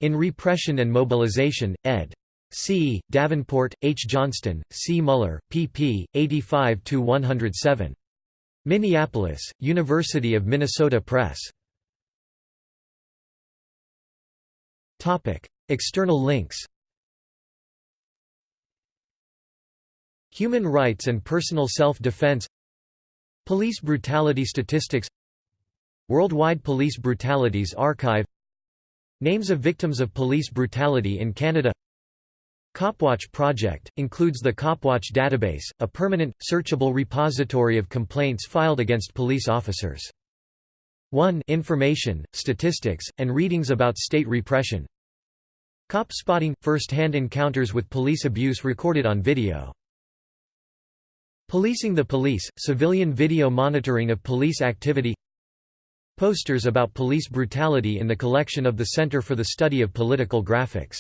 In Repression and Mobilization, ed. C. Davenport, H. Johnston, C. Muller, pp. 85–107. Minneapolis, University of Minnesota Press. External links Human rights and personal self-defense Police brutality statistics Worldwide Police Brutalities Archive Names of victims of police brutality in Canada Copwatch project, includes the Copwatch database, a permanent, searchable repository of complaints filed against police officers. 1 Information, statistics, and readings about state repression Cop spotting – first-hand encounters with police abuse recorded on video. Policing the police – civilian video monitoring of police activity Posters about police brutality in the collection of the Center for the Study of Political Graphics